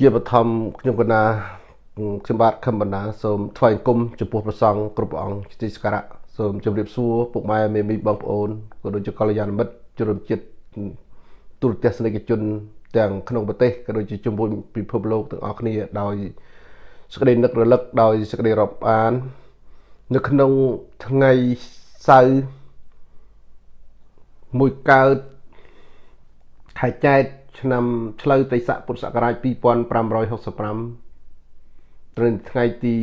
ជាបឋមខ្ញុំកណាខ្ញុំបាទខឹមបណ្ណាសូមថ្វាយអង្គមចំពោះព្រះសង្ឃគ្រប់ព្រះអង្គទីសក្ការៈសូមជម្រាបសួរពុកម៉ែមេមីបងប្អូនក៏ដូចជាកល្យាណមិត្តជនរួមជាតិទូរទស្សនិកជន ទាំងក្នុងប្រទេសក៏ដូចជាជំនួយពិភពលោកទាំងអស់គ្នាដោយសេចក្តីនឹករលឹកដោយសេចក្តីរាប់អាន នៅក្នុងថ្ងៃសៅរ៍មួយកើតខែចែក ឆ្នាំឆ្លូវតីស័កពុទ្ធសករាជ2565ត្រូវថ្ងៃទី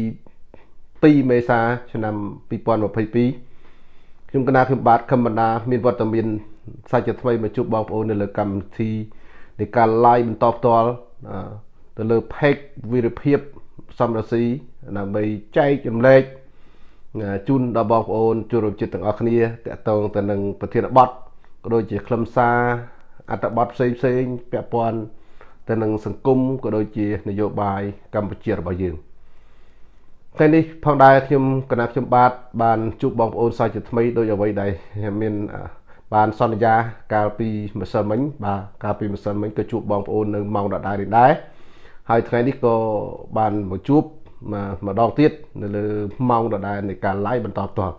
2មេសាឆ្នាំ2022ខ្ញុំកណាខ្ញុំបាទខំបណ្ដាមានវត្តមានសាច់ថ្មីមកជួបបងប្អូននៅលើកម្មវិធីនៃការ live បន្តផ្ទាល់ទៅលើ page វិរភាពសំរស៊ីដើម្បីចែកចម្លែកជូនដល់បងប្អូនជួបរួមចិត្តទាំងអស់គ្នាតកតងទៅនឹងប្រធានបទក៏ដូចជាខ្លឹមសារ អត្ថបទផ្សេងផ្សេងពាក់ព័ន្ធទៅនឹងសង្គមក៏ដូចជានយោបាយកម្ពុជារបស់យើងថ្ងៃនេះផងដែរខ្ញុំគណៈខ្ញុំបាទបានជួបបងប្អូនសាជាថ្មីដោយអ្វីដែលមានបានសន្យាកាលពីម្សិលមិញបាទកាលពីម្សិលមិញក៏ជួបបងប្អូននៅម៉ោងដដែលនេះដែរហើយថ្ងៃនេះក៏បានមកជួបម្ដងទៀតនៅលើម៉ោងដដែលនៃការ live បន្តផ្ទាល់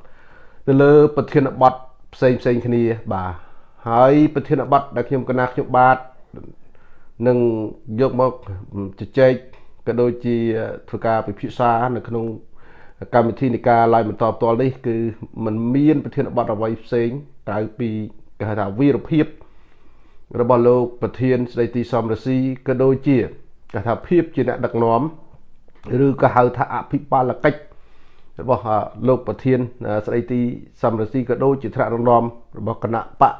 នៅលើប្រធានបទផ្សេងផ្សេងគ្នាបាទ ហើយប្រធានបទដែលខ្ញុំកណាខ្ញុំបាទនឹងយកមកជជែកក៏ដូចជាធ្វើការពិភាក្សានៅក្នុងកម្មវិធីនៃការ live បន្តផ្ទាល់នេះគឺมันមានប្រធានបទអ្វីផ្សេងក្រៅពីគេហៅថាវីរភាពរបស់លោកប្រធានស្ដីទីសំរស៊ីក៏ដូចជាគេថាភាពជាអ្នកដឹកនាំឬក៏ហៅថាអភិបាលកិច្ចរបស់លោកប្រធានស្ដីទីសំរស៊ីក៏ដូចជាថ្នាក់ដឹកនាំរបស់គណៈបក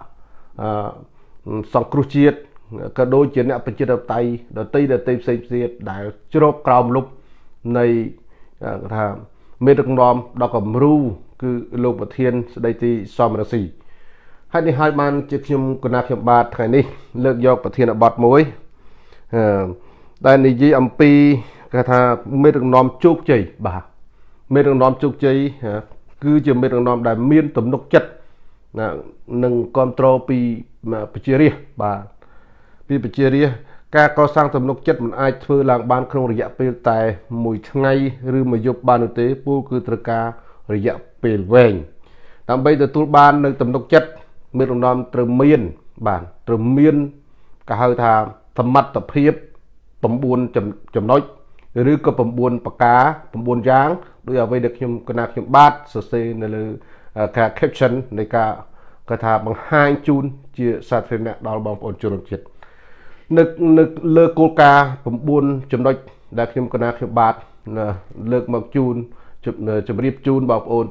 សង្គ្រោះជាតិក៏ដូចជាអ្នកប្រជាធិបតេយ្យដតីដតីផ្សេងផ្សេងដែលជ្រោបក្រោមលុបនៃថាមេដឹកនាំដល់គំរូគឺលោកប្រធានស្ដីទីសំរស៊ីហើយនេះហើយបានជាខ្ញុំគណៈខ្ញុំបាទថ្ងៃនេះ លើកយកប្រធានបទមួយអឺដែលនិយាយអំពីគេថាមេដឹកនាំជោគជ័យបាទមេដឹកនាំជោគជ័យគឺជាមេដឹកនាំដែលមានទំនុកចិត្ត ណានឹងគ្រប់គ្រងពីប្រជារាស្ត្របាទពីប្រជារាស្ត្រការកសាងទំនុកចិត្តមិនអាចធ្វើឡើងបានក្នុងរយៈពេលតែមួយថ្ងៃឬមួយយប់បាននោះទេពូគឺត្រូវការរយៈពេលវែងដើម្បីទទួលបាននៅទំនុកចិត្តមានរំដំត្រូវមានបាទត្រូវមានគេហៅថាសមត្ថភាព9ចំណុចឬក៏9ប្រការ9យ៉ាងដោយអ្វីដែលខ្ញុំកណាខ្ញុំបាទសរសេរនៅលើ ការ caption នៃការគាត់ថាបង្ហាញជូនជាសាធារណៈដល់បងប្អូនជនជាតិនៅនៅលើគោលការណ៍9ចំណុចដែលខ្ញុំកណាខ្ញុំបាទលើកមកជូនជម្រាបជូនបងប្អូន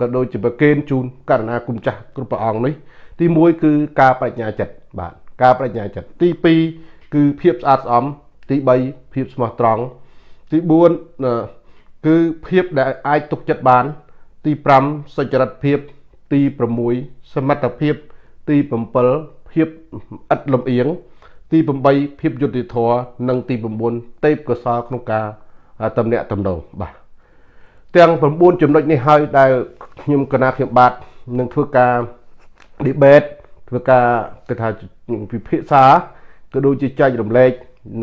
ក៏ដូចជាប្រកេនជូនករណីគុំចាស់គ្រប់ព្រះអង្គនេះទី1គឺការបញ្ញាចិត្តបាទការបញ្ញាចិត្តទី2គឺភាពស្អាតស្អំទី3ភាពស្មោះត្រង់ទី4គឺភាពដែលអាចទុកចិត្តបាន ទី5សុចរិតភាពទី6សមត្ថភាព ទី7ភាពឥតលំអៀងទី8ភាពយុត្តិធម៌និងទី9ទេពកោសលក្នុងការតំណាក់តំណងបាទទាំង9ចំណុចនេះហើយដែលខ្ញុំកណាខ្ញុំបាទនឹងធ្វើការ debate ធ្វើការគេថាពិភាក្សាក៏ដូចជាចែករំលែក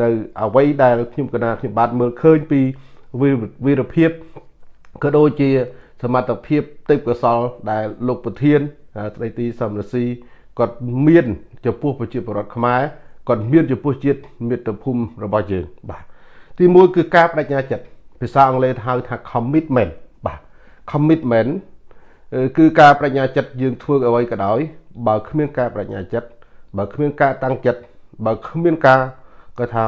នៅអ្វីដែលខ្ញុំកណាខ្ញុំបាទមើលឃើញពីវីរភាពក៏ដូចជា សមត្ថភាពទេពកោសលដែលលោកប្រធានស្ដីទីសំរស៊ីគាត់មានចំពោះប្រជាពលរដ្ឋខ្មែរគាត់មានចំពោះជាតិមាតុភូមិរបស់យើងបាទទីមួយគឺការបដិញ្ញាចិត្តភាសាអង់គ្លេសហៅថា commitment បាទ commitment គឺការបដិញ្ញាចិត្តយើងធ្វើអ្វីក៏ដោយបើគ្មានការបដិញ្ញាចិត្តបើគ្មានការតាំងចិត្តបើគ្មានការគាត់ថា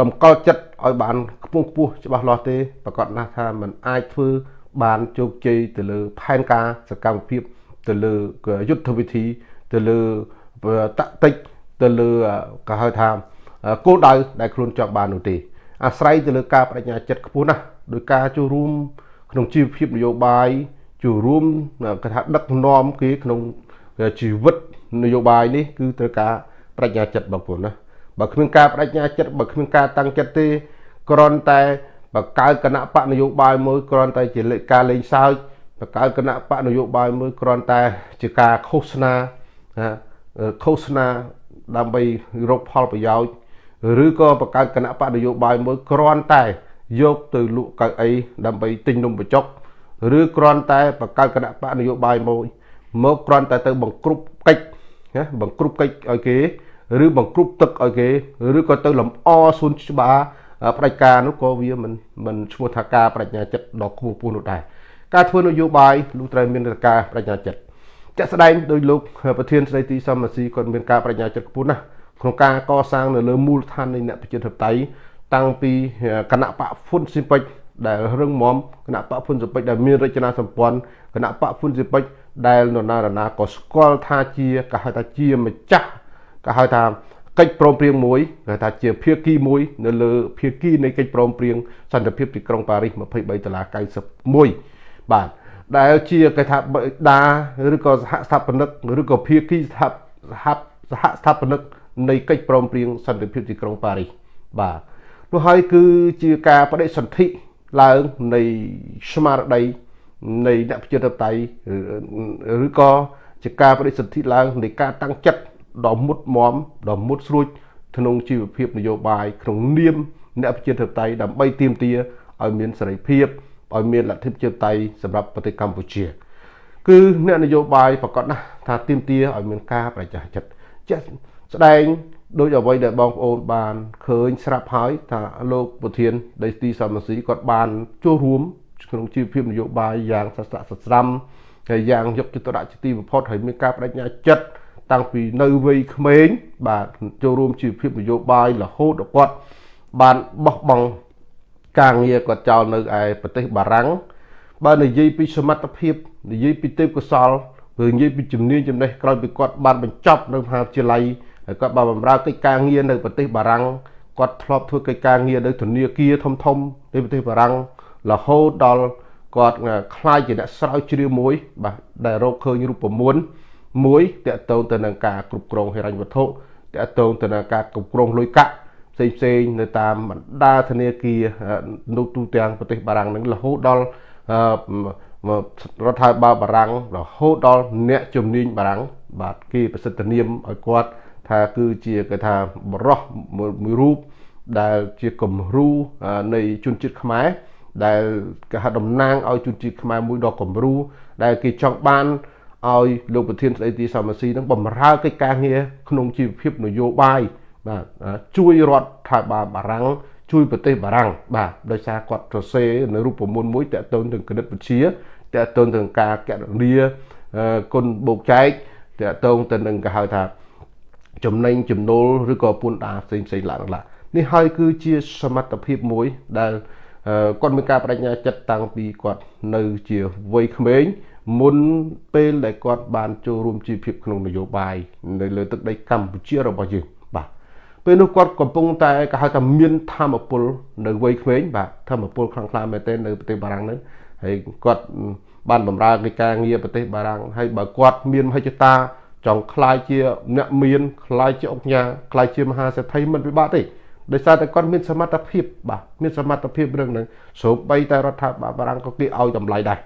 តម្កល់ចិត្តឲ្យបានខ្ពង់ខ្ពស់ច្បាស់លាស់ទេប្រកាសណាស់ថាมันអាចធ្វើ បានជោគជ័យទៅលើផែនការសកម្មភាពទៅលើយុទ្ធវិធីទៅលើតតិចទៅលើគេហៅថាគោលដៅដែលខ្លួនចង់បាននោះទេអាស្រ័យទៅលើការបដិញ្ញាចិត្តខ្ពស់ណាស់ដោយការចូលរួម ក្នុងជីវភាពនយោបាយចូលរួមគេថាដឹកនាំគេក្នុងជីវិតនយោបាយនេះគឺត្រូវការបដិញ្ញាចិត្តបងប្អូនណាបើគ្មានការបដិញ្ញាចិត្តបើគ្មានការតាំងចិត្តទេគ្រាន់តែ បកកើតគណៈបកនយោបាយមួយគ្រាន់តែជាការលេងសើចបកកើតគណៈបកនយោបាយមួយគ្រាន់តែជាការឃោសនាឃោសនាដើម្បីរកផលប្រយោជន៍ឬក៏បង្កើតគណៈបកនយោបាយមួយគ្រាន់តែយកទៅលក់កៅអីដើម្បីទិញនំបញ្ចុកឬគ្រាន់តែបង្កើតគណៈបកនយោបាយមួយមកគ្រាន់តែទៅបង្ក្រប់កិច្ចណាបង្ក្រប់កិច្ចឲ្យគេ ឬបង្ក្រប់ទឹកឲ្យគេ ឬក៏ទៅលំអសួនច្បារ បដិការនោះក៏វាមិនមិនឈ្មោះថាការបញ្ញាចិត្តដ៏ខ្ពស់ពោះនោះដែរការធ្វើនយោបាយលោកត្រូវមានការបញ្ញាចិត្តជាក់ស្ដែងដោយលោកប្រធានស្ដីទីសមស៊ីគាត់មានការបញ្ញាចិត្តខ្ពស់ណាស់ក្នុងការកសាងនៅលើមូលដ្ឋាននៃអ្នកប្រជាធិបតេយ្យតាំងពីគណៈបកហ្វុនស៊ីពេចដែលរឹងមាំគណៈបកហ្វុនស៊ីពេចដែលមានរចនាសម្ព័ន្ធគណៈបកហ្វុនស៊ីពេចដែលនរណារណាក៏ស្គាល់ថាជាក៏ហៅថាជាម្ចាស់ក៏ហៅថា កិច្ចព្រមព្រៀងមួយគេថាជាភាគីមួយនៅលើភាគីនៃកិច្ចព្រមព្រៀងសន្តិភាពទីក្រុងប៉ារីស23ដុល្លារ91បាទដែលជាគេថាដាឬក៏សហស្ថាបនិកឬក៏ភាគីសហសហស្ថាបនិកនៃកិច្ចព្រមព្រៀងសន្តិភាពទីក្រុងប៉ារីសបាទនោះហើយគឺជាការបដិសន្ធិឡើងនៃស្មារតីនៃអ្នកប្រជាធិបតេយ្យឬក៏ជាការបដិសន្ធិឡើងនៃការតាំងចិត្ត ដ៏មុតមមដ៏មុតស្រួចក្នុងជីវភាពនយោបាយក្នុងនាមអ្នកប្រជាធិបតេយ្យដើម្បីទាមទារឲ្យមានសេរីភាពឲ្យមានលទ្ធិប្រជាធិបតេយ្យសម្រាប់ប្រទេសកម្ពុជា គឺអ្នកនយោបាយប្រកាសណាស់ថាទាមទារឲ្យមានការប្រជាចិត្តជាក់ស្ដែងដោយអ្វីដែលបងប្អូនបានឃើញស្រាប់ហើយថាលោកប្រធានដេទីសមស៊ីគាត់បានចូលរួមក្នុងជីវភាពនយោបាយយ៉ាងសស្រាក់សស្រាំហើយយ៉ាងយកចិត្តទុកដាក់ជាទីបំផុតហើយមានការបដិញ្ញាចិត្ត តាំងពីនៅវ័យក្មេងបាទចូលរួមជីវភាពនយោបាយរហូតដល់គាត់បានបោះបង់ការងារគាត់ចោលនៅឯប្រទេសបារាំងបើនិយាយពីសមត្ថភាពនិយាយពីទេពកោសលឬនិយាយពីជំនាញចំណេះក្រោយពីគាត់បានបញ្ចប់នៅមហាវិទ្យាល័យហើយគាត់បានបម្រើកិច្ចការងារនៅប្រទេសបារាំងគាត់ធ្លាប់ធ្វើកិច្ចការងារនៅធនាគារធំធំនៃប្រទេសបារាំងរហូតដល់គាត់ខ្លាយជាអ្នកស្រាវជ្រាវមួយ បាទដែលរកឃើញរូបមន្ត មួយតកតងទៅនឹងការគ្រប់គ្រងហិរញ្ញវត្ថុតកតងទៅនឹងការគ្រប់គ្រងលុយកាក់ផ្សេងផ្សេងនៅតាមបណ្ដាធនាគារនៅទូទាំងប្រទេសបារាំងនឹងរហូតដល់រដ្ឋាភិបាលបារាំងរហូតដល់អ្នកជំនាញបារាំងបាទគេប្រសិទ្ធនាមឲ្យគាត់ថាគឺជាគេថាបរោះមួយរូបដែលជាគំរូនៃជនជាតិខ្មែរដែលគេហៅតំណាងឲ្យជនជាតិខ្មែរមួយដ៏គំរូដែលគេចង់បាន ឲ្យលោកប្រធានស្ដីទីសមស៊ីនឹងបំរើកិច្ចការងារក្នុងជីវភាពនយោបាយបាទជួយរដ្ឋាភិបាលបារាំងជួយប្រទេសបារាំងបាទដោយសារគាត់សរសេរនៅរូបមន្តមួយតកតូនទៅគណិតវិទ្យាតកតូនទៅការកណនីគុណបូកចែកតកតូនទៅនឹងគេហៅថា ចំណេញចំណូលឬក៏ពន្ធដារផ្សេងផ្សេងឡើងឡើងនេះហើយគឺជាសមត្ថភាពមួយដែលគាត់មានការបដិញ្ញាចិត្តតាំងពីគាត់នៅជាវ័យក្មេង មុនពេលដែលគាត់បានចូលរួមជីវភាពក្នុងនយោបាយនៅលើទឹកដីកម្ពុជារបស់យើងបាទពេលនោះគាត់កំពុងតែគេហៅថាមានធម៌ពលនៅវ័យក្មេងបាទធម៌ពលខ្លាំងក្លាមែនទែននៅប្រទេសបារាំងហ្នឹងហើយគាត់បានបម្រើកិច្ចការងារប្រទេសបារាំងហើយបើគាត់មានមហិច្ឆតាចង់ខ្លាយជាអ្នកមានខ្លាយជាអង្គញាខ្លាយជាមហាសេដ្ឋីមិនពិបាកទេដោយសារតែគាត់មានសមត្ថភាពបាទមានសមត្ថភាពរឿងហ្នឹងសូម្បីតែរដ្ឋាភិបាលបារាំងក៏គេឲ្យតម្លៃដែរ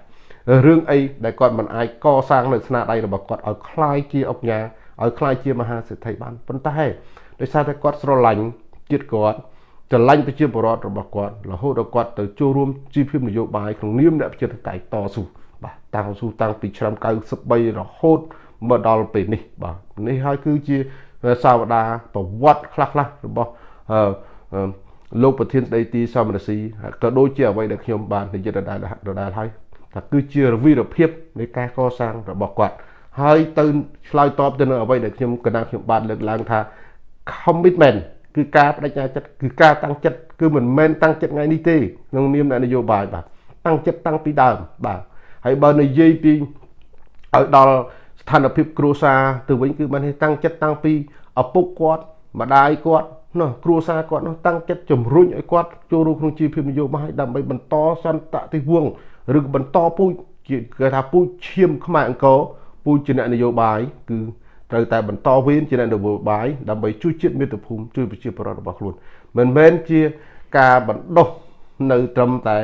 រឿងអីដែលគាត់មិនអាចកសាងនៅស្នាដៃរបស់គាត់ឲ្យคล้ายជាអង្គញាឲ្យคล้ายជាមហាសេដ្ឋីបានប៉ុន្តែដោយសារតែគាត់ស្រឡាញ់ជាតិគាត់ស្រឡាញ់ប្រជាពលរដ្ឋរបស់គាត់រហូតដល់គាត់ទៅចូលរួមជីវភាពនយោបាយក្នុងនាមអ្នកប្រជាធិបតេយ្យតស៊ូបាទតាំងស៊ូតាំងពីឆ្នាំ93រហូតមកដល់ពេលនេះបាទនេះហើយគឺជាសាវតាប្រវត្តិខ្លះៗរបស់លោកប្រធានស្ដីទីសមរស៊ីក៏ដូចជាអ្វីដែលខ្ញុំបាននិយាយដដែលដដែលហើយ ថាគឺជារវីរភាពនៃការកសាងរបស់គាត់ហើយទៅឆ្លើយតបទៅនឹងអ្វីដែលខ្ញុំកណាខ្ញុំបានលើកឡើងថា commitment គឺការបដិញ្ញាចិត្តគឺការតាំងចិត្តគឺមិនមែនតាំងចិត្តថ្ងៃនេះទេក្នុងនាមអ្នកនយោបាយបាទតាំងចិត្តតាំងពីដើមបាទហើយបើនិយាយពីឲ្យដល់ស្ថានភាពគ្រួសារទៅវិញគឺបានតាំងចិត្តតាំងពីឪពុកគាត់ម្ដាយគាត់ណោះគ្រួសារគាត់នោះតាំងចិត្តជំរុញឲ្យគាត់ចូលរួមក្នុងជីវភាពនយោបាយដើម្បីបន្តសន្តតិវង្ស ឬបន្តពូជគេថាពូជឈាមខ្មែរអង្គរពូជជាអ្នកនយោបាយគឺត្រូវតែបន្តវេនជាអ្នកនយោបាយដើម្បីជួយជាតិមាតុភូមិជួយប្រជាពលរដ្ឋរបស់ខ្លួនមិនមែនជាការបណ្ដុះនៅត្រឹមតែ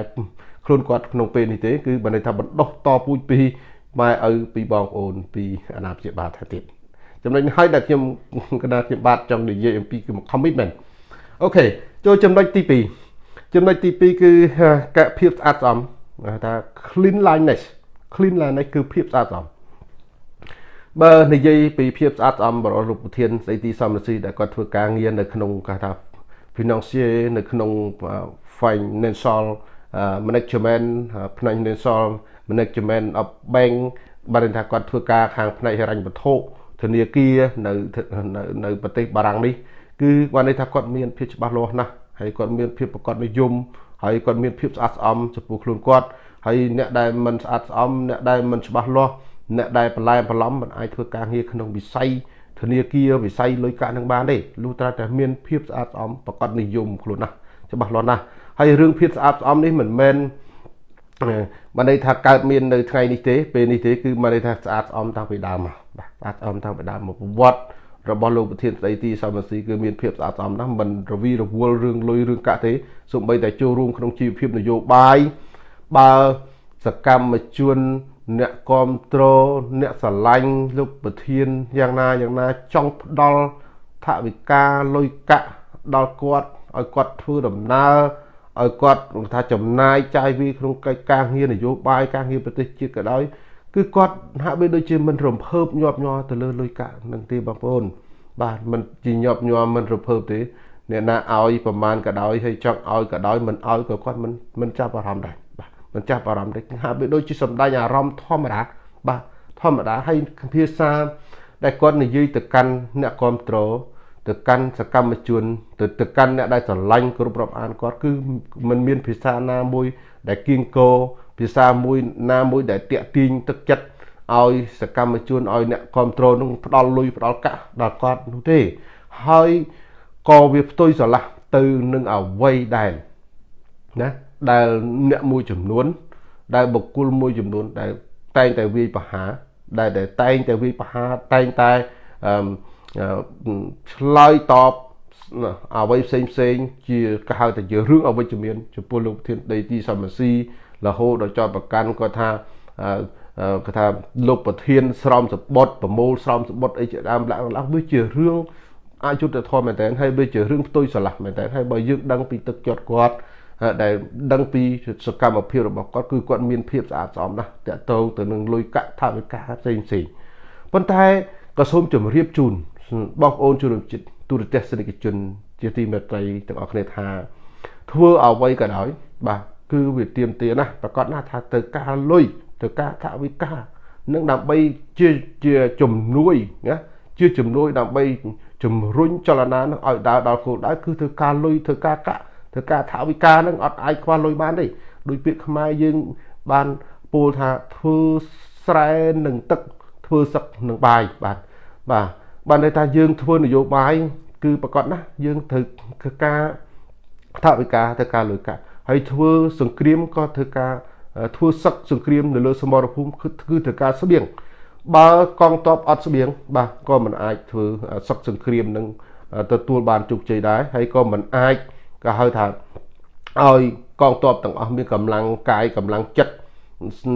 ខ្លួនគាត់ក្នុងពេលនេះទេគឺបានន័យថាបណ្ដុះតពូជពីម៉ែឪពីបងប្អូនពីអាណាព្យាបាលថាទៀតចំណុចនេះហើយដែលខ្ញុំកណ្ដាលខ្ញុំបាទចង់និយាយអំពីគឺ commitment អូខេចូលចំណុចទី2ចំណុចទី2គឺកភាពស្អាតស្អំ ថា cleanliness cleanliness គឺភាពស្អាតស្អំបើនិយាយពីភាពស្អាតស្អំរបស់លោកប្រធានស្ដីទីសំរស៊ីដែលគាត់ធ្វើការងារនៅក្នុងគេថា financial នៅក្នុង financial management ផ្នែក financial management of bank បានថាគាត់ធ្វើការខាងផ្នែកហិរញ្ញវត្ថុធនាគារនៅនៅប្រទេសបារាំងនេះគឺគាត់ន័យថាគាត់មានភាពច្បាស់លាស់ណាស់ហើយគាត់មានភាពប្រកបនិយម ហើយគាត់មានភាពស្អាតស្អំចំពោះខ្លួនគាត់ហើយអ្នកដែលមិនស្អាតស្អំអ្នកដែលមិនច្បាស់លាស់អ្នកដែលបន្លែបន្លំមិនអាចធ្វើការងារក្នុងវិស័យធនាគារវិស័យលុយកាក់នឹងបានទេលុះត្រាតែមានភាពស្អាតស្អំប្រកបនិយមខ្លួនណាស់ច្បាស់លាស់ណាស់ហើយរឿងភាពស្អាតស្អំនេះមិនមែនបានន័យថាកើតមាននៅថ្ងៃនេះទេពេលនេះទេគឺបានន័យថាស្អាតស្អំតាំងពីដើមមកបាទស្អាតស្អំតាំងពីដើមមកប្រវត្តិ របស់លោកប្រធានស្ដីទីសមស៊ីគឺមានភាពស្អាតស្អំណាស់មិនរវីរវល់រឿងលុយរឿងកាក់ទេសូម្បីតែចូលរួមក្នុងជីវភាពនយោបាយបើសកម្មជនអ្នកគ្រប់គ្រងអ្នកស្រឡាញ់លោកប្រធានយ៉ាងណាយ៉ាងណាចង់ផ្ដល់ថវិកាលុយកាក់ដល់គាត់ឲ្យគាត់ធ្វើដំណើរឲ្យគាត់ថាចំណាយចាយវាក្នុងកិច្ចការងារនយោបាយការងារប្រទេសជាតិក៏ដោយ គឺគាត់ហាក់បីដូចជាមិនរំភើបញាប់ញ័រទៅលើលុយកាក់នឹងទេបងប្អូន បាទមិនជាញាប់ញ័រមិនរំភើបទេអ្នកណាឲ្យប្រមាណក៏ដោយហើយចង់ឲ្យក៏ដោយមិនឲ្យក៏គាត់មិនមិនចាប់អារម្មណ៍ដែរបាទមិនចាប់អារម្មណ៍ទេហាក់បីដូចជាសំដែងអារម្មណ៍ធម្មតាបាទធម្មតាហើយភាសាដែលគាត់និយាយទៅកាន់អ្នកគ្រប់គ្រងទៅកាន់សកម្មជនទៅទៅកាន់អ្នកដែលស្រឡាញ់គ្រប់រាប់អានគាត់គឺมันមានភាសាណាមួយដែលគៀងគោ ភាសាមួយណាមួយដែលតាក់ទាញទឹកចិត្តឲ្យសកម្មជនឲ្យអ្នកគ្រប់គ្រងនឹងផ្ដល់លុយផ្ដល់កាក់ដល់គាត់នោះទេ ហើយក៏វាផ្ទុយស្រឡះទៅនឹងអវ័យដែរណាដែលអ្នកមួយចំនួន ដែលបុគ្គលមួយចំនួន ដែលតែងតែវាយប្រហារដែលតែងតែវាយប្រហារតែងតែអឺឆ្លើយតបអ្វីផ្សេងផ្សេងជាគេហៅថាជារឿងអវិជ្ជមានចំពោះលោកប្រធានដីទីសមស៊ី រហូតដល់ចោតប្រកាន់គាត់ថាគាត់ថាលោកប្រធាន ស្រោមសបុតប្រមូលស្រោមសបុតអីជាដើមឡើងឡើងវាជារឿងអយុត្តិធម៌មែនតើហើយវាជារឿងផ្ទុយស្រឡះមែនតើហើយបើយើងដឹងពីទឹកចិត្តគាត់ដែលដឹងពីសកម្មភាពរបស់គាត់គឺគាត់មានភាពស្អាតស្អំណាស់តកតងទៅនឹងលុយកាក់ថវិកាផ្សេងផ្សេងប៉ុន្តែក៏សូមជម្រាបជូនបងប្អូនជនរួមជាតិទូរទស្សនិកជន ជាទីមេត្រីទាំងអស់គ្នាថា ធ្វើអ្វីក៏ដោយបាទ គឺវាទៀមទាណាស់ប្រកាសណាថាទៅការលុយទៅការថវិកានឹងដើម្បីជាជាជំនួយណាជាជំនួយដើម្បីជំរុញចលនានឹងឲ្យដើរដល់គោលដៅគឺធ្វើការលុយធ្វើការកាក់ធ្វើការថវិកានឹងអត់អាចខ្វះលុយបានទេដោយពាក្យខ្មែរយើងបានពោលថាធ្វើស្រែនឹងទឹកធ្វើសឹកនឹងបាយបាទបាទបានន័យថាយើងធ្វើនយោបាយគឺប្រកាសណាស់យើងត្រូវធ្វើការថវិកាធ្វើការលុយកាក់ ហើយធ្វើសង្គ្រាមក៏ធ្វើការធ្វើសឹកសង្គ្រាមនៅលើសមរភូមិគឺគឺធ្វើការស្បៀងបើកងទ័ពអត់ស្បៀងបាទក៏មិនអាចធ្វើសឹកសង្គ្រាមនឹងទទួលបានជោគជ័យដែរហើយក៏មិនអាចក៏ហៅថាឲ្យកងទ័ពទាំងអស់មានកម្លាំងកាយកម្លាំងចិត្ត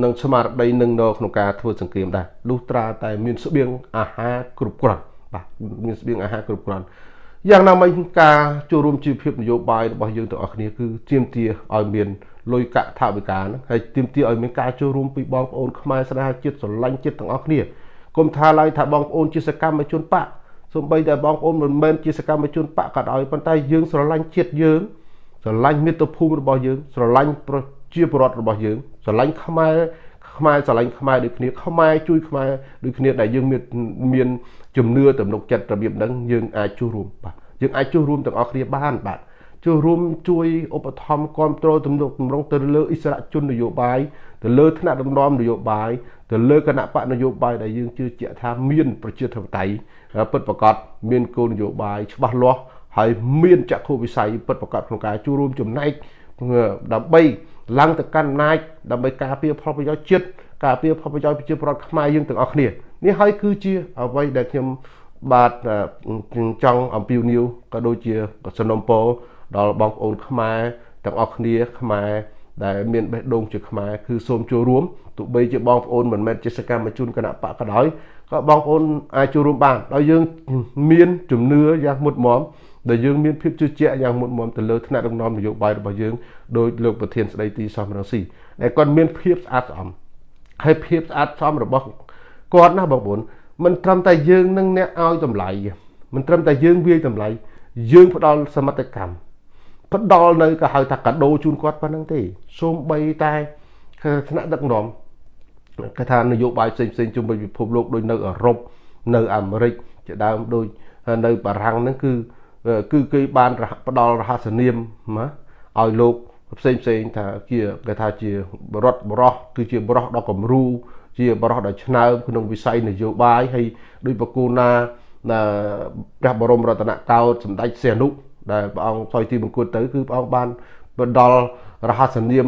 និងស្មារតីនឹងនៅក្នុងការធ្វើសង្គ្រាមដែរលុះត្រាតែមានស្បៀងអាហារគ្រប់គ្រាន់បាទមានស្បៀងអាហារគ្រប់គ្រាន់ យ៉ាងណាមិញការចូលរួមជីវភាពនយោបាយរបស់យើងទាំងអស់គ្នាគឺទាមទារឲ្យមានលុយកាក់ថវិកាហ្នឹងហើយទាមទារឲ្យមានការចូលរួមពីបងប្អូនខ្មែរស្នេហាជាតិស្រឡាញ់ជាតិទាំងអស់គ្នាគុំថាឡើយថាបងប្អូនជាសកម្មជនបកសូម្បីតែបងប្អូនមិនមែនជាសកម្មជនបកក៏ដោយប៉ុន្តែយើងស្រឡាញ់ជាតិយើងស្រឡាញ់មាតុភូមិរបស់យើងស្រឡាញ់ប្រជាពលរដ្ឋរបស់យើងស្រឡាញ់ខ្មែរ ខ្មែរស្រឡាញ់ខ្មែរដូចគ្នាខ្មែរជួយខ្មែរដូចគ្នាដែលយើងមានមានជំនឿទំនុកចិត្តរបៀបហ្នឹងយើងអាចចូលរួមបាទយើងអាចចូលរួមទាំងអស់គ្នាបានបាទចូលរួមជួយឧបត្ថម្ភគ្រប់គ្រងទំនុកទម្រង់ទៅលើអិសរាជជននយោបាយទៅលើថ្នាក់ដឹកនាំនយោបាយទៅលើគណៈបកនយោបាយដែលយើងជឿជាក់ថាមានប្រជាធិបតេយ្យពិតប្រាកដមានគោលនយោបាយច្បាស់លាស់ហើយមានចក្ខុវិស័យពិតប្រាកដក្នុងការចូលរួមចំណែកដើម្បី ឡើងទៅកាន់អំណាចដើម្បីការពារផលប្រយោជន៍ជាតិការពារផលប្រយោជន៍ប្រជាពលរដ្ឋខ្មែរយើងទាំងអស់គ្នានេះហើយគឺជាអ្វីដែលខ្ញុំបាទចង់អំពាវនាវក៏ដូចជាសំណុំពរដល់បងប្អូនខ្មែរទាំងអស់គ្នាខ្មែរដែលមានបេះដូងជាខ្មែរគឺសូមចូលរួមទោះបីជាបងប្អូនមិនមែនជាសកម្មជនគណៈបកក៏ដោយក៏បងប្អូនអាចចូលរួមបានដោយយើងមានជំនឿយ៉ាងមុតមម ដែលយើងមានភាពជឿជាក់យ៉ាងមុតមមទៅលើថ្នាក់ដឹកនាំនយោបាយរបស់យើងដោយលោកប្រធានស្ដីទីសំរងស៊ីដែលគាត់មានភាពស្អាតស្អំហើយភាពស្អាតស្អំរបស់គាត់ណាបងប្អូនមិនត្រឹមតែយើងនឹងអ្នកឲ្យតម្លៃមិនត្រឹមតែយើងវាយតម្លៃយើងផ្ដល់សមត្ថកម្មផ្ដល់នៅក៏ហៅថាកាដូជូនគាត់ប៉ុណ្្នឹងទេសូម្បីតែថ្នាក់ដឹកនាំគេថានយោបាយផ្សេងផ្សេងជុំវិញពិភពលោកដូចនៅអឺរ៉ុបនៅអាមេរិកជាដើមដូចនៅបារាំងហ្នឹងគឺ គឺគេបានផ្ដល់រហស្សនាមណាឲ្យលោកផ្សេងផ្សេងថាជាគេថាជាបរដ្ឋបរោះគឺជាបរោះដ៏គំរូជាបរោះដ៏ឆ្នើមក្នុងវិស័យនយោបាយហើយដោយបកគូណាព្រះបរមរតនកោដ្ឋសម្ដេចសៀនុដែលព្រះអង្គសោយទីបង្គត់ទៅគឺព្រះអង្គបានផ្ដល់រហស្សនាម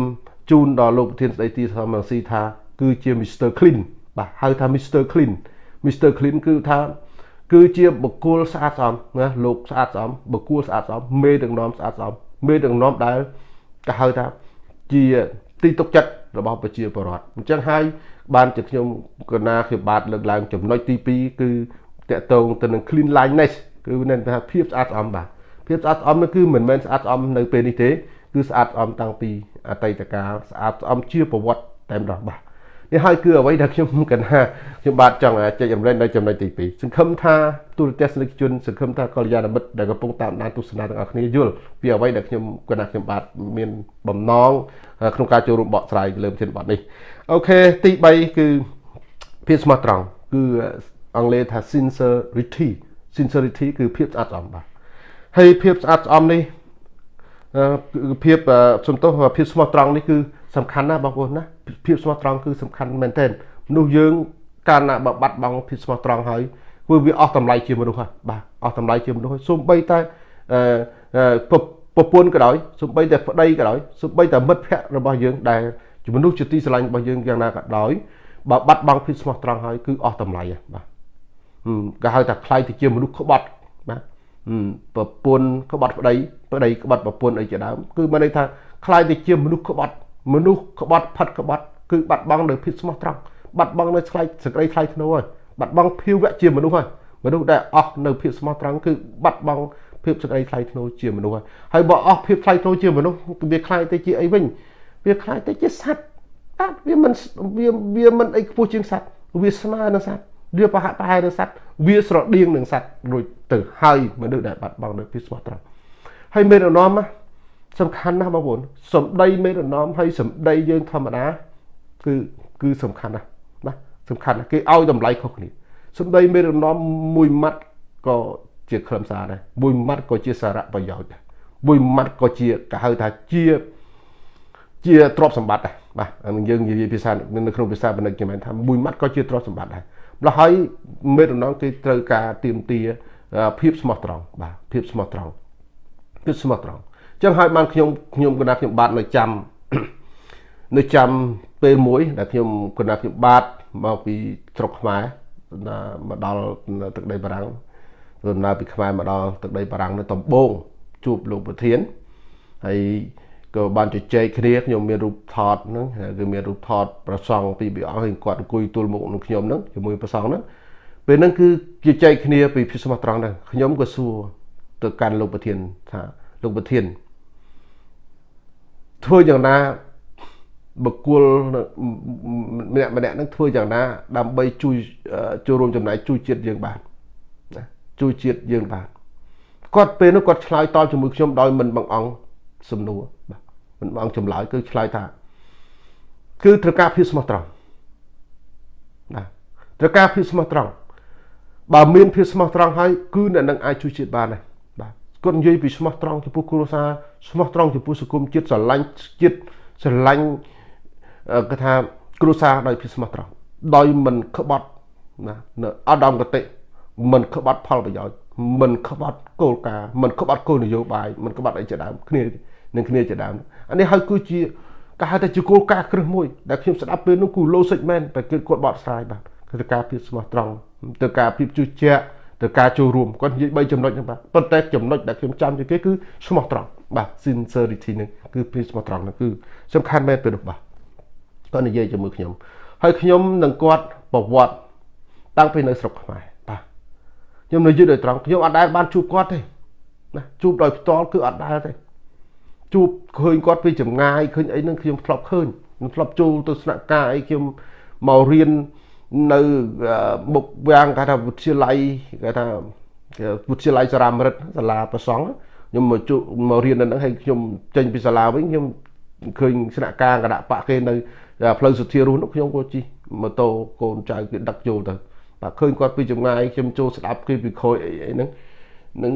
ជូនដល់លោកប្រធានស្ដីទីសមរស៊ីថាគឺជា Mr Clean បាទហៅថា Mr Clean Mr Clean គឺថា គឺជាបុគ្គលស្អាតស្អំណាលោកស្អាតស្អំបុគ្គលស្អាតស្អំមេដឹកនាំស្អាតស្អំមេដឹកនាំដែលគេហៅថាជាទីទុកចិត្តរបស់ប្រជាពលរដ្ឋអញ្ចឹងហើយបានជាខ្ញុំកណាខ្ញុំបាទលើកឡើងចំណុចទី2គឺតកតងទៅនឹង clean lineness គឺមានថាភាពស្អាតស្អំបាទភាពស្អាតស្អំនោះគឺមិនមែនស្អាតស្អំនៅពេលនេះទេគឺស្អាតស្អំតាំងពីអតីតកាលស្អាតស្អំជាប្រវត្តិតែម្ដងបាទ នេះហើយគឺអ្វីដែលខ្ញុំកណាខ្ញុំបាទចង់ចែករំលែកនៅចំណុចទី2សង្ឃឹមថាទូរទស្សនិកជនសង្ឃឹមថាកល្យាណមិត្តដែលកំពុងតាមដានទស្សនាទាំងអស់គ្នាយល់ពីអ្វីដែលខ្ញុំកណាខ្ញុំបាទមានបំណងក្នុងការចូលរួមបកស្រាយលើប្រធានបទនេះអូខេទី3គឺភាពស្មោះត្រង់គឺអង់គ្លេសថា sincerity sincerity គឺភាពស្អាតស្អំបាទហើយភាពស្អាតស្អំនេះភាពសំទោសភាពស្មោះត្រង់នេះគឺ សំខាន់ណាស់បងប្អូនណាភាពស្មោះត្រង់គឺសំខាន់មែនទែនមនុស្សយើងកាលណាបើបាត់បង់ភាពស្មោះត្រង់ហើយគឺវាអស់តម្លៃជាមនុស្សហើយបាទអស់តម្លៃជាមនុស្សហើយសូម្បីតែប្រពន្ធក៏ដោយសូម្បីតែប្តីក៏ដោយសូម្បីតែមិត្តភ័ក្តិរបស់យើងដែលជាមនុស្សជាទីស្រឡាញ់របស់យើងយ៉ាងណាក៏ដោយបើបាត់បង់ភាពស្មោះត្រង់ហើយគឺអស់តម្លៃបាទគេហៅថាខ្លាយទៅជាមនុស្សក្បត់បាទប្រពន្ធក្បត់ប្តីប្តីក្បត់ប្រពន្ធអីជាដើមគឺមានន័យថាខ្លាយទៅជាមនុស្សក្បត់ មនុស្សក្បត់ផាត់ក្បត់គឺបាត់បង់នៅភាពស្មោះត្រង់បាត់បង់នៅឆ្លៃសក្តិថ្លៃធ្នូហើយបាត់បង់ភាវៈជាមនុស្សហើយមនុស្សដែលអស់នៅភាពស្មោះត្រង់គឺបាត់បង់ភាពសក្តិថ្លៃធ្នូជាមនុស្សហើយហើយបើអស់ភាពថ្លៃធ្នូជាមនុស្សវាខ្លាយទៅជាអីវិញវាខ្លាយទៅជាសត្វអត់វាមិនវាវាមិនអីខ្ពស់ជាងសត្វវាស្មើនឹងសត្វវាប្រហាក់ប្រហែលនឹងសត្វវាស្រដៀងនឹងសត្វរួចទៅហើយមនុស្សដែលបាត់បង់នៅភាពស្មោះត្រង់ហើយមេរណម សំខាន់ណាស់បងប្អូនសំដីមេរណមហើយសំដីយើងធម្មតាគឺគឺសំខាន់ណាស់ណាសំខាន់ណាស់គេឲ្យតម្លៃខុសគ្នាសំដីមេរណមមួយម៉ាត់ក៏ជាខ្លឹមសារដែរមួយម៉ាត់ក៏ជាសារៈប្រយោជន៍ដែរមួយម៉ាត់ក៏ជាគេហៅថាជាជាទ្រព្យសម្បត្តិដែរបាទយើងនិយាយភាសានៅក្នុងភាសាបណ្ឌិតគេមែនថាមួយម៉ាត់ក៏ជាទ្រព្យសម្បត្តិដែរម្ល៉េះហើយមេរណងគេត្រូវការទៀមទាភាពស្មោះត្រង់បាទភាពស្មោះត្រង់ភាពស្មោះត្រង់ ចឹងហើយបានខ្ញុំខ្ញុំគណៈខ្ញុំបាទនៅចាំនៅចាំពេលមួយ ដែលខ្ញុំគណៈខ្ញុំបាទមកពីស្រុកខ្មែរមកដល់ទឹកដីបារាំងដំណើរពីខ្មែរមកដល់ទឹកដីបារាំងនៅតំបូងជួបលោកប្រធានហើយក៏បានជជែកគ្នាខ្ញុំមានរូបថតហ្នឹងគឺមានរូបថតប្រសង់ពីព្រះអង្គហើយគាត់អង្គុយទល់មុខនឹងខ្ញុំហ្នឹងជាមួយប្រសង់ហ្នឹងពេលហ្នឹងគឺជជែកគ្នាពីភាពស្មោះត្រង់ហ្នឹងខ្ញុំក៏សួរទៅកាន់លោកប្រធានថាលោកប្រធាន ធ្វើយ៉ាងណាបុគ្គលម្នាក់ម្នាក់នឹងធ្វើយ៉ាងណា ដើម្បីជួយចូលរួមចំណែកជួយជាតិយើងបានណាជួយជាតិយើងបានគាត់ពេលនោះគាត់ឆ្លើយតបជាមួយខ្ញុំដោយមិនបង្អង់សំណួរបាទមិនបង្អង់ចម្លើយគឺឆ្លើយថា គឺត្រូវការភាពស្មោះត្រង់ណាត្រូវការភាពស្មោះត្រង់បើមានភាពស្មោះត្រង់ហើយគឺអ្នកនឹងអាចជួយជាតិបានដែរបាទ គាត់និយាយពីស្មោះត្រង់ចំពោះគ្រួសារស្មោះត្រង់ចំពោះសង្គមជាតិស្រឡាញ់ជាតិស្រឡាញ់គេថាគ្រួសារដោយភាពស្មោះត្រង់ដោយមិនក្បត់ណានៅអត់ដំកតិមិនក្បត់ផលប្រយោជន៍មិនក្បត់គោលការណ៍មិនក្បត់គោលនយោបាយមិនក្បត់អីជាដើមគ្នានឹងគ្នាជាដើមអានេះហើយគឺជាគេហៅថាជាគោលការណ៍គ្រឹះមួយដែលខ្ញុំស្ដាប់ពេលនោះគឺ logic មែនតែគឺគាត់បកស្រាយបាទគឺការភាពស្មោះត្រង់ទៅការភាពជឿជាក់ ទៅការចូលរួមគាត់និយាយ3ចំណុចហ្នឹងបាទប៉ុន្តែចំណុចដែលខ្ញុំចាំជាងគេគឺស្មោះត្រង់បាទ sincerity ហ្នឹងគឺភាពស្មោះត្រង់ហ្នឹងគឺសំខាន់មែនពេលនោះបាទគាត់និយាយជាមួយខ្ញុំហើយខ្ញុំនឹងគាត់ប្រវត្តិតាំងពីនៅស្រុកខ្មែរបាទខ្ញុំនិយាយដោយត្រង់ខ្ញុំអត់ដែលបានជួបគាត់ទេណាជួបដោយផ្ទាល់គឺអត់ដែលទេជួបឃើញគាត់ពីចម្ងាយឃើញអីហ្នឹងខ្ញុំធ្លាប់ឃើញខ្ញុំធ្លាប់ចូលទៅស្នាក់ការអីខ្ញុំមករៀន នៅមុខវាំងគេថាវិទ្យាល័យគេថាវិទ្យាល័យសារាមរិទ្ធសាលាប្រសង់ខ្ញុំមកជួមករៀននៅហ្នឹងហើយខ្ញុំចេញពីសាលាវិញខ្ញុំឃើញស្នាក់ការគណៈបកគេនៅផ្លូវសុធារស់នោះខ្ញុំក៏ជិះម៉ូតូកូនចៅគេដឹកចូលទៅបាទឃើញគាត់ពីចម្ងាយខ្ញុំចូលស្ដាប់គេពីក្រោយអីអីហ្នឹងនឹង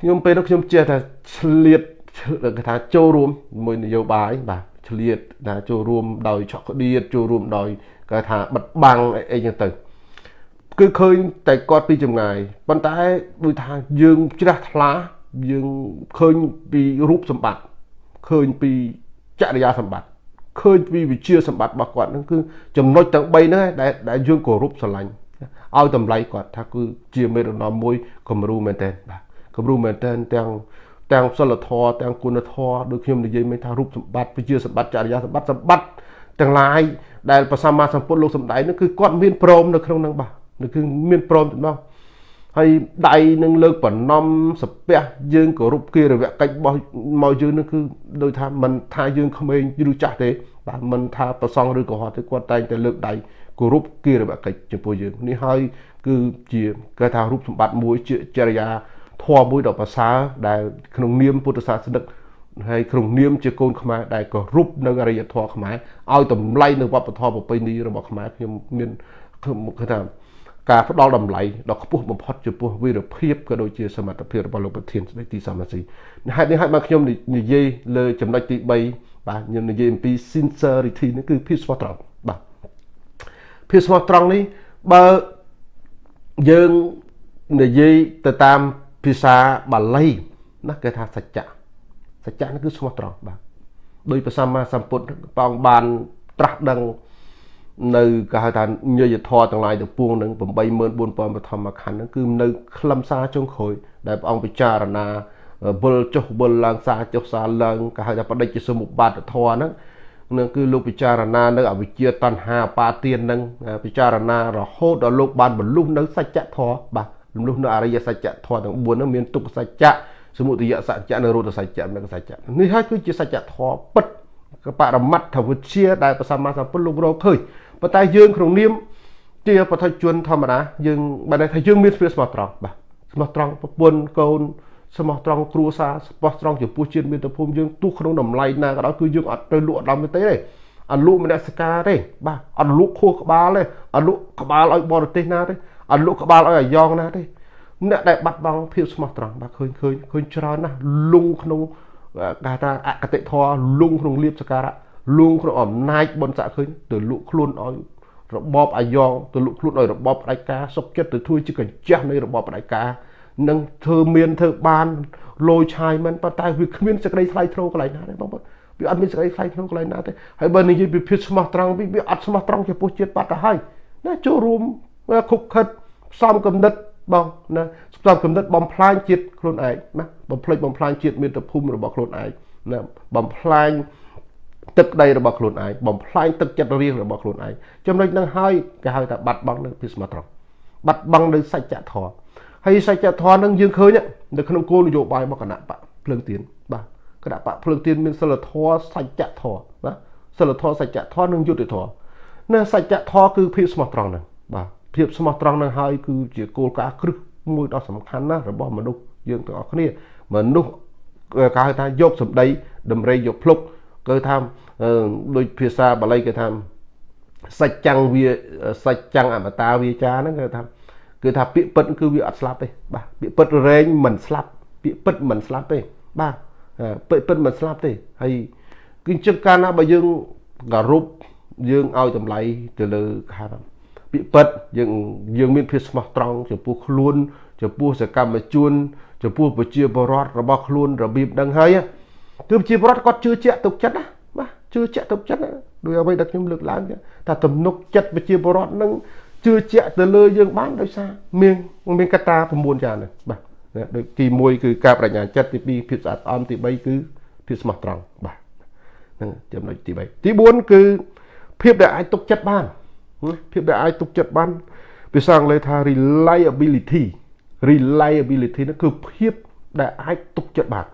ខ្ញុំពេលនោះខ្ញុំចេះថាឆ្លៀតគេថាចូលរួមមួយនយោបាយបាទឆ្លៀតថាចូលរួមដោយឆក់ក្តៀតចូលរួមដោយ គេថាបិទបាំងអីចឹងទៅគឺឃើញតែគាត់ពីចម្ងាយប៉ុន្តែដូចថាយើងជ្រះថ្លាយើងឃើញពីរូបសម្បត្តិឃើញពីចរិយាសម្បត្តិឃើញពីវិជាសម្បត្តិរបស់គាត់ហ្នឹងគឺចំណុចទាំង3ហ្នឹងដែលដែលយើងគោរពស្រឡាញ់ឲ្យតម្លៃគាត់ថាគឺជាមេរណមមួយគំរូមែនតើបាទគំរូមែនតើទាំងទាំងសិលធម៌ទាំងគុណធម៌ដូចខ្ញុំនិយាយមិញថារូបសម្បត្តិវិជាសម្បត្តិចរិយាសម្បត្តិសម្បត្តិទាំងឡាយ ដែលព្រះសម្មាសម្ពុទ្ធលោកសម្ដែងនោះគឺគាត់មានព្រមនៅក្នុងនឹងបាទគឺមានព្រមទាំងនោះហើយដៃនឹងលើកបំណំសាពះយើងគោរពគិរវកិច្ចរបស់មកយើងនឹងគឺដូចថាមិនថាយើងក្មេងឬចាស់ទេបាទមិនថាប្រសងឬកុហកទេគាត់តែងតែលើកដៃគោរពគិរវកិច្ចចំពោះយើងនេះហើយគឺជាគេថារូបសម្បត្តិមួយជាចរិយាធម៌មួយដ៏ប្រសើរដែលក្នុងនាមពុទ្ធសាសនិក ហើយក្នុងនាមជាកូនខ្មែរដែលគោរពនៅអរិយធម៌ខ្មែរឲ្យតម្លៃនៅវប្បធម៌ប្រពៃណីរបស់ខ្មែរខ្ញុំមានគឺថាការផ្ដល់តម្លៃដ៏ខ្ពស់បំផុតចំពោះវីរភាពក៏ដូចជាសមត្ថភាពរបស់លោកប្រធានស្ដីទីសំរាសីហេតុនេះហើយមកខ្ញុំនិយាយលើចំណុចទី3បាទខ្ញុំនិយាយអំពី sincerity នេះគឺភាពស្មោះត្រង់បាទភាពស្មោះត្រង់នេះបើយើងនិយាយទៅតាមភាសាបាលីណាគេថាសច្ចៈ សច្ចៈនេះគឺស្មោះត្រង់បាទដោយព្រះសម្មាសម្ពុទ្ធព្រះអង្គបានត្រាស់ដឹងនៅគេហៅថាញយធរទាំងឡាយទាំងពួងនឹង84000បឋមខណ្ឌហ្នឹងគឺនៅខ្លឹមសារចុងក្រោយដែលព្រះអង្គពិចារណាវិលចុះវិលឡើងសារចុះសារឡើងគេហៅថាបដិជ្ជសមុបាទធរហ្នឹងនឹងគឺលោកពិចារណានៅអវិជ្ជាតណ្ហាបាទាននឹងពិចារណារហូតដល់លោកបានបរលុះនៅសច្ចធម៌បាទលំលុះនៅអរិយសច្ចធម៌ទាំង4ហ្នឹងមានទុក្ខសច្ចៈ សមុទយសច្ចៈនិងរោធសច្ចៈនិងសច្ចៈនេះហើយគឺជាសច្ចធម៌ពិតបរមត្ថវិជ្ជាដែលព្រះសម្មាសម្ពុទ្ធលោករកឃើញប៉ុន្តែយើងក្នុងនាមជាបឋិជនធម្មតាយើងបានថាយើងមានស្មារតីស្មោះត្រង់បាទស្មោះត្រង់ប្រពន្ធកូនស្មោះត្រង់គ្រួសារស្មោះត្រង់ចំពោះជាតិមាតុភូមិយើងទោះក្នុងតម្លៃណាក៏ដោយគឺយើងអត់ទៅលក់អត់ដល់ទេទេអត់លក់មនសិការទេបាទអត់លក់ខួរក្បាលទេអត់លក់ក្បាលឲ្យបរទេសណាទេអត់លក់ក្បាលឲ្យអាយ៉ងណាទេ អ្នកដែលបាត់បង់ភាពស្មោះត្រង់បាទឃើញឃើញឃើញច្រើនណាស់លងក្នុងគេថាអកតិធម៌លងក្នុងលៀបសការៈលងក្នុងអំណាចបនស័កឃើញទៅលក់ខ្លួនឲ្យរបបអាយ៉ងទៅលក់ខ្លួនឲ្យរបបផ្ដាច់ការសុកចិត្តទៅធ្វើជាកញ្ចាស់នៃរបបផ្ដាច់ការនឹងធ្វើមានធ្វើបានលោឆាយមិនប៉ុន្តែវាគ្មានសេចក្តីថ្លៃថ្នូរកន្លែងណាទេបងប្អូនវាអត់មានសេចក្តីថ្លៃថ្នូរកន្លែងណាទេហើយបើនិយាយពីភាពស្មោះត្រង់វាអត់ស្មោះត្រង់ចំពោះជាតិបាត់ទៅហើយណាចូលរួមខុបខិតផ្សំកំណត់ បងណាផ្សំកំណត់បំផ្លាញជាតិខ្លួនឯងណាបំផ្លិចបំផ្លាញជាតិមាតុភូមិរបស់ខ្លួនឯងណាបំផ្លាញទឹកដីរបស់ខ្លួនឯងបំផ្លាញទឹកចិត្តរៀងរបស់ខ្លួនឯងចំណុចហ្នឹងហើយគេហៅថាបាត់បង់នៅពីស្មោះត្រង់បាត់បង់នៅសច្ចធម៌ហើយសច្ចធម៌ហ្នឹងយើងឃើញនៅក្នុងគោលនយោបាយរបស់គណៈបកភ្លើងទៀនបាទគណៈបកភ្លើងទៀនមានសិលធម៌សច្ចធម៌បាទសិលធម៌សច្ចធម៌និងយុត្តិធម៌នៅសច្ចធម៌គឺភាពស្មោះត្រង់ហ្នឹងបាទ ភាពស្មោះត្រង់ហ្នឹងហើយគឺជាគោលការណ៍គ្រឹះមួយដ៏សំខាន់ណាស់របស់មនុស្សយើងទាំងអស់គ្នាមនុស្សគេហៅថាយកសម្ដីតម្រេយកភ្លុកគឺថាដូចភាសាបាលីគេថាសច្ចੰវាសច្ចੰអមតាវាចាហ្នឹងគេថាគឺថាពាក្យពិតគឺវាអត់ស្លាប់ទេបាទពាក្យពិតរែងមិនស្លាប់ពាក្យពិតមិនស្លាប់ទេបាទពាក្យពិតមិនស្លាប់ទេហើយគឺអញ្ចឹងកាលណាបើយើងគោរពយើងឲ្យតម្លៃទៅលើខាង ពាក្យពិតយើងយើងមានភាពស្មោះត្រង់ចំពោះខ្លួនចំពោះសកម្មជនចំពោះប្រជាពលរដ្ឋរបស់ខ្លួនរបៀបដឹងហើយគឺប្រជាពលរដ្ឋគាត់ជឿជាក់ទុកចិត្តណាបាទជឿជាក់ទុកចិត្តដោយអ្វីដែលខ្ញុំលើកឡើងថាទំនុកចិត្តប្រជាពលរដ្ឋនឹងជឿជាក់ទៅលើយើងបានដោយសារមានមានកត្តា9យ៉ាងនេះបាទដូចទី1គឺការបញ្ញាចិត្តទី2ភាពស្អាតស្អំទី3គឺភាពស្មោះត្រង់បាទហ្នឹងចំណុចទី3ទី4គឺភាពដែលអាចទុកចិត្តបាន ភាពដែលអាចទុកចិត្តបានភាសាអង់គ្លេសថា reliability reliability នោះគឺភាពដែលអាចទុកចិត្តបាន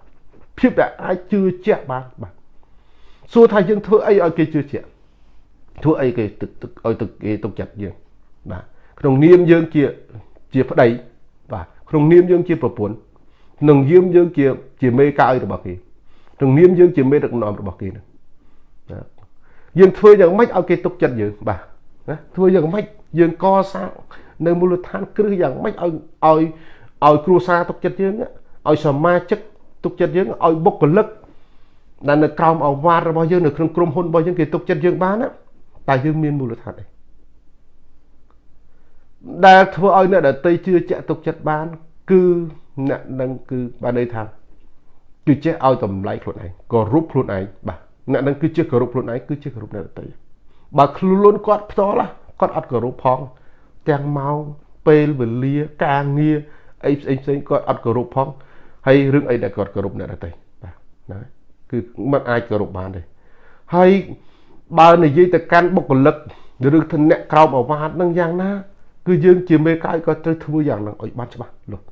ភាពដែលអាចជឿជាក់បានបាទសួរថាយើងធ្វើអីឲ្យគេជឿជាក់ធ្វើអីគេទឹកឲ្យទឹកគេទុកចិត្តយើងបាទក្នុងនាមយើងជាជាប្តីបាទក្នុងនាមយើងជាប្រពន្ធក្នុងនាមយើងជាជាមេកាយរបស់គេក្នុងនាមយើងជាមេដឹកនាំរបស់គេណាយើងធ្វើយ៉ាងម៉េចឲ្យគេទុកចិត្តយើងបាទ ណាធ្វើយ៉ាងម៉េចយើងកសាងនៅមូលដ្ឋានគ្រឹះយ៉ាងម៉េចឲ្យឲ្យឲ្យគ្រួសារទុកចិត្តយើងឲ្យសមាជិកទុកចិត្តយើងឲ្យបុគ្គលិកដែលនៅក្រោមអវាទរបស់យើងនៅក្នុងក្រុមហ៊ុនរបស់យើងគេទុកចិត្តយើងបានណាតែយើងមានមូលដ្ឋានអីដែលធ្វើឲ្យអ្នកដតីជឿជាក់ទុកចិត្តបាន គឺអ្នកនឹងគឺបានន័យថាគឺចេះឲ្យតម្លៃខ្លួនឯងគោរពខ្លួនឯងបាទអ្នកនឹងគឺជាគោរពខ្លួនឯងគឺជាគោរពអ្នកដតី បើខ្លួនគាត់ផ្ទាល់គាត់អត់គោរពផង ទាំងម៉ោងពេលវេលាការងារអីផ្សេងផ្សេងគាត់អត់គោរពផងហើយរឿងអីដែលគាត់គោរពអ្នកដតីបាទណាគឺមិនអាចគោរពបានទេហើយបើនិយាយទៅកាន់បុគ្គលិកឬទៅអ្នកក្រោមអាវ៉ាតនឹងយ៉ាងណា គឺយើងជាមេកាយក៏ត្រូវធ្វើយ៉ាងហ្នឹងឲ្យបានច្បាស់លាស់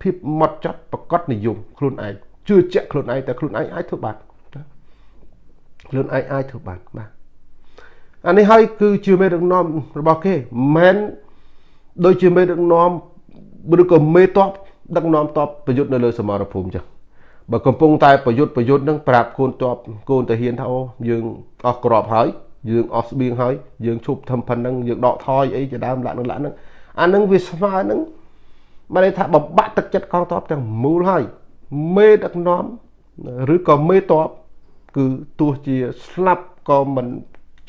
ភាពម៉ត់ចត់ប្រកបនិយមខ្លួនឯងជឿជាក់ខ្លួនឯងតែខ្លួនឯងអាចធ្វើបានខ្លួនឯងអាចធ្វើបានបាទ អានេះហើយគឺជាមេដឹកនាំរបស់គេមិនមែនដូចជាមេដឹកនាំឬក៏មេតបដឹកនាំតបប្រយុទ្ធនៅលើសមរភូមិចឹងបើកំពុងតែប្រយុទ្ធប្រយុទ្ធនឹងប្រាប់កូនតបកូនតាហ៊ានថាអូយើងអស់ក្របហើយយើងអស់ស្បៀងហើយយើងឈប់ធ្វើប៉ុណ្ណឹងយើងដកថយអីជាដើមលាក់នឹងលាក់នឹងអានឹងវាស្មើនឹងបានន័យថាបបាក់ទឹកចិត្តកងតបទាំងមូលហើយមេដឹកនាំឬក៏មេតបគឺទោះជាស្លាប់ក៏មិន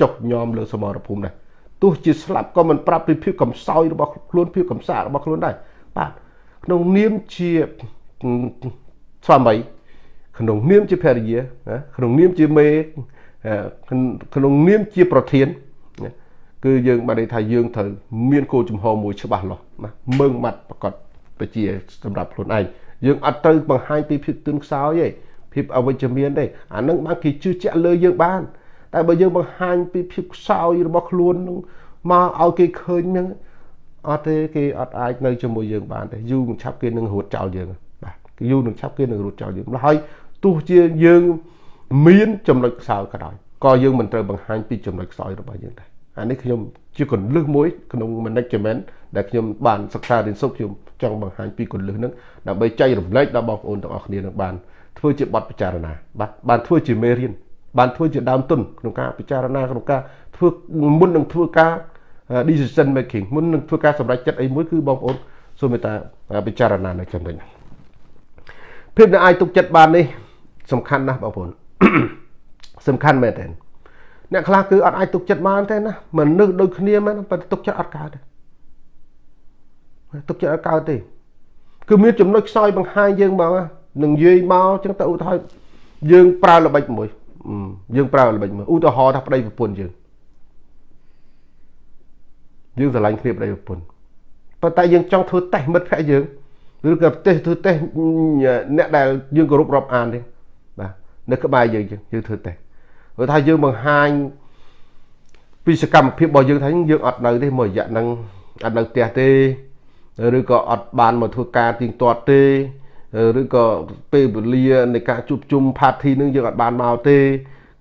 ចុកញោមលើសមរភូមិដែរទោះជាស្លាប់ក៏មិនប្រាប់ពីភាពកំសោយរបស់ខ្លួនភាពកំសារបស់ខ្លួនដែរបាទក្នុងនាមជាស្វាមីក្នុងនាមជាភរិយាក្នុងនាមជាមេក្នុងនាមជាប្រធានគឺយើងបានន័យថាយើងត្រូវមានគោលចំហមួយច្បាស់លាស់ណាមើងម៉ាត់ប្រកបបជាសម្រាប់ខ្លួនឯងយើងអត់ត្រូវបង្ហាញពីភាពទន់ខ្សោយទេភាពអវិជ្ជមានទេអានឹងបានគេជឿជាក់លើយើងបាន តែបើយើងបង្ហាញពីភាពខ្សោយរបស់ខ្លួននឹងមកឲ្យគេឃើញហ្នឹងអត់ទេគេអត់អាចនៅជាមួយយើងបានទេយូរនឹងឆាប់គេនឹងរត់ចោលយើងបាទគេយូរនឹងឆាប់គេនឹងរត់ចោលយើងហើយទោះជាយើងមានចំណុចខ្សោយក៏ដោយក៏យើងមិនត្រូវបង្ហាញពីចំណុចខ្សោយរបស់យើងដែរអានេះខ្ញុំជាកលឹះមួយក្នុង management ដែលខ្ញុំបានសិក្សារៀនសូត្រខ្ញុំចង់បង្ហាញពីកលឹះហ្នឹងដើម្បីចែករំលែកដល់បងប្អូនទាំងអស់គ្នានឹងបានធ្វើជាបទពិចារណាបាទបានធ្វើជាមេរៀន បានធ្វើជាដើមទុនក្នុងការពិចារណាក្នុងការធ្វើមុននឹងធ្វើការ decision making មុននឹងធ្វើការសម្រេចចិត្តអីមួយគឺបងប្អូនសូមមេត្តាពិចារណានៅចំណុចនេះភាពដែលអាចទុកចិត្តបាននេះសំខាន់ណាស់បងប្អូនសំខាន់មែនទេអ្នកខ្លះគឺអត់អាចទុកចិត្តបានទេណាមនុស្សដូចគ្នាមែនប៉ុន្តែទុកចិត្តអត់កើតទេទុកចិត្តអត់កើតទេគឺមានចំណុចខ្សោយបង្ហាញយើងមកនឹងនិយាយមកចឹងទៅឧទាហរណ៍យើងប្រើល្បិចមួយ យើងប្រើល្បិចមួយឧទាហរណ៍ថាប្តីប្រពន្ធយើងយើងស្រឡាញ់គ្នាប្តីប្រពន្ធប៉ុន្តែយើងចង់ធ្វើតេស្តមិត្តភក្តិយើងឬក៏តេស្តធ្វើតេស្តអ្នកដែលយើងគោរពរាប់អានទេបាទនៅក្បែរយើងយើងធ្វើតេស្តព្រោះថាយើងបង្ហាញពីសកម្មភាពរបស់យើងថាយើងអត់នៅទេមួយរយៈហ្នឹងអត់នៅផ្ទះទេឬក៏អត់បានមកធ្វើការទៀងទាត់ទេ ឬក៏ពេលវេលានៃការជួបជុំ party នឹងយើងអត់បានមកទេ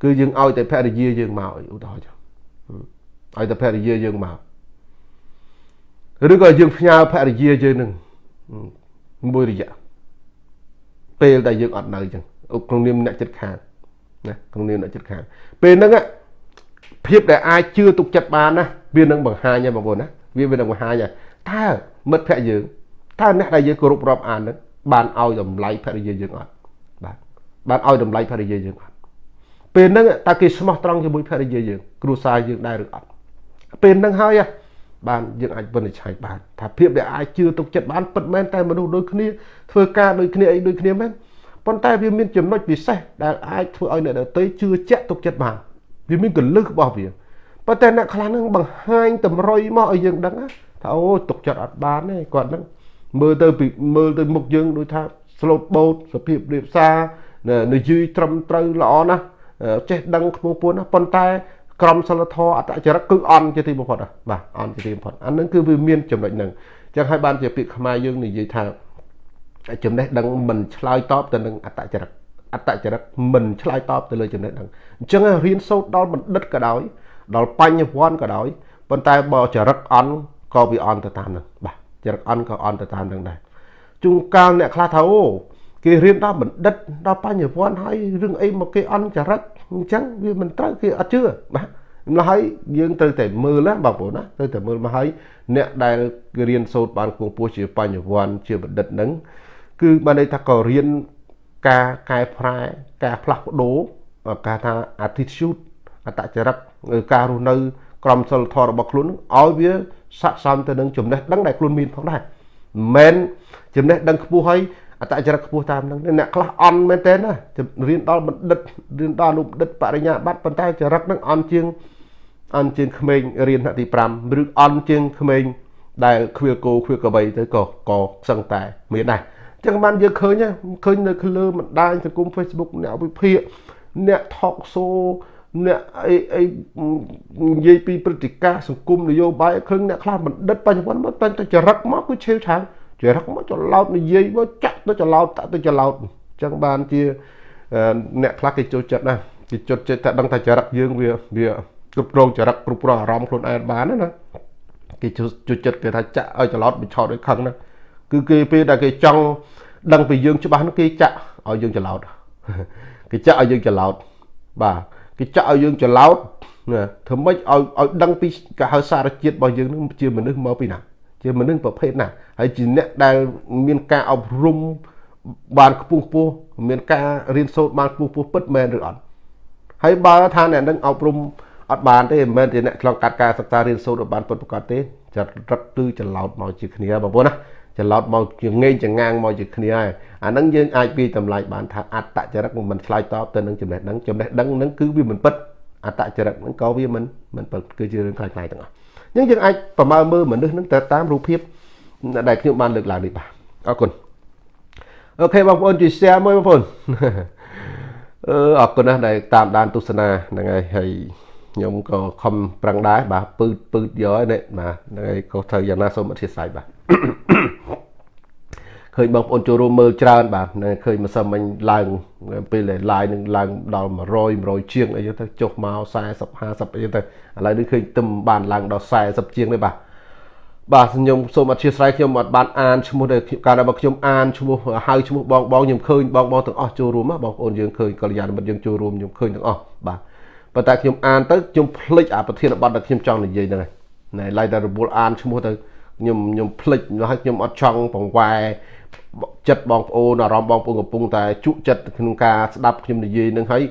គឺយើងឲ្យតែភរិយាយើងមកឧទាហរណ៍ចុះឲ្យតែភរិយាយើងមកឬក៏យើងផ្ញើភរិយាយើងនឹងមួយរយៈពេលដែលយើងអត់នៅអញ្ចឹងក្នុងនាមអ្នកចិត្តខាងណាក្នុងនាមអ្នកចិត្តខាងពេលហ្នឹងភាពដែលអាចជឿទុកចិត្តបានណាវានឹងបង្ហាញហើយបងប្អូនណាវាវានឹងបង្ហាញហើយតើមិត្តភ័ក្តិយើងតើអ្នកដែលយើងគោរពរាប់អានហ្នឹង បានឲ្យតម្លៃភរិយាយើងអត់បាទបានឲ្យតម្លៃភរិយាយើងអត់ពេលហ្នឹងតើគេស្មោះត្រង់ជាមួយភរិយាយើងគ្រួសារយើងដែរឬអត់ពេលហ្នឹងហើយបានយើងអាចវិនិច្ឆ័យបានថាភាពដែលអាចជឿទុកចិត្តបានពិតមែនតែមនុស្សដូចគ្នាធ្វើការដូចគ្នាអីដូចគ្នាមែនប៉ុន្តែវាមានចំណុចពិសេសដែលអាចធ្វើឲ្យអ្នកដទៃជឿជាក់ទុកចិត្តបានវាមានកលឹះរបស់វាប៉ុន្តែអ្នកខ្លះនឹងបង្ហាញតម្រុយមកឲ្យយើងដឹងថាអូទុកចិត្តអត់បានទេគាត់នឹង មើលទៅពីមើលទៅមុខយើងដូចថា slot boat សភាពរៀបសារនិយាយត្រឹមត្រូវល្អណាស់ចេះដឹងខ្ពស់ពួនណាប៉ុន្តែ ក្រមសិលធម៌អតចរិតគឺអន់ជាទីបំផុតបាទអន់ជាទីបំផុតអានឹងគឺវាមានចំណុចហ្នឹងអញ្ចឹងហើយបានជាពាក្យខ្មែរយើងនិយាយថាចំណេះដឹងមិនឆ្លើយតបទៅនឹងអតចរិតអតចរិតមិនឆ្លើយតបទៅលើចំណេះដឹងអញ្ចឹងរៀនសូត្រដល់បណ្ឌិតក៏ដោយដល់បញ្ញវន្តក៏ដោយប៉ុន្តែបើចរិតអន់ក៏វាអន់ទៅតាមហ្នឹងបាទ ចរិតអន់ក៏អន់ទៅតាមហ្នឹងដែរជួនកាលអ្នកខ្លះថាអូគេរៀនដល់បណ្ឌិតដល់បញ្ញវន្តហើយរឿងអីមកគេអន់ចរិតអញ្ចឹងវាមិនត្រូវគេអត់ជឿបាទម្ល៉េះហើយយើងត្រូវតែមើលណាបងប្អូនណាត្រូវតែមើលមកហើយអ្នកដែលរៀនសូត្របានគង់ពោះជាបញ្ញវន្តជាបណ្ឌិតហ្នឹងគឺបានន័យថាក៏រៀនការកែប្រែការផ្លាស់ប្ដូរការថា attitude អត្តចរិតការរស់នៅក្រមសីលធម៌របស់ខ្លួនឲ្យវា ស័ក្តិសមទៅនឹងចំណេះដឹងដែលខ្លួនមានផងដែរមិនមែនចំណេះដឹងខ្ពស់ហើយអតចរិតខ្ពស់តាមហ្នឹងអ្នកខ្លះអន់មែនទេណារៀនដល់បណ្ឌិតរៀនដល់អនុបណ្ឌិតបរិញ្ញាបត្រប៉ុន្តែចរិតហ្នឹងអន់ជាងអន់ជាងក្មេងរៀនថ្នាក់ទី5ឬអន់ជាងក្មេងដែលខ្វៀលគោខ្វៀលក្របីទៅក៏ក៏សឹងតែមានដែរអញ្ចឹងបានយើងឃើញឃើញនៅលើបណ្ដាញសង្គម Facebook អ្នកវិភាគអ្នក talk show អ្នកអីអីនិយាយពីព្រឹត្តិការណ៍សង្គមនយោបាយឃើញអ្នកខ្លះបណ្ឌិតបញ្ញវន្តមកតែចរិតមកគឺឆេវឆាវចរិតមកចឡោតនិយាយមកចាក់ទៅចឡោតតាក់ទៅចឡោតអញ្ចឹងបានជាអ្នកខ្លះគេចូលចិត្តណាគេចុតចិត្តតែដឹងថាចរិតយើងវាវាគ្រប់គ្រងចរិតគ្រប់គ្រងអារម្មណ៍ខ្លួនឯងបានណាគេជួយចិត្តគេថាចាក់ឲ្យចឡោតបញ្ឆោតឲ្យខឹងណាគឺគេពេលដែលគេចង់ដឹងពីយើងច្បាស់នោះគេចាក់ឲ្យយើងចឡោតគេចាក់ឲ្យយើងចឡោតបាទ គេចាក់ឲ្យយើងចឡោតណាធ្វើម៉េចឲ្យឲ្យដឹងពីកាហៅសារជាតិរបស់យើងនឹងជាមនុស្សមកពីណាជាមនុស្សប្រភេទណាហើយជាអ្នកដែលមានការអប់រំបានខ្ពស់ខ្ពស់មានការរៀនសូត្របានខ្ពស់ខ្ពស់ពិតមែនឬអត់ហើយបើថាអ្នកនឹងអប់រំអត់បានទេមិនមែនជាអ្នកឆ្លងកាត់ការសិក្សារៀនសូត្របានពិតប្រាកដទេចាត់រឹកគឺច្រឡោតមកជាគ្នាបងប្អូនណាច្រឡោតមកជាងែងចងាងមកជាគ្នាហើយ អាហ្នឹងយើងអាចពីតម្លៃបានថាអត្តចរិតមិនឆ្លើយតបទៅនឹងចំណេះដឹងចំណេះដឹងហ្នឹងគឺវាមិនពិតអត្តចរិតហ្នឹងក៏វាមិនមិនពិតគឺជារឿងខ្លាំងៗទាំងអស់អញ្ចឹងយើងអាចប្រមើលមើលមនុស្សហ្នឹងទៅតាមរូបភាពដែលខ្ញុំបានលើកឡើងនេះបាទអរគុណអូខេបងប្អូនជួយ share មួយបងប្អូនអឺអរគុណណាស់ដែលតាមដានទស្សនាហ្នឹងហើយហើយខ្ញុំក៏ខំប្រឹងដែរបាទពឺតពឺតយកហើយនេះបាទហ្នឹងហើយក៏ត្រូវយ៉ាងណាសូមអធិស្ឋានបាទ ឃើញបងប្អូនចូលរួមមើលច្រើនបាទឃើញម្សិលមិញឡើងពេលដែល live នឹងឡើងដល់100 100ជាងអីទៅចុះមក40 50អីទៅឥឡូវនេះឃើញទឹមបានឡើងដល់40ជាងនេះបាទបាទខ្ញុំសូមអធិស្ឋានខ្ញុំអត់បានអានឈ្មោះដែលកាលដែលខ្ញុំអានឈ្មោះហៅឈ្មោះបងបងខ្ញុំឃើញបងបងទាំងអស់ចូលរួមបងប្អូនយើងឃើញកល្យាណមិត្តយើងចូលរួមខ្ញុំឃើញទាំងអស់បាទប៉ុន្តែខ្ញុំអានទៅខ្ញុំភ្លេចអាប្រធានបទដែលខ្ញុំចង់និយាយហ្នឹងហើយណែឡៃតែរបួលអានឈ្មោះទៅ ខ្ញុំខ្ញុំភ្លេចហើយខ្ញុំអត់ចង់បង្វែរចិត្តបងប្អូនអារម្មណ៍បងប្អូនកំពុងតែជក់ចិត្តក្នុងការស្ដាប់ខ្ញុំនិយាយនឹងហើយ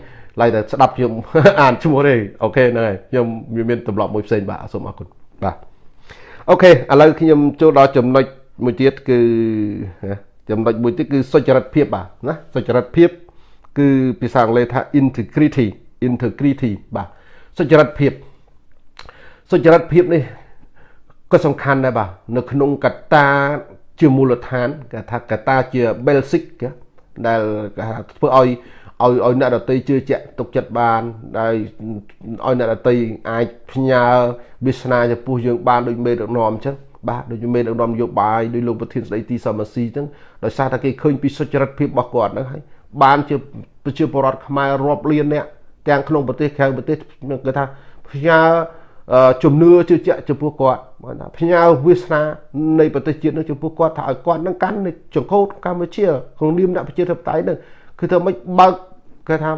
like តែស្ដាប់ខ្ញុំអានឈ្មោះទេ OK ហ្នឹងហើយខ្ញុំវាមានទម្លាប់មួយផ្សេងបាទសូមអរគុណបាទ OK ឥឡូវខ្ញុំចូលដល់ចំណុចមួយទៀតគឺចំណុចមួយទៀតគឺសុចរិតភាពបាទណាសុចរិតភាពគឺភាសាអង់គ្លេសថា integrity integrity បាទសុចរិតភាពសុចរិតភាពនេះ ក៏សំខាន់ដែរបាទនៅក្នុងកត្តាជាមូលដ្ឋានគេថាកត្តាជា basic ដែលគេថាធ្វើឲ្យឲ្យឲ្យអ្នកដតីជឿជាក់ទុកចិត្តបានហើយឲ្យអ្នកដតីអាចផ្ញើវាសនាចំពោះយើងបានដូចមេដឹកនាំអញ្ចឹងបាទដូចមេដឹកនាំនយោបាយដូចលោកប្រធានស្ដីទីសមស៊ីអញ្ចឹងដោយសារតែគេឃើញពីសុចរិតភាពរបស់គាត់ហ្នឹងហើយបានជាប្រជាពលរដ្ឋខ្មែររាប់លានអ្នកទាំងក្នុងប្រទេសក្រៅប្រទេសគេថាផ្ញើ ជំនឿជឿជាក់ចំពោះគាត់បើថាផ្ញើវាសនានៃប្រទេសជាតិនឹងចំពោះគាត់ថាឲ្យគាត់នឹងកាន់ចង្កូតកម្ពុជាក្នុងនាមអ្នកប្រជាធិបតេយ្យនឹងគឺធ្វើម៉េចបើកគេថា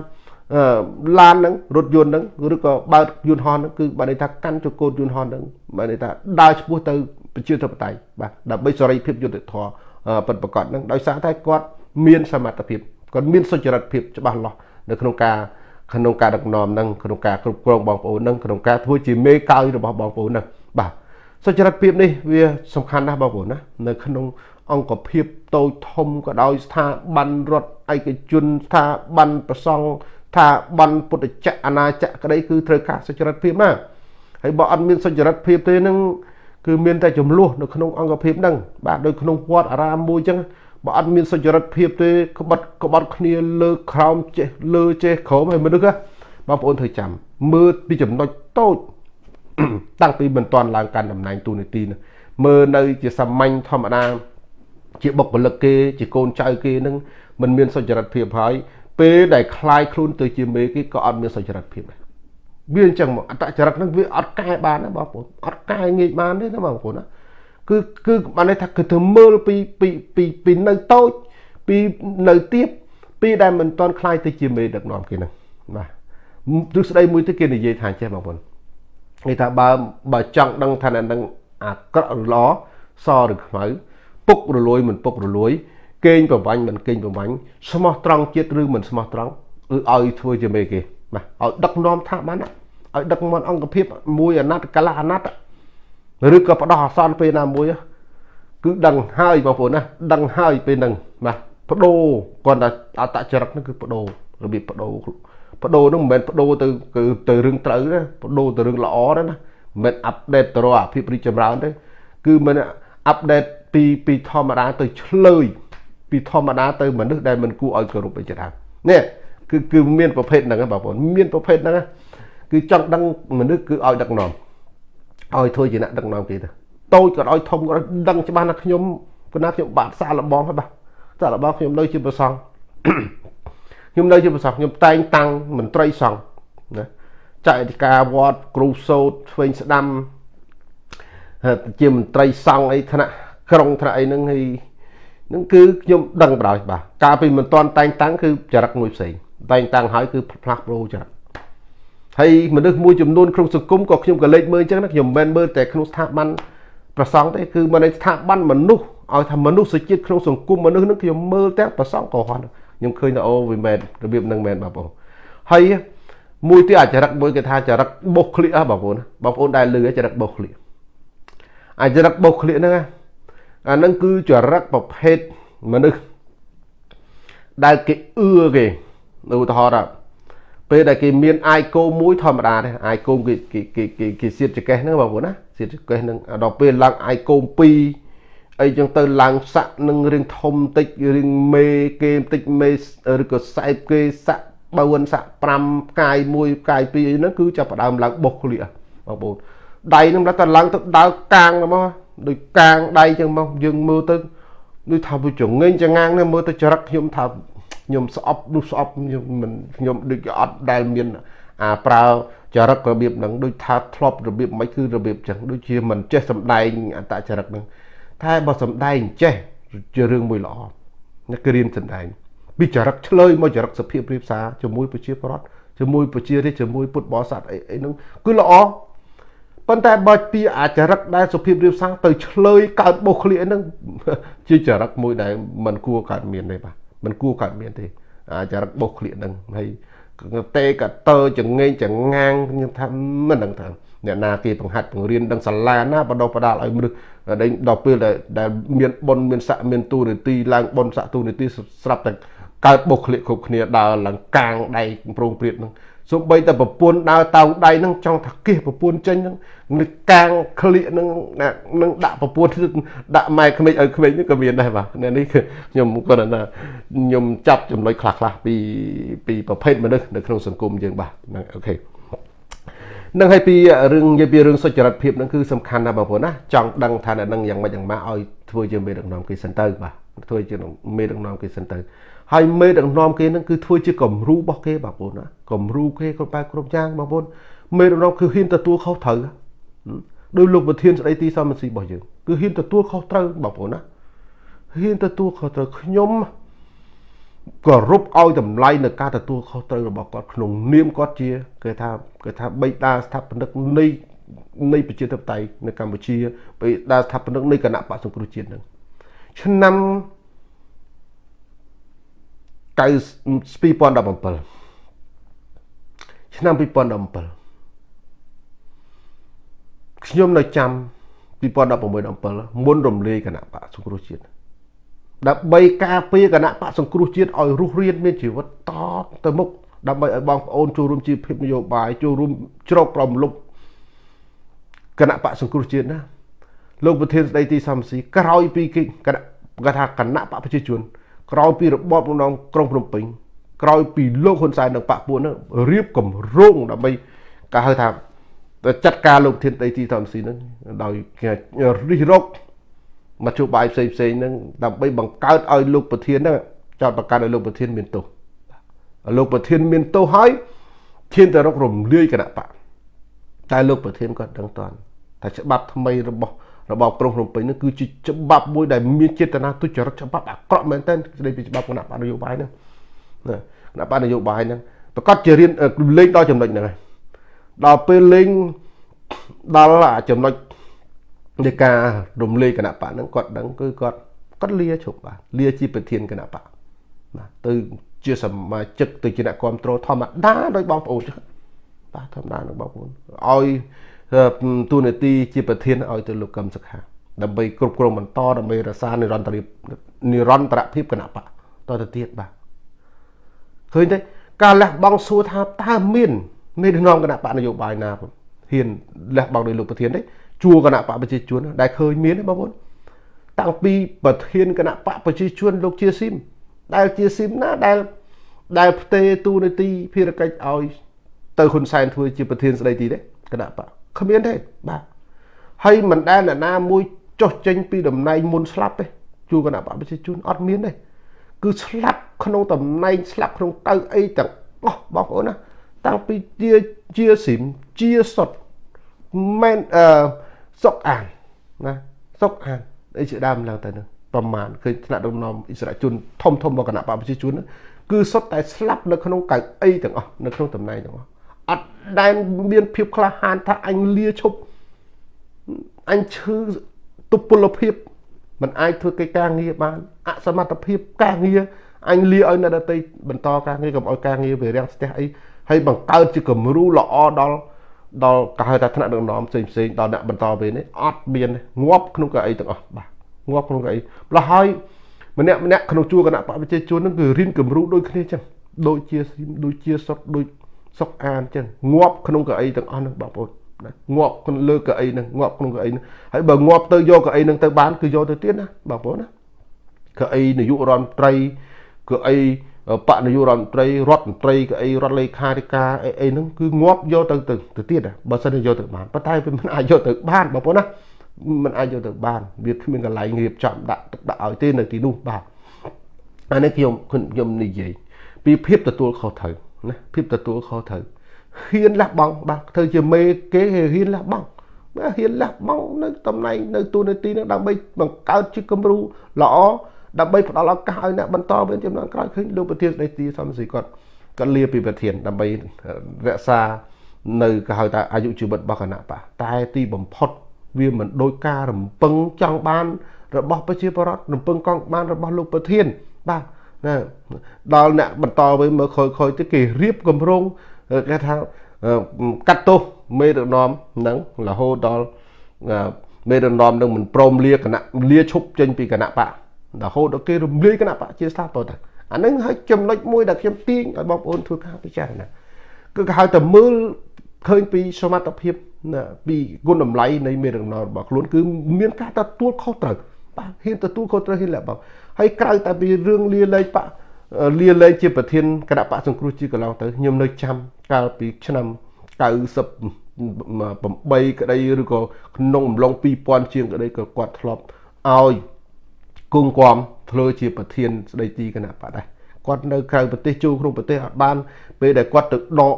ឡានហ្នឹងរថយន្តហ្នឹងឬក៏បើកយន្តហោះហ្នឹងគឺបើន័យថាកាន់ចង្កូតយន្តហោះហ្នឹងបើន័យថាដើរឆ្ពោះទៅប្រជាធិបតេយ្យបាទដើម្បីសេរីភាពយុត្តិធម៌ពិតប្រាកដហ្នឹងដោយសារតែគាត់មានសមត្ថភាពគាត់មានសុចរិតភាពច្បាស់លាស់នៅក្នុងការ ក្នុងការដឹកនាំនឹងក្នុងការគ្រប់គ្រងបងប្អូននឹងក្នុងការធ្វើជាមេកោយរបស់បងប្អូននឹងបាទសុចរិតភាពនេះវាសំខាន់ណាស់បងប្អូនណានៅក្នុងអង្គភាពតូចធំក៏ដោយស្ថាប័នរដ្ឋឯកជនស្ថាប័នប្រសង់ស្ថាប័នពុទ្ធចក្រអាណាចក្រក្តីគឺត្រូវការសុចរិតភាពណាហើយបើអត់មានសុចរិតភាពទេនឹងគឺមានតែចំនួននៅក្នុងអង្គភាពហ្នឹងបាទដូចក្នុងវត្តអារាមមួយអញ្ចឹង បើអត់មានសុចរិតភាពទេក្បត់ក្បត់គ្នាលើក្រោមចេះលើចេះក្រោមហើយមនុស្សបងប្អូនត្រូវចាំមើលពីចំណុចតូចតាំងពីមិនទាន់ឡើងកាន់តំណែងទូនីតិនោះមើលនៅជាសាមញ្ញធម្មតាជាបុគ្គលិកគេជាកូនចៅគេនឹងមិនមានសុចរិតភាពហើយពេលដែលคลายខ្លួនទៅជាមេគេក៏អត់មានសុចរិតភាពដែរវាអញ្ចឹងមកអតចរិតហ្នឹងវាអត់កែបានណាបងប្អូនអត់កែងាយបានទេណាបងប្អូនណា គឺគឺបានន័យថាគឺធ្វើមើលពីពីពីពីនៅតូចពីនៅទៀបពីដែលមិនតន់ខ្លាយទៅជាមេដឹកនាំគេហ្នឹងបាទទស្សន័យមួយទៀតគេនិយាយថាចេះបងប្អូនគេថាបើបើចង់ដឹងថាអ្នកនឹងអាក្រក់ល្អសឬខ្មៅពុករលួយមិនពុករលួយកេងប្រវាញ់មិនកេងប្រវាញ់ស្មោះត្រង់ជាតិឬមិនស្មោះត្រង់គឺឲ្យធ្វើជាមេគេបាទឲ្យដឹកនាំថាបានឲ្យដឹកនាំអង្គភាពមួយអាណត្តិកាលៈអាណត្តិ ឬក៏ផ្ដោះអាសន្នពេលណាមួយគឺដឹងហើយបងប្អូនណាដឹងហើយពេលហ្នឹងបាទបដូរគាត់ថាអតចរិតហ្នឹងគឺបដូររបៀបបដូរបដូរហ្នឹងមិនមែនបដូរទៅគឺទៅរឿងត្រូវទេបដូរទៅរឿងល្អទេណាមិនមែនអាប់ដេតទៅរកអាភិបរីចម្រើនទេគឺមិនអាប់ដេតពីពីធម្មតាទៅឆ្លើយពីធម្មតាទៅមនុស្សដែលមិនគួរឲ្យគោរពអីជាដើមនេះគឺគឺមានប្រភេទហ្នឹងបងប្អូនមានប្រភេទហ្នឹងគឺចង់ដឹងមនុស្សគឺឲ្យដឹកនាំ ឲ្យធ្វើជាអ្នកដឹកនាំគេទៅតូចក៏ឲ្យធំក៏ដឹងច្បាស់ណាខ្ញុំគណៈខ្ញុំបាទសាឡបងហើយបាទសាឡបងខ្ញុំនៅជាប្រសង់ខ្ញុំនៅជាប្រសង់ខ្ញុំតែងតាំងមន្ត្រីសង្ឃណាចៅអធិការវត្តគ្រូសោតឆ្វេងស្ដាំជាមន្ត្រីសង្ឃអីថ្នាក់ក្រុងថ្នាក់អីហ្នឹងហើយនឹងគឺខ្ញុំដឹងបដ ாய் បាទកាលពីមិនទាន់តែងតាំងគឺចរិតមួយផ្សេងតែងតាំងហើយគឺផ្លាស់ប្ដូរចរិត ហើយមនុស្សមួយចំនួនក្នុងសង្គមក៏ខ្ញុំក៏លេចមើលអញ្ចឹងណាខ្ញុំមិនមែនមើលតែក្នុងស្ថាប័នប្រសង់ទេគឺមកនៅស្ថាប័នមនុស្សឲ្យថាមនុស្សជាតិក្នុងសង្គមមនុស្សនឹងខ្ញុំមើលទាំងប្រសង់ក៏ហត់ខ្ញុំឃើញថាអូវាមែនរបៀបហ្នឹងមែនបងប្អូនហើយមួយទៀតអាចរិតមួយគេថាចរិតបោះក្លៀកបងប្អូនបងប្អូនដែលលឺចរិតបោះក្លៀកអាចរិតបោះក្លៀកហ្នឹងអាហ្នឹងគឺចរិតប្រភេទមនុស្សដែលគេអឿគេឧទាហរណ៍ ពេលដែលគេមានអាយគោមួយធម្មតាទេអាយគោគេគេគេគេគេសៀតចកេះហ្នឹងបងប្អូនណាសៀតចកេះហ្នឹងដល់ពេលឡើងអាយគោ2អីចឹងទៅឡើងសាក់នឹងរឿងធំតិចរឿងមេគេតិចមេឬក៏សែបគេសាក់4សាក់5ផ្កាយ1ផ្កាយ2អីហ្នឹងគឺចាប់ផ្ដើមឡើងបុកក្លៀបងប្អូនដៃហ្នឹងតែឡើងទៅដើរកាងមកដូចកាងដៃចឹងមកយើងមើលទៅដូចថាវាចងេងចងាងនេះមើលទៅចរិតខ្ញុំថា ខ្ញុំស្អប់នោះស្អប់ខ្ញុំមិនខ្ញុំដូចអត់ដែលមានអាប្រើចរិតរបៀបហ្នឹងដូចថាធ្លាប់របៀបមិនគឺរបៀបចឹងដូចជាមិនចេះសំដែងអតចរិតហ្នឹងតែបើសំដែងចេះជារឿងមួយល្អអ្នកគឺរៀនសំដែងពីចរិតឆ្លើយមកចរិតសភាពរៀបសារជាមួយប្រជាប្រដ្ឋជាមួយប្រជារាស្ត្រជាមួយពុទ្ធបរិស័ទអីអីហ្នឹងគឺល្អប៉ុន្តែបើពីអាចរិតដែលសុភាពរៀបសារទៅឆ្លើយកើតបោះឃ្លៀហ្នឹងជាចរិតមួយដែលมันគួរកើតមានទេបាទ มันគួរកើតមានទេអាចរិតបោះឃ្លៀហ្នឹងហើយតេកតើចងេងចងាងខ្ញុំថាមិនដឹងថាអ្នកណាគេបង្ហាត់បង្រៀនដឹងសាលាណាបដោះបដាលឲ្យមនុស្សដល់ពេលដែលមានប៉ុនមានស័កមានទូនីតិឡើងប៉ុនស័កទូនីតិស្រាប់តែកើតបុកឃ្លៀកគ្រប់គ្នាដើរឡើងកាងដៃប្រងព្រាតហ្នឹង សូម្បីតែប្រពន្ធដើរតោងដៃហ្នឹងចង់ថាគិះប្រពន្ធចេញហ្នឹងនឹងកាងក្លៀកហ្នឹងនឹងដាក់ប្រពន្ធដាក់ម៉ែក្មេងឲ្យក្មេងហ្នឹងក៏មានដែរបាទនេះគឺខ្ញុំគាត់ថាខ្ញុំចាប់ចំណុចខ្លះខ្លះពីពីប្រភេទមនុស្សនៅក្នុងសង្គមយើងបាទហ្នឹងអូខេនឹងហើយពីរឿងនិយាយពីរឿងសុចរិតភាពហ្នឹងគឺសំខាន់ណាស់បងប្អូនណាចង់ដឹងថាអ្នកនឹងយ៉ាងម៉េចយ៉ាងម៉ាឲ្យធ្វើជាមេដឹកនាំគេសិនទៅបាទធ្វើជាមេដឹកនាំគេសិនទៅ ហើយមេដឹកនាំគេនឹងគឺធ្វើជាគំរូរបស់គេបងប្អូនណាគំរូគេគ្រប់បែបគ្រប់យ៉ាងបងប្អូនមេដឹកនាំគឺហ៊ានទទួលខុសត្រូវដោយលោកប្រធានស្ដីទីសមាជិករបស់យើងគឺហ៊ានទទួលខុសត្រូវបងប្អូនណាហ៊ានទទួលខុសត្រូវខ្ញុំគោរពឲ្យតម្លៃនៅការទទួលខុសត្រូវរបស់គាត់ក្នុងនាមគាត់ជាគេថាគេថាបេតាស្ថាបនិកនៃនៃប្រជាធិបតេយ្យនៅកម្ពុជាបេតាស្ថាបនិកនៃគណៈបក្សសង្គ្រោះជាតិនឹងឆ្នាំ 2017ឆ្នាំ2017ខ្ញុំនៅចាំ2016មុនរំលាយគណៈបកសង្គ្រោះជាតិដើម្បីការពារគណៈបកសង្គ្រោះជាតិឲ្យរស់រានមានជីវិតតទៅមុខដើម្បីឲ្យបងប្អូនចូលរួមជីវភាពនយោបាយចូលរួមជ្រកប្រមលុបគណៈបកសង្គ្រោះជាតិណាលោកប្រធានស្ដីទីសំស៊ីក្រោយពីគណៈគាត់ថាគណៈបកប្រជាជន ក្រោយពីរបបក្នុងក្រុងភ្នំពេញក្រោយពីលោកហ៊ុនសែននិងបកពួកនោះរៀបគម្រោងដើម្បីគេហៅថាចាត់ការលោកធានដីទីសំស៊ីនឹងដោយរិះរកមធ្យោបាយផ្សេងផ្សេងហ្នឹងដើម្បីបង្កើតឲ្យលោកប្រធានហ្នឹងចោតប្រកាសឲ្យលោកប្រធានមានទោសលោកប្រធានមានទោសហើយឈានទៅរករំលាយគណៈបកតែលោកប្រធានគាត់ដឹងតាន់តែច្បាប់ថ្មីរបស់ របបក្រុងភ្នំពេញនេះគឺជាច្បាប់មួយដែលមានចេតនាទុច្ចរិតច្បាប់អាក្រក់មែនទែនស្ដីពីច្បាប់គណៈបកនយោបាយហ្នឹងណាគណៈបកនយោបាយហ្នឹងប្រកាសជារៀនលេងដល់ចំណុចហ្នឹងហើយដល់ពេលលេងដល់ចំណុចនៃការរំលាយគណៈបកហ្នឹងគាត់ដឹងគឺគាត់គាត់លាឈប់បាទលាជាប្រធានគណៈបកបាទទៅជាសមាជិកទៅជាអ្នកគ្រប់គ្រងធម្មតាដោយបងប្អូនចឹងបាទធម្មតានឹងបងប្អូនឲ្យ ទូនាទីជាប្រធានឲ្យទៅលោកកឹមសុខាដើម្បីគ្រប់គ្រងបន្តដើម្បីរក្សានិរន្តរភាពនិរន្តរភាពគណៈបកតទៅទៀតបាទឃើញទេការលះបង់សួរថាតើមានមេដឹកនាំគណៈបកនយោបាយណាហ៊ានលះបង់ដោយលោកប្រធានទេជួគណៈបកប្រជាជនដែលឃើញមានបងប្អូនតាំងពីប្រធានគណៈបកប្រជាជនលោកជាស៊ីមដែលជាស៊ីមណាដែលដែលផ្ទេទូនីតិភារកិច្ចឲ្យទៅហ៊ុនសែនធ្វើជាប្រធានស្ដីទីទេគណៈបក គ្មានទេបាទហើយមិនដែលអ្នកណាមួយចុះចេញពីតំណែងមុនស្លាប់ទេជួគណៈបកប្រជាជនអត់មានទេគឺស្លាប់ក្នុងតំណែងស្លាប់ក្នុងកៅអីទាំងអស់បងប្អូនណាតាំងពីជាជាស៊ីមជាសុតមែនអឺសុកអានណាសុកអានអីជាដើមឡើងទៅនឹងប្រមាណឃើញថ្នាក់ដឹកនាំអិសរាជជនធំធំរបស់គណៈបព្វជិជនគឺសុទ្ធតែស្លាប់នៅក្នុងកៅអីទាំងអស់នៅក្នុងតំណែងទាំងអស់ អត់ដែលមានភាពក្លាហានថាអញលាឈប់អញឈឺទុពលភាពមិនអាចធ្វើកិច្ចការងារបានអសមត្ថភាពការងារអញលាឲ្យអ្នកដទៃបន្តការងារកុំឲ្យការងារវារាំងស្ទះអីហើយបង្កើតជាគំរូល្អដល់ដល់គេហៅថាថ្នាក់ដឹកនាំផ្សេងផ្សេងដល់អ្នកបន្តពេលនេះអត់មានងាប់ក្នុងកៅអីទាំងអស់បាទងាប់ក្នុងកៅអីម្ល៉េះហើយម្នាក់ម្នាក់ក្នុងជួរគណៈបព្វជិជននឹងគឺរៀនគំរូដូចគ្នាចឹងដូចជាដូចជាសុកដូច សុកអានចឹងងាប់ក្នុងកៅអីទាំងអស់នឹងបងប្អូនណាងាប់ក្នុងលើកៅអីនឹងងាប់ក្នុងកៅអីនឹងហើយបើងាប់ទៅយកកៅអីនឹងទៅបានគឺយកទៅទៀតណាបងប្អូនណាកៅអីនាយករដ្ឋមន្ត្រីកៅអីបកនាយករដ្ឋមន្ត្រីរដ្ឋមន្ត្រីក៏អីរដ្ឋលេខាធិការអីអីហ្នឹងគឺងាប់យកទៅទៅទៅទៀតបើសិនជាយកទៅបានប៉ុន្តែវាមិនអាចយកទៅបានបងប្អូនណាมันអាចយកទៅបានវាគ្មានកន្លែងរៀបចំដាក់ទុកដាក់ឲ្យទេនៅទីនោះបាទអានេះខ្ញុំខ្ញុំនិយាយពីភាពទទួលខុសត្រូវ ណាភាពទទួលខុសត្រូវហ៊ានលះបង់បាទធ្វើជាមេគេហ៊ានលះបង់បាទហ៊ានលះបង់នៅតំណែងនៅទូនាទីនោះដើម្បីបង្កើតជាគំរូល្អដើម្បីផ្ដល់ឱកាសឲ្យអ្នកបន្តវេនចំនួនក្រោយឃើញលោកប្រធានស្ដីទីសំស៊ីគាត់គាត់លាពីប្រធានដើម្បីរក្សានៅគេហៅថាអាយុជីវិតរបស់គណៈបកតែទីបំផុតវាមិនដោយការរំពឹងចង់បានរបស់ប្រជាពលរដ្ឋរំពឹងកង់បានរបស់លោកប្រធានបាទ ណាដល់អ្នកបន្តវិញមើលខ້ອຍៗទៅគេរៀបគម្រងគេថាកាត់ទោសមេដឹកនាំនឹងរហូតដល់មេដឹកនាំនឹងមិនព្រមលាគណៈលាឈប់ចេញពីគណៈបករហូតដល់គេរំលាយគណៈបកជាស្ថាបតទៅអានឹងហើយចំណុចមួយដែលខ្ញុំទាញឲ្យបងប្អូនធ្វើការពិចារណាគឺគេហៅតែមើលឃើញពីសមត្ថភាពពីគុណតម្លៃនៃមេដឹកនាំរបស់ខ្លួនគឺមានការទទួលខុសត្រូវបាទហ៊ានទទួលខុសត្រូវហ៊ានលះបង់ ហើយក្រៅតែពីរឿងលាលែងបកលាលែងជាប្រធានគណៈបកសង្គ្រោះជាតិកន្លងទៅខ្ញុំនៅចាំកាលពីឆ្នាំ98ក្តីឬក៏ក្នុងអំឡុង2000ជាងក្តីក៏គាត់ធ្លាប់ឲ្យគង់គំធ្វើជាប្រធានស្ដីទីគណៈបកដែរគាត់នៅក្រៅប្រទេសចូលក្នុងប្រទេសអត់បាន ពេលដែលគាត់ទៅដក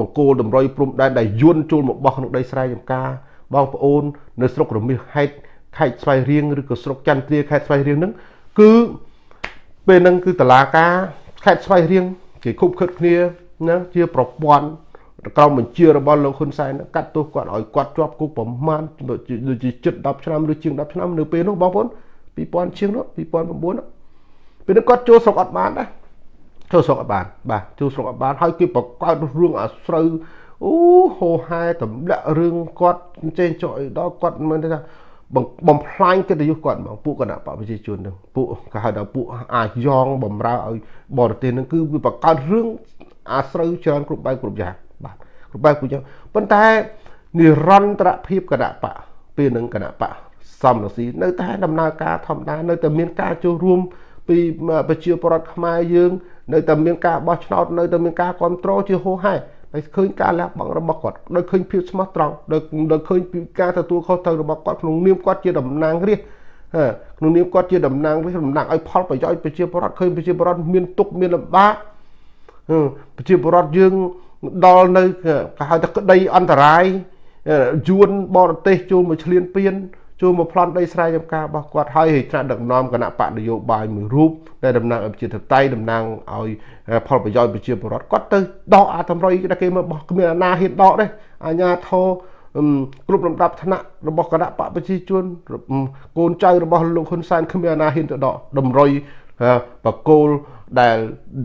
បង្គោលតម្រុយព្រំដែនដែលយួនចូលមកបោះក្នុងដីស្រែចម្ការបងប្អូន នៅស្រុករមាសហេតខេត្តស្វាយរៀងឬក៏ស្រុកចន្ទទ្រាខេត្តស្វាយរៀងហ្នឹង គឺពេលហ្នឹងគឺតឡាការខេត្តស្វាយរៀងគេខុបខិតគ្នាណាជាប្រព័ន្ធក្រមបញ្ជារបស់លោកហ៊ុនសែនកាត់ទោសគាត់ឲ្យគាត់ជាប់គុកប្រមាណដូចជាជិត10ឆ្នាំឬជាង10ឆ្នាំនៅពេលនោះបងប្អូន2000ជាងនោះ2009នោះពេលនេះគាត់ចូលស្រុកអត់បានដែរចូលស្រុកអត់បានបាទចូលស្រុកអត់បានហើយគេបង្កើតរឿងអាស្រូវអូហោហែតម្លាក់រឿងគាត់ចេញចុះឲ្យដល់គាត់មិនថា បំផ្លាញកិត្តិយសគាត់ហ្មងពួកគណៈបកប្រជាជននឹងពួកគេហៅថាពួកអាចយ៉ងបំរើឲ្យបរទេសនឹងគឺវាបង្កើតរឿងអាស្រូវច្រើនគ្រប់បែបគ្រប់យ៉ាងបាទគ្រប់បែបគ្រប់យ៉ាងប៉ុន្តែនិរន្តរភាពគណៈបកពេលនឹងគណៈបកសំរស៊ីនៅតែដំណើរការធម្មតានៅតែមានការចូលរួមពីប្រជាពលរដ្ឋខ្មែរយើង នៅតែមានការបោះឆ្នោតនៅតែមានការគ្រប់គ្រងជាហូរហែ ហើយឃើញការលះបង់របស់គាត់ដោយឃើញភាពស្មោះត្រង់ដោយដោយឃើញពីការទទួលខុសត្រូវរបស់គាត់ក្នុងនាមគាត់ជាតំណាងរាស្ត្រក្នុងនាមគាត់ជាតំណាងរាស្ត្រតំណាងឲ្យផលប្រយោជន៍ប្រជាពលរដ្ឋឃើញប្រជាពលរដ្ឋមានទុកមានលំបាកប្រជាពលរដ្ឋយើងដល់នៅគេហៅថាក្តីអន្តរាយយួនបរទេសចូលមកឈ្លានពាន ចូលមកប្លន់ដីស្រែចម្ការរបស់គាត់ហើយហេតុដឹកនាំគណៈបកនយោបាយមួយរូបដែលតំណាងឲ្យប្រជាធិបតេយ្យតំណាងឲ្យផលប្រយោជន៍ប្រជាពលរដ្ឋគាត់ទៅដកអាតម្រុយដែលគេមកបោះគ្មានអាណាហ៊ានដកទេអាញាធរគ្រប់លំដាប់ឋានៈរបស់គណៈបកប្រជាជនកូនចៅរបស់លោកហ៊ុនសែនគ្មានអាណាហ៊ានទៅដកតម្រុយបកគោលដែល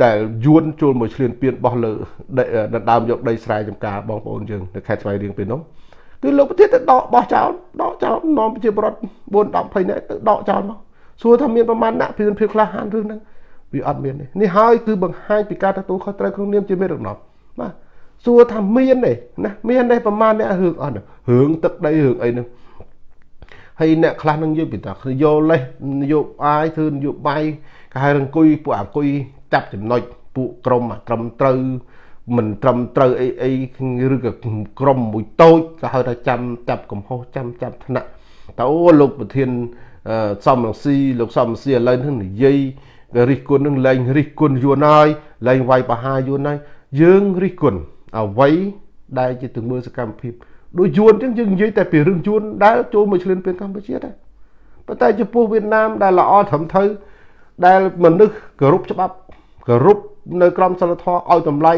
ដែលយួនចូលមកឈ្លានពានបោះលើដណ្ដើមយកដីស្រែចម្ការបងប្អូនយើងនៅខេត្តស្វាយរៀងពេលនោះ គឺលោកប្រធានទៅដកបោះចោលដកចោលនាំប្រជាពលរដ្ឋ4 10 20នាក់ទៅដកចោលមកសួរថាមានប្រមាណអ្នកពីភាពខ្លះហានរឿងហ្នឹងវាអត់មានទេនេះហើយគឺបង្ហាញពីការទទួលខុសត្រូវក្នុងនាមជាមេដឹកនាំបាទសួរថាមានទេណាមានទេប្រមាណអ្នករឿងអត់រឿងទឹកដីរឿងអីហ្នឹងហើយអ្នកខ្លះនឹងយកពីតាយកលេសនយោបាយធ្វើនយោបាយគេហៅរង្គុយពួកអង្គុយចាប់ចំណុចពួកក្រមត្រឹមត្រូវ មិនត្រឹមត្រូវអីអីឬក៏ក្រុមមួយតូចក៏ហៅថាចាំចាប់កំហុសចាំចាប់ថ្នាក់តើអូលោកប្រធានសំរងស៊ីលោកសំរងស៊ីឥឡូវនេះនិយាយរិះគន់នឹងលែងរិះគន់យួនហើយលែងវាយបហាយួនហើយយើងរិះគន់អ្វីដែលជាទង្វើសកម្មភាពដូចយួនអញ្ចឹងយើងនិយាយតែពីរឿងយួនដែលចូលមកឈ្លានពានកម្ពុជាដែរប៉ុន្តែចំពោះវៀតណាមដែលល្អត្រឹមត្រូវដែលមនុស្សគោរពច្បាប់គោរពនៅក្រមសីលធម៌ឲ្យតម្លៃ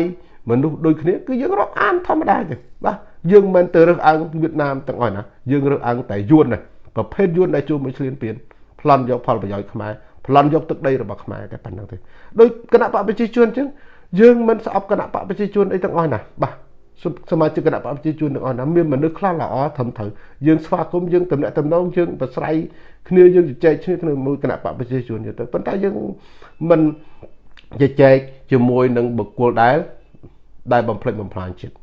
មនុស្សដូចគ្នាគឺយើងរាប់អានធម្មតាទេបាទយើងមិនទៅរើសអើងវៀតណាមទាំងអស់ណាយើងរើសអើងតែយួនណាប្រភេទយួនដែលជួបមួយឆ្លៀនពៀនប្លន់យកផលប្រយោជន៍ខ្មែរប្លន់យកទឹកដីរបស់ខ្មែរតែប៉ុណ្្នឹងទេដោយគណៈបកប្រជាជនអញ្ចឹងយើងមិនស្អប់គណៈបកប្រជាជនអីទាំងអស់ណាបាទសមាជិកគណៈបកប្រជាជនទាំងអស់ណាមានមនុស្សខ្លះល្អត្រឹមត្រូវយើងស្វាគមន៍យើងតំណាក់តំណងយើងប្រស្រ័យគ្នាយើងជជែកគ្នាក្នុងមួយគណៈបកប្រជាជនទៅប៉ុន្តែយើងមិនជជែកជាមួយនឹងបុគ្គលដែល ដែលបំផ្លិចបំផ្លាញជាតិ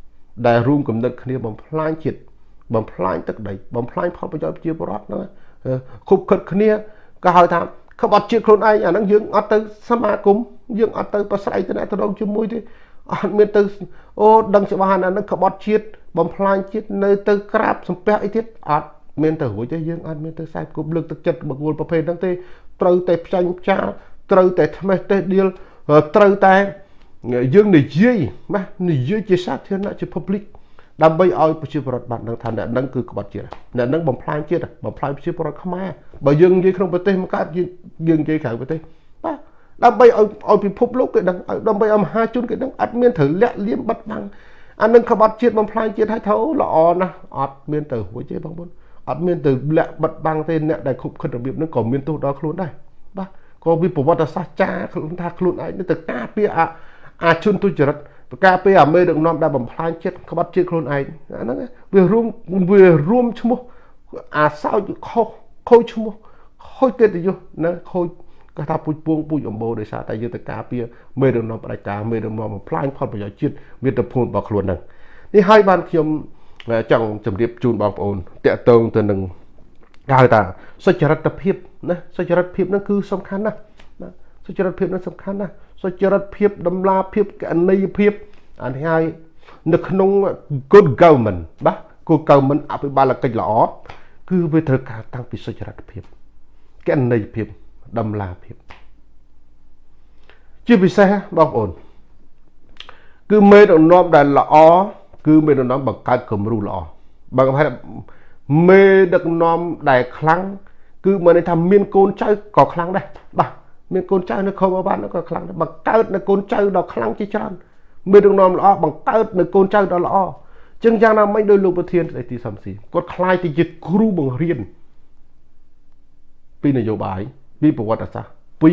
ដែលរួមគំនិតគ្នាបំផ្លាញជាតិបំផ្លាញទឹកដីបំផ្លាញផលប្រយោជន៍ប្រជាពលរដ្ឋហ្នឹងខុបខិតគ្នាក៏ហៅថាក្បត់ជាតិខ្លួនឯងអាហ្នឹងយើងអត់ទៅសមាគមយើងអត់ទៅប្រស្រ័យទៅអ្នកទៅដងជាមួយទេអត់មានទៅអូដឹងច្បាស់អាហ្នឹងក្បត់ជាតិបំផ្លាញជាតិនៅទៅក្រាបសំពះអីទៀតអត់មានទៅរួចទេយើងអត់មានទៅខ្សែគប់លើកទឹកចិត្តបុគ្គលប្រភេទហ្នឹងទេត្រូវតែផ្ចាញ់ផ្ចាលត្រូវតែថ្មេះទេសដៀលត្រូវតែ យើងនិយាយណានិយាយជាសាធារណៈជា public ដើម្បីឲ្យប្រជាពលរដ្ឋបានដឹងថាអ្នកនឹងគឺក្បត់ជាតិអ្នកនឹងបំផ្លាញជាតិបំផ្លាញប្រជាពលរដ្ឋខ្មែរបើយើងនិយាយក្នុងប្រទេសមកកើតយើងនិយាយក្រៅប្រទេសបាទដើម្បីឲ្យឲ្យពិភពលោកគេដឹងដើម្បីឲ្យមហាជនគេដឹងអត់មានត្រូវលាក់លៀមបិទបាំងអានឹងក្បត់ជាតិបំផ្លាញជាតិឲ្យទៅល្អណាស់អត់មានទៅរួចទេបងប្អូនអត់មានទៅលាក់បិទបាំងទេអ្នកដែលខុបខិតរបៀបហ្នឹងក៏មានទោសដល់ខ្លួនដែរបាទក៏វាប្រវត្តិសាស្ត្រចាខ្លួនថាខ្លួនឯងទៅការពារអា អាជនទុច្ចរិតប្រការពេលអាមេដឹកនាំដែលបំផ្លាញចិត្តក្បត់ជាតិខ្លួនឯងអាហ្នឹងវារួមវារួមឈ្មោះអាសោចខុសខូចឈ្មោះខូចកិត្តិយសណាខូចគេថាពុជពងពុជអំបោដោយសារតែយុទ្ធការពារមេដឹកនាំផ្ដាច់ការមេដឹកនាំបំផ្លាញផលប្រយោជន៍ជាតិមាតុភូមិរបស់ខ្លួនហ្នឹងនេះហើយបានខ្ញុំចង់ជម្រាបជូនបងប្អូនតកតងទៅនឹងគេហៅថាសុចរិតភាពណាសុចរិតភាពហ្នឹងគឺសំខាន់ណាស់ សុចរិតភាពហ្នឹងសំខាន់ណាស់សុចរិតភាពដំណាភាពកណីភាពអានេះហើយនៅក្នុង good government បាទ good government អភិបាលកិច្ចល្អគឺវាត្រូវការតាំងពីសុចរិតភាពកណីភាពដំណាភាព ជាពិសេសបងប្អូនគឺមេដឹកនាំដែលល្អគឺមេដឹកនាំបង្កើតគំរូល្អបើគេថាមេដឹកនាំដែលខ្លាំងគឺមិនន័យថាមានកូនចៅក៏ខ្លាំងដែរបាទ មានកូនចៅនៅខមបានក៏ខ្លាំងដែរបង្កើតនៅកូនចៅដ៏ខ្លាំងជាច្រើនមានរងនាំល្អបង្កើតនៅកូនចៅដ៏ល្អចឹងយ៉ាងណាមិញដោយលោកប្រធានស្ដីទីសំស៊ីគាត់ខ្លាយទៅជាគ្រូបង្រៀនពីនយោបាយពីប្រវត្តិសាស្ត្រពី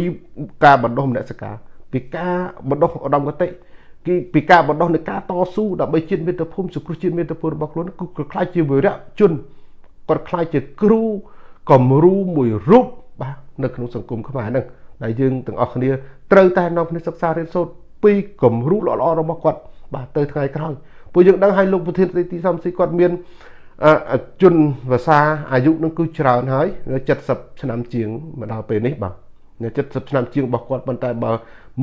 ការបណ្ដុះមនសិការពីការបណ្ដុះឧត្តមគតិគឺពីការបណ្ដុះនៃការតស៊ូដើម្បីជាតិមាតុភូមិសង្គ្រោះជាតិមាតុភូមិរបស់ខ្លួនគឺខ្លាយជាវីរៈជនគាត់ខ្លាយជាគ្រូគំរូមួយរូបបាទនៅក្នុងសង្គមខ្មែរហ្នឹង ដែលយើងទាំងអស់គ្នាត្រូវតែនាំគ្នាសិក្សារៀនសូត្រពីគំរូល្អៗរបស់គាត់បាទទៅថ្ងៃក្រោយពួកយើងដឹងឲ្យលោកប្រធានទីសំស៊ីគាត់មានជនភាសាអាយុនឹងគឺច្រើនហើយ70ឆ្នាំជាងមកដល់ពេលនេះបាទ70ឆ្នាំជាងរបស់គាត់ប៉ុន្តែបើ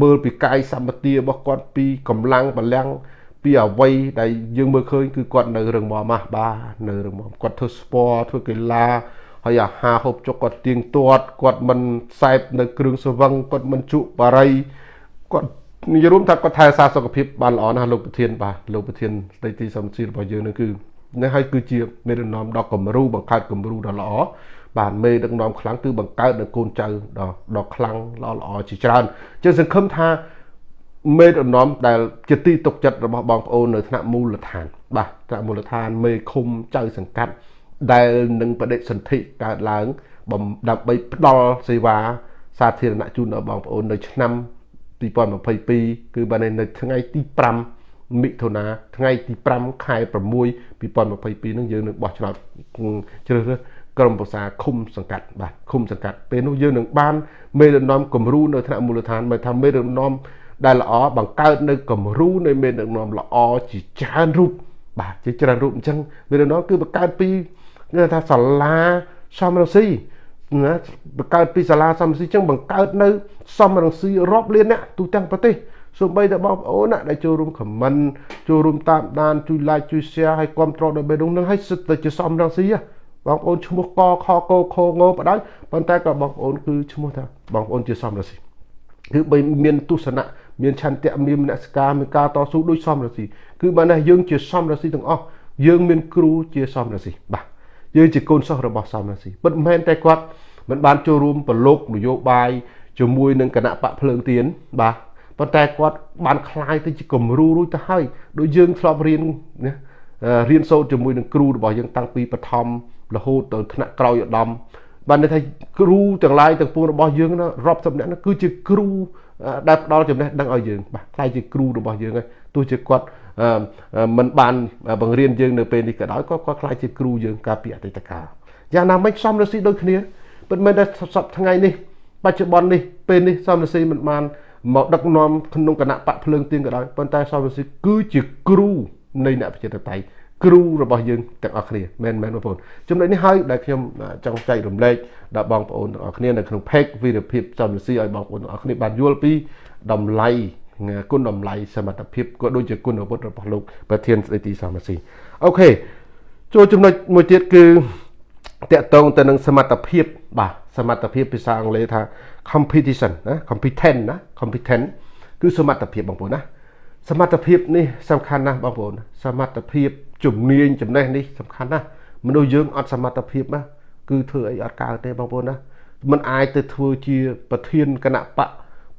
មើលពីកាយសម្បទារបស់គាត់ពីកម្លាំងបលាំងពីអវ័យដែលយើងមើលឃើញគឺគាត់នៅរឹងមាំម៉ាស់បាទនៅរឹងមាំគាត់ធ្វើស្ពតធ្វើកីឡា ហើយអាហារហូបចុកគាត់ទៀងទាត់គាត់មិនខ្សែបនៅគ្រឿងស្វឹងគាត់មិនជក់បារីគាត់និយាយរួមថាគាត់ថែសារសុខភាពបានល្អណាស់លោកប្រធានបាទលោកប្រធានស្ដីទីសំស៊ីរបស់យើងនឹងគឺនេះហើយគឺជាមេដឹកនាំដ៏គំរូបង្កើតគំរូដ៏ល្អបាទមេដឹកនាំខ្លាំងគឺបង្កើតនៅកូនចៅដ៏ដ៏ខ្លាំងល្អល្អជាច្រើនចឹងសង្ឃឹមថាមេដឹកនាំដែលជាទីទុកចិត្តរបស់បងប្អូននៅថ្នាក់មូលដ្ឋាន បាទថ្នាក់មូលដ្ឋានមេឃុំចៅសង្កាត់ ដែលនឹងបដិសន្ធិកើតឡើងដើម្បីផ្ដល់សេវាសាធារណៈជូនដល់បងប្អូននៅឆ្នាំ2022គឺបាននៅថ្ងៃទី5មិថុនាថ្ងៃទី5ខែ6 2022នឹងយើងនឹងបោះឆ្នោតជ្រើសរើសក្រុមប្រឹក្សាឃុំសង្កាត់បាទឃុំសង្កាត់ពេលនោះយើងនឹងបានមេដឹកនាំគំរូនៅថ្នាក់មូលដ្ឋានមកថាមេដឹកនាំដែលល្អបង្កើតនៅគំរូនៃមេដឹកនាំល្អជាច្រើនរូបបាទជាច្រើនរូបអញ្ចឹងមេដឹកនាំគឺបង្កើតពី គេថាសាលាសំរងស៊ីណាបង្កើតពីសាលាសំរងស៊ីអញ្ចឹងបង្កើតនៅសំរងស៊ីរាប់លានអ្នកទូទាំងប្រទេសសូម្បីតែបងប្អូនណាដែលចូលរួមខមមិនចូលរួមតាមដានជួយ like ជួយ share ឲ្យគ្រប់គ្រងដល់បេដងនឹងឲ្យសិតតែជាសំរងស៊ីបងប្អូនឈ្មោះកខកខងបដ ாய் ប៉ុន្តែក៏បងប្អូនគឺឈ្មោះថាបងប្អូនជាសំរងស៊ីគឺបីមានទស្សនៈមានឆន្ទៈមានមនសិការមានការតស៊ូដូចសំរងស៊ីគឺបើណាយើងជាសំរងស៊ីទាំងអស់យើងមានគ្រូជាសំរងស៊ីបាទ យើងជាកូនសិស្សរបស់សំរងស៊ីពិតមិនមែនតែគាត់មិនបានចូលរួមប្រឡូកនយោបាយជាមួយនឹងគណៈបកភ្លើងទៀនបាទប៉ុន្តែគាត់បានคลายទៅជាគំរូរួចទៅហើយដូចយើងធ្លាប់រៀនណារៀនសូត្រជាមួយនឹងគ្រូរបស់យើងតាំងពីបឋមរហូតទៅថ្នាក់ក្រោយឧត្តមបានន័យថាគ្រូទាំងឡាយទាំងពួងរបស់យើងណារាប់សិបនាក់គឺជាគ្រូដែលផ្ដល់ចំណេះដឹងឲ្យយើងបាទខ្លាយជាគ្រូរបស់យើងហើយទោះជាគាត់ មិនបានបង្រៀនយើងនៅពេលនេះក៏ដោយក៏គាត់ខ្លាយជាគ្រូយើងកាលពីអតីតកាលយ៉ាងណាមិញសំរស៊ីដូចគ្នាពិតមែនតែសពថ្ងៃនេះបច្ចុប្បន្ននេះពេលនេះសំរស៊ីមិនបានមកដឹកនាំក្នុងគណៈបកភ្លើងទៀងក៏ដោយប៉ុន្តែសំរស៊ីគឺជាគ្រូនៃអ្នកប្រជាធិបតេយ្យគ្រូរបស់យើងទាំងអស់គ្នាមែនមែនបងប្អូនចំណុចនេះហើយដែលខ្ញុំចង់ចែករំលែកដល់បងប្អូនទាំងអស់គ្នានៅក្នុង page វីរភាពសំរស៊ីឲ្យបងប្អូនទាំងអស់គ្នាបានយល់ពីតម្លៃ គុណតម្លៃសមត្ថភាពក៏ដូចជាគុណវុឌ្ឍរបស់លោកប្រធានស្ដីទីសំរស៊ីអូខេចូលចំណុចមួយទៀតគឺតកតងទៅនឹងសមត្ថភាពបាទសមត្ថភាពភាសាអង់គ្លេសថា competition ណា competent ណា competent គឺសមត្ថភាពបងប្អូនណាសមត្ថភាពនេះសំខាន់ណាស់បងប្អូនសមត្ថភាពជំនាញចំណេះនេះសំខាន់ណាស់មនុស្សយើងអត់សមត្ថភាពណាគឺធ្វើអីអត់កើតទេបងប្អូនណាมันអាចទៅធ្វើជាប្រធានគណៈបក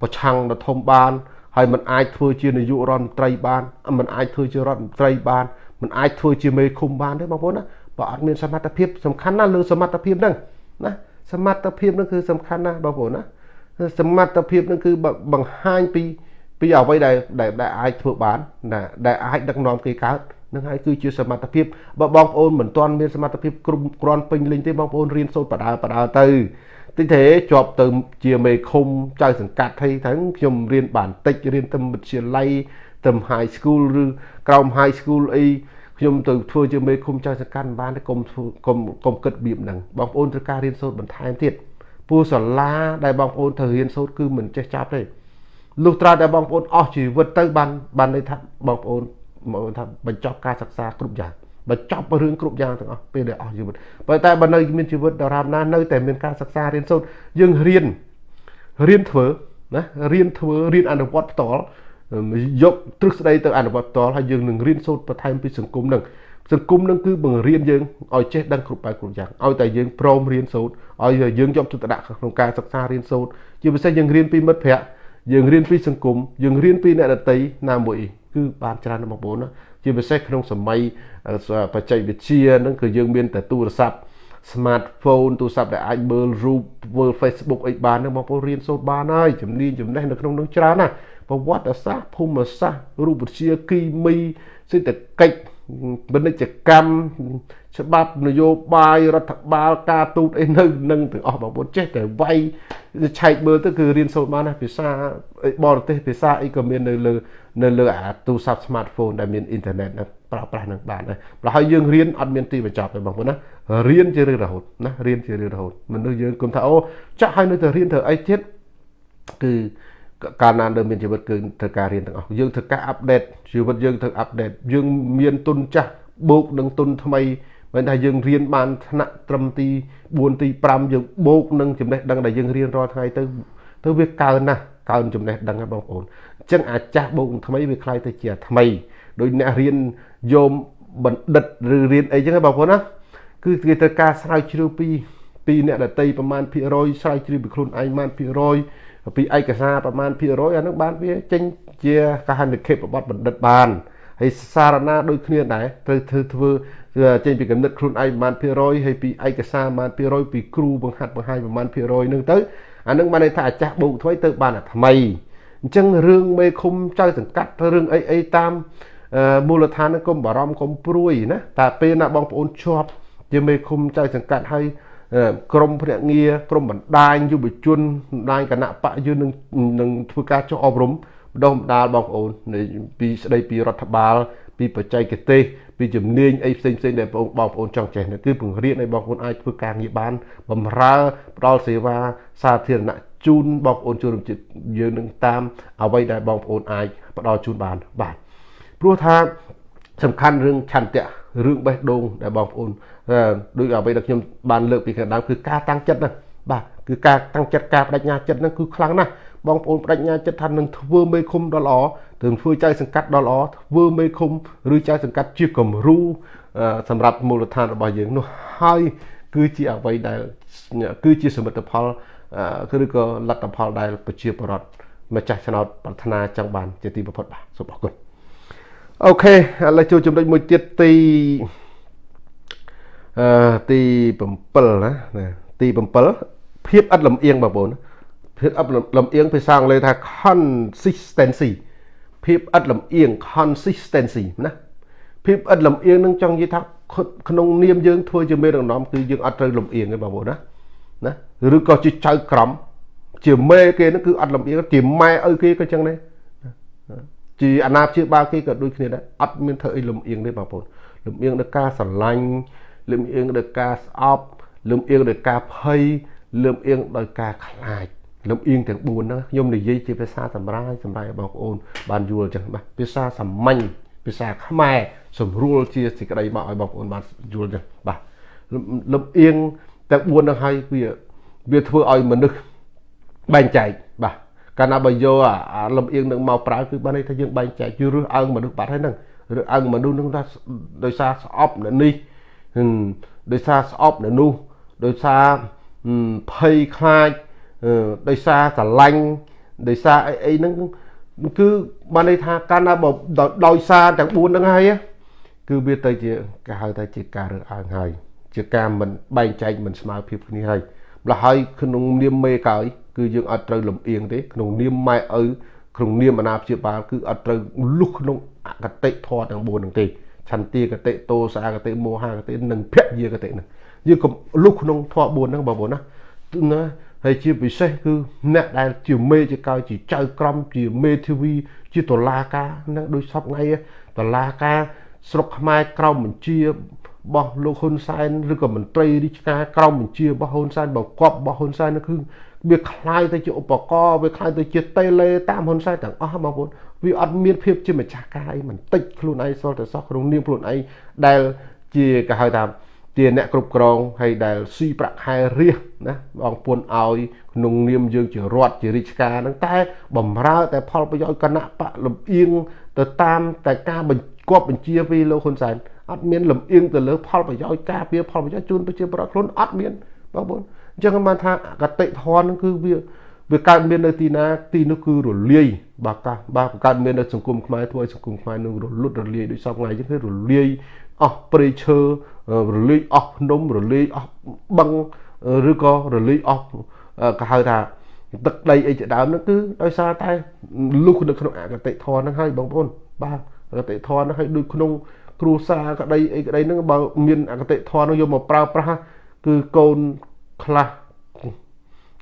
ប្រឆាំងដ៏ធំបាន ហើយมันអាចធ្វើជានាយករដ្ឋមន្ត្រីបានมันអាចធ្វើជារដ្ឋមន្ត្រីបានมันអាចធ្វើជាមេឃុំបានទេបងប្អូនណាបើអត់មានសមត្ថភាពសំខាន់ណាស់លើសមត្ថភាពហ្នឹងណាសមត្ថភាពហ្នឹងគឺសំខាន់ណាស់បងប្អូនណាសមត្ថភាពហ្នឹងគឺបង្ហាញពីពីអ្វីដែលដែលអាចធ្វើបានណាដែលអាចដឹកនាំគេកើតនឹងហើយគឺជាសមត្ថភាពបើបងប្អូនមិនទាន់មានសមត្ថភាពគ្រប់គ្រាន់ពេញលេញទេបងប្អូនរៀនសូត្របដាបដាទៅ តិចទេជាប់ទៅជាមេឃុំចៅសង្កាត់ថៃទាំងខ្ញុំរៀនបានតិចរៀនទៅវិទ្យាល័យទៅ high school ឬក្រោម high school អីខ្ញុំទៅធ្វើជាមេឃុំចៅសង្កាត់បានទេកុំកុំកុំគិតបៀបហ្នឹងបងប្អូនត្រូវការរៀនសូត្របន្ថែមទៀតពូសាលាដែលបងប្អូនត្រូវរៀនសូត្រគឺមិនចេះចាប់ទេលុះត្រាតែបងប្អូនអស់ជីវិតទៅបានបានន័យថាបងប្អូនមកថាបញ្ចប់ការសិក្សាគ្រប់យ៉ាង បញ្ចប់រឿងគ្រប់យ៉ាងទាំងអស់ពេលដែលអស់ជីវិតប៉ុន្តែបើនៅមានជីវិតដរាបណានៅតែមានការសិក្សារៀនសូត្រយើងរៀនរៀនធ្វើណារៀនធ្វើរៀនអនុវត្តផ្ទាល់យកទ្រឹស្ដីទៅអនុវត្តផ្ទាល់ហើយយើងនឹងរៀនសូត្របន្ថែមពីសង្គមនឹងសង្គមនឹងគឺបង្រៀនយើងឲ្យចេះដឹងគ្រប់បែបគ្រប់យ៉ាងឲ្យតែយើងព្រមរៀនសូត្រឲ្យយើងយកចិត្តទុកដាក់ក្នុងការសិក្សារៀនសូត្រជាពិសេសយើងរៀនពីមិត្តភ័ក្តិយើងរៀនពីសង្គមយើងរៀនពីអ្នកដតីណាមួយគឺបានច្រើនណាស់បងប្អូនណា ជាពិសេសក្នុងសម័យបច្ចេកវិទ្យាហ្នឹងគឺយើងមានតែទូរស័ព្ទ smartphone ទូរស័ព្ទដែលអាចមើលរូបមើល Facebook អីបានហ្នឹងបងប្អូនរៀនសូត្របានហើយជំនាញចំណេះនៅក្នុងនោះច្រើនណាស់ប្រវត្តិសាស្ត្រភូមិសាស្ត្ររូបវិទ្យាគីមីសេដ្ឋកិច្ច ពាណិជ្ជកម្មច្បាប់នយោបាយរដ្ឋបាលការទូតអីនៅនឹងទាំងអស់បងប្អូនចេះតែវាយឆែកមើលទៅគឺរៀនសូត្របានណាភាសាបរទេសភាសាអីក៏មាននៅលើនៅលើអាទូរស័ព្ទ smartphone ដែលមានអ៊ីនធឺណិតប្រើប្រាស់នឹងបានដែរប្រហែលយើងរៀនអត់មានទីបញ្ចប់ទេបងប្អូនណារៀនជារឿងរហូតណារៀនជារឿងរហូតមនុស្សយើងគុំថាអូចាក់ឲ្យនៅតែរៀនធ្វើអីទៀតគឺ កាលណានៅមានជីវិតគឺត្រូវការរៀនទាំងអស់យើងត្រូវការអាប់ដេតជីវិតយើងត្រូវអាប់ដេតយើងមានទុនចាស់បូកនឹងទុនថ្មីមិនថាយើងរៀនបានថ្នាក់ត្រឹមទី4ទី5យើងបូកនឹងចំណេះដឹងដែលយើងរៀនរាល់ថ្ងៃទៅទៅវាកើនណាស់កើនចំណេះដឹងហ្នឹងបងប្អូនអញ្ចឹងអាចាស់បូកថ្មីវាคล้ายទៅជាថ្មីដោយអ្នករៀនយោមបណ្ឌិតឬរៀនអីចឹងបងប្អូនណាគឺគេត្រូវការស្រាវជ្រាវពីពីអ្នកដតីប្រមាណភាគរយស្រាវជ្រាវពីខ្លួនឯងប្រមាណភាគរយ ពីឯកសារប្រមាណភាគរយអានឹងបានវាចេញជាកាហនិខេបបទបណ្ឌិតបានហើយសារណាដូចគ្នាដែរត្រូវធ្វើធ្វើចេញពីកំណត់ខ្លួនឯងប្រមាណភាគរយហើយពីឯកសារប្រមាណភាគរយពីគ្រូបង្ហាត់បង្ហាញប្រមាណភាគរយនឹងទៅអានឹងបានន័យថាអាចាស់បូកថ្មីទៅបានអាថ្មីអញ្ចឹងរឿងមេឃុំចៅសង្កាត់រឿងអីអីតាមមូលដ្ឋានហ្នឹងកុំបារម្ភកុំព្រួយណាតែពេលណាបងប្អូនជាប់ជាមេឃុំចៅសង្កាត់ហើយ ក្រមភ្នាក់ងារក្រមបណ្ដាញយុវជនបណ្ដាញគណៈបកយើងនឹងនឹងធ្វើការចុះអប់រំបណ្ដុះបណ្ដាលបងប្អូនពីស្ដីពីរដ្ឋបាល ពីបច្ចេកទេសពីជំនាញអីផ្សេងផ្សេងដែលបងបងប្អូនចង់ចេះគឺពង្រៀនឲ្យបងប្អូនអាចធ្វើការងារបានបំរើផ្ដល់សេវាសាធារណៈជូនបងប្អូនជនជាតិយើងនឹងតាមអ្វីដែលបងប្អូនអាចផ្ដល់ជូនបានបាទព្រោះថាសំខាន់រឿងឆន្ទៈរឿងបេះដូងដែលបងប្អូន ដូចអ្វីដែលខ្ញុំបានលើកពីខាងដើមគឺការតាំងចិត្តណាបាទគឺការតាំងចិត្តការបដិញ្ញាចិត្តហ្នឹងគឺខ្លាំងណាស់បងប្អូនបដិញ្ញាចិត្តថានឹងធ្វើមេឃុំដ៏ល្អនឹងធ្វើចៅសង្កាត់ដ៏ល្អធ្វើមេឃុំឬចៅសង្កាត់ជាគំរូសម្រាប់មូលដ្ឋានរបស់យើងនោះហើយគឺជាអ្វីដែលគឺជាសមិទ្ធផលឬក៏លទ្ធផលដែលប្រជាពលរដ្ឋម្ចាស់ឆ្នោតប្រាថ្នាចង់បានជាទីបំផុតបាទសូមអរគុណអូខេឥឡូវចូលចំណុចមួយទៀតទី អឺទី7ណាទី7ភាពឥតលំអៀងបងប្អូនភាពឥតលំអៀងភាសាអង់គ្លេសថា consistency ភាពឥតលំអៀង consistency ណាភាពឥតលំអៀងនឹងចង់និយាយថាក្នុងនាមយើងធ្វើជាមេដឹកនាំគឺយើងអត់ត្រូវលំអៀងទេបងប្អូនណាណាឬក៏ជាចៅក្រមជាមេគេហ្នឹងគឺអត់លំអៀងជាម៉ែឪគេក៏ចឹងដែរជាអាណាព្យាបាលគេក៏ដូចគ្នាដែរអត់មានធ្វើអីលំអៀងទេបងប្អូនលំអៀងដល់ការស្រឡាញ់ លំអៀងដោយការស្អប់លំអៀងដោយការភ័យលំអៀងដោយការខ្លាចលំអៀងទាំង4ហ្នឹងខ្ញុំនិយាយជាភាសាសម្រាយសម្រាប់បងប្អូនបានយល់ចឹងបាទភាសាសាមញ្ញភាសាខ្មែរសម្រួលជាសេចក្តីមកឲ្យបងប្អូនបានយល់ចឹងបាទលំអៀងទាំង4ហ្នឹងហើយវាវាធ្វើឲ្យមនុស្សបែងចែកបាទកាលណាបើយកអាលំអៀងនឹងមកប្រើគឺបានន័យថាយើងបែងចែកយឺរឹសអើងមនុស្សបាត់ហើយហ្នឹងឬអើងមនុស្សនឹងថាដោយសារស្អប់នៅនេះ ដោយសារស្អប់នៅនោះដោយសារភ័យខ្លាចដោយសារស្រឡាញ់ដោយសារអីអីហ្នឹងគឺបានន័យថាកាលណាបើដោយសារទាំង4ហ្នឹងហើយគឺវាទៅជាគេហៅថាជាការរើសអើងហើយជាការមិនបែងចែកមិនស្មើភាពគ្នាហើយម្ល៉េះហើយក្នុងនាមមេកើយគឺយើងអត់ត្រូវលំអៀងទេក្នុងនាមម៉ែឪក្នុងនាមអាណាព្យាបាលគឺអត់ត្រូវលុះក្នុងអកតិធម៌ទាំង4ហ្នឹងទេ ឆន្ទាកតិតោសាកតិមោហាកតិនិងភយាកតិហ្នឹងយើងកុំលុះក្នុងធម៌4ហ្នឹងបងប្អូនណាណាហើយជាពិសេសគឺអ្នកដែលជាមេជាកៅជាចៅក្រមជាមេធាវីជាតុលាការហ្នឹងដូចសពថ្ងៃតុលាការស្រុកខ្មែរក្រមបញ្ជារបស់លោកហ៊ុនសែនឬក៏មន្ត្រីរាជការក្រមបញ្ជារបស់ហ៊ុនសែនបកគប់របស់ហ៊ុនសែននោះគឺវាคล้ายទៅជាឧបករណ៍វាคล้ายទៅជាតេឡេតាមហ៊ុនសែនទាំងអស់បងប្អូន វាអត់មានភាពជាម្ចាស់ការអីមិនតិចខ្លួនឯងសល់តែសោះក្នុងនាមខ្លួនឯងដែលជាគេហៅថាជាអ្នកគ្រប់គ្រងហើយដែលស៊ីប្រាក់ខែរាសណាបងពុនឲ្យក្នុងនាមយើងជារដ្ឋជារាជការហ្នឹងតែបំរើតែផលប្រយោជន៍គណៈបកលំអៀងទៅតាមតែការបញ្គប់បញ្ជាពីលោកហ៊ុនសែនអត់មានលំអៀងទៅលើផលប្រយោជន៍ការពារផលប្រយោជន៍ជូនប្រជាពលរដ្ឋខ្លួនអត់មានបងប្អូនអញ្ចឹងបានថាកតិធនហ្នឹងគឺវា វាកើតមាននៅទីណាទីនោះគឺរលាយបាទកាសបាទកើតមាននៅសង្គមខ្មែរធ្វើឲ្យសង្គមខ្មែរនឹងរលត់រលាយដូចសពថ្ងៃអញ្ចឹងគឺរលាយអស់ព្រៃឈើរលាយអស់ភ្នំរលាយអស់បឹងឬក៏រលាយអស់ក៏ហៅថាទឹកដីអីជាដើមហ្នឹងគឺដោយសារតែលុះនៅក្នុងអកតិធនហ្នឹងហើយបងប្អូនបាទអកតេធម៌ហ្នឹងឲ្យដូចក្នុងគ្រួសារក្តីអីក្តីហ្នឹងបើមានអកតេធម៌ហ្នឹងយកមកប្រើប្រាស់គឺកូនខ្លះ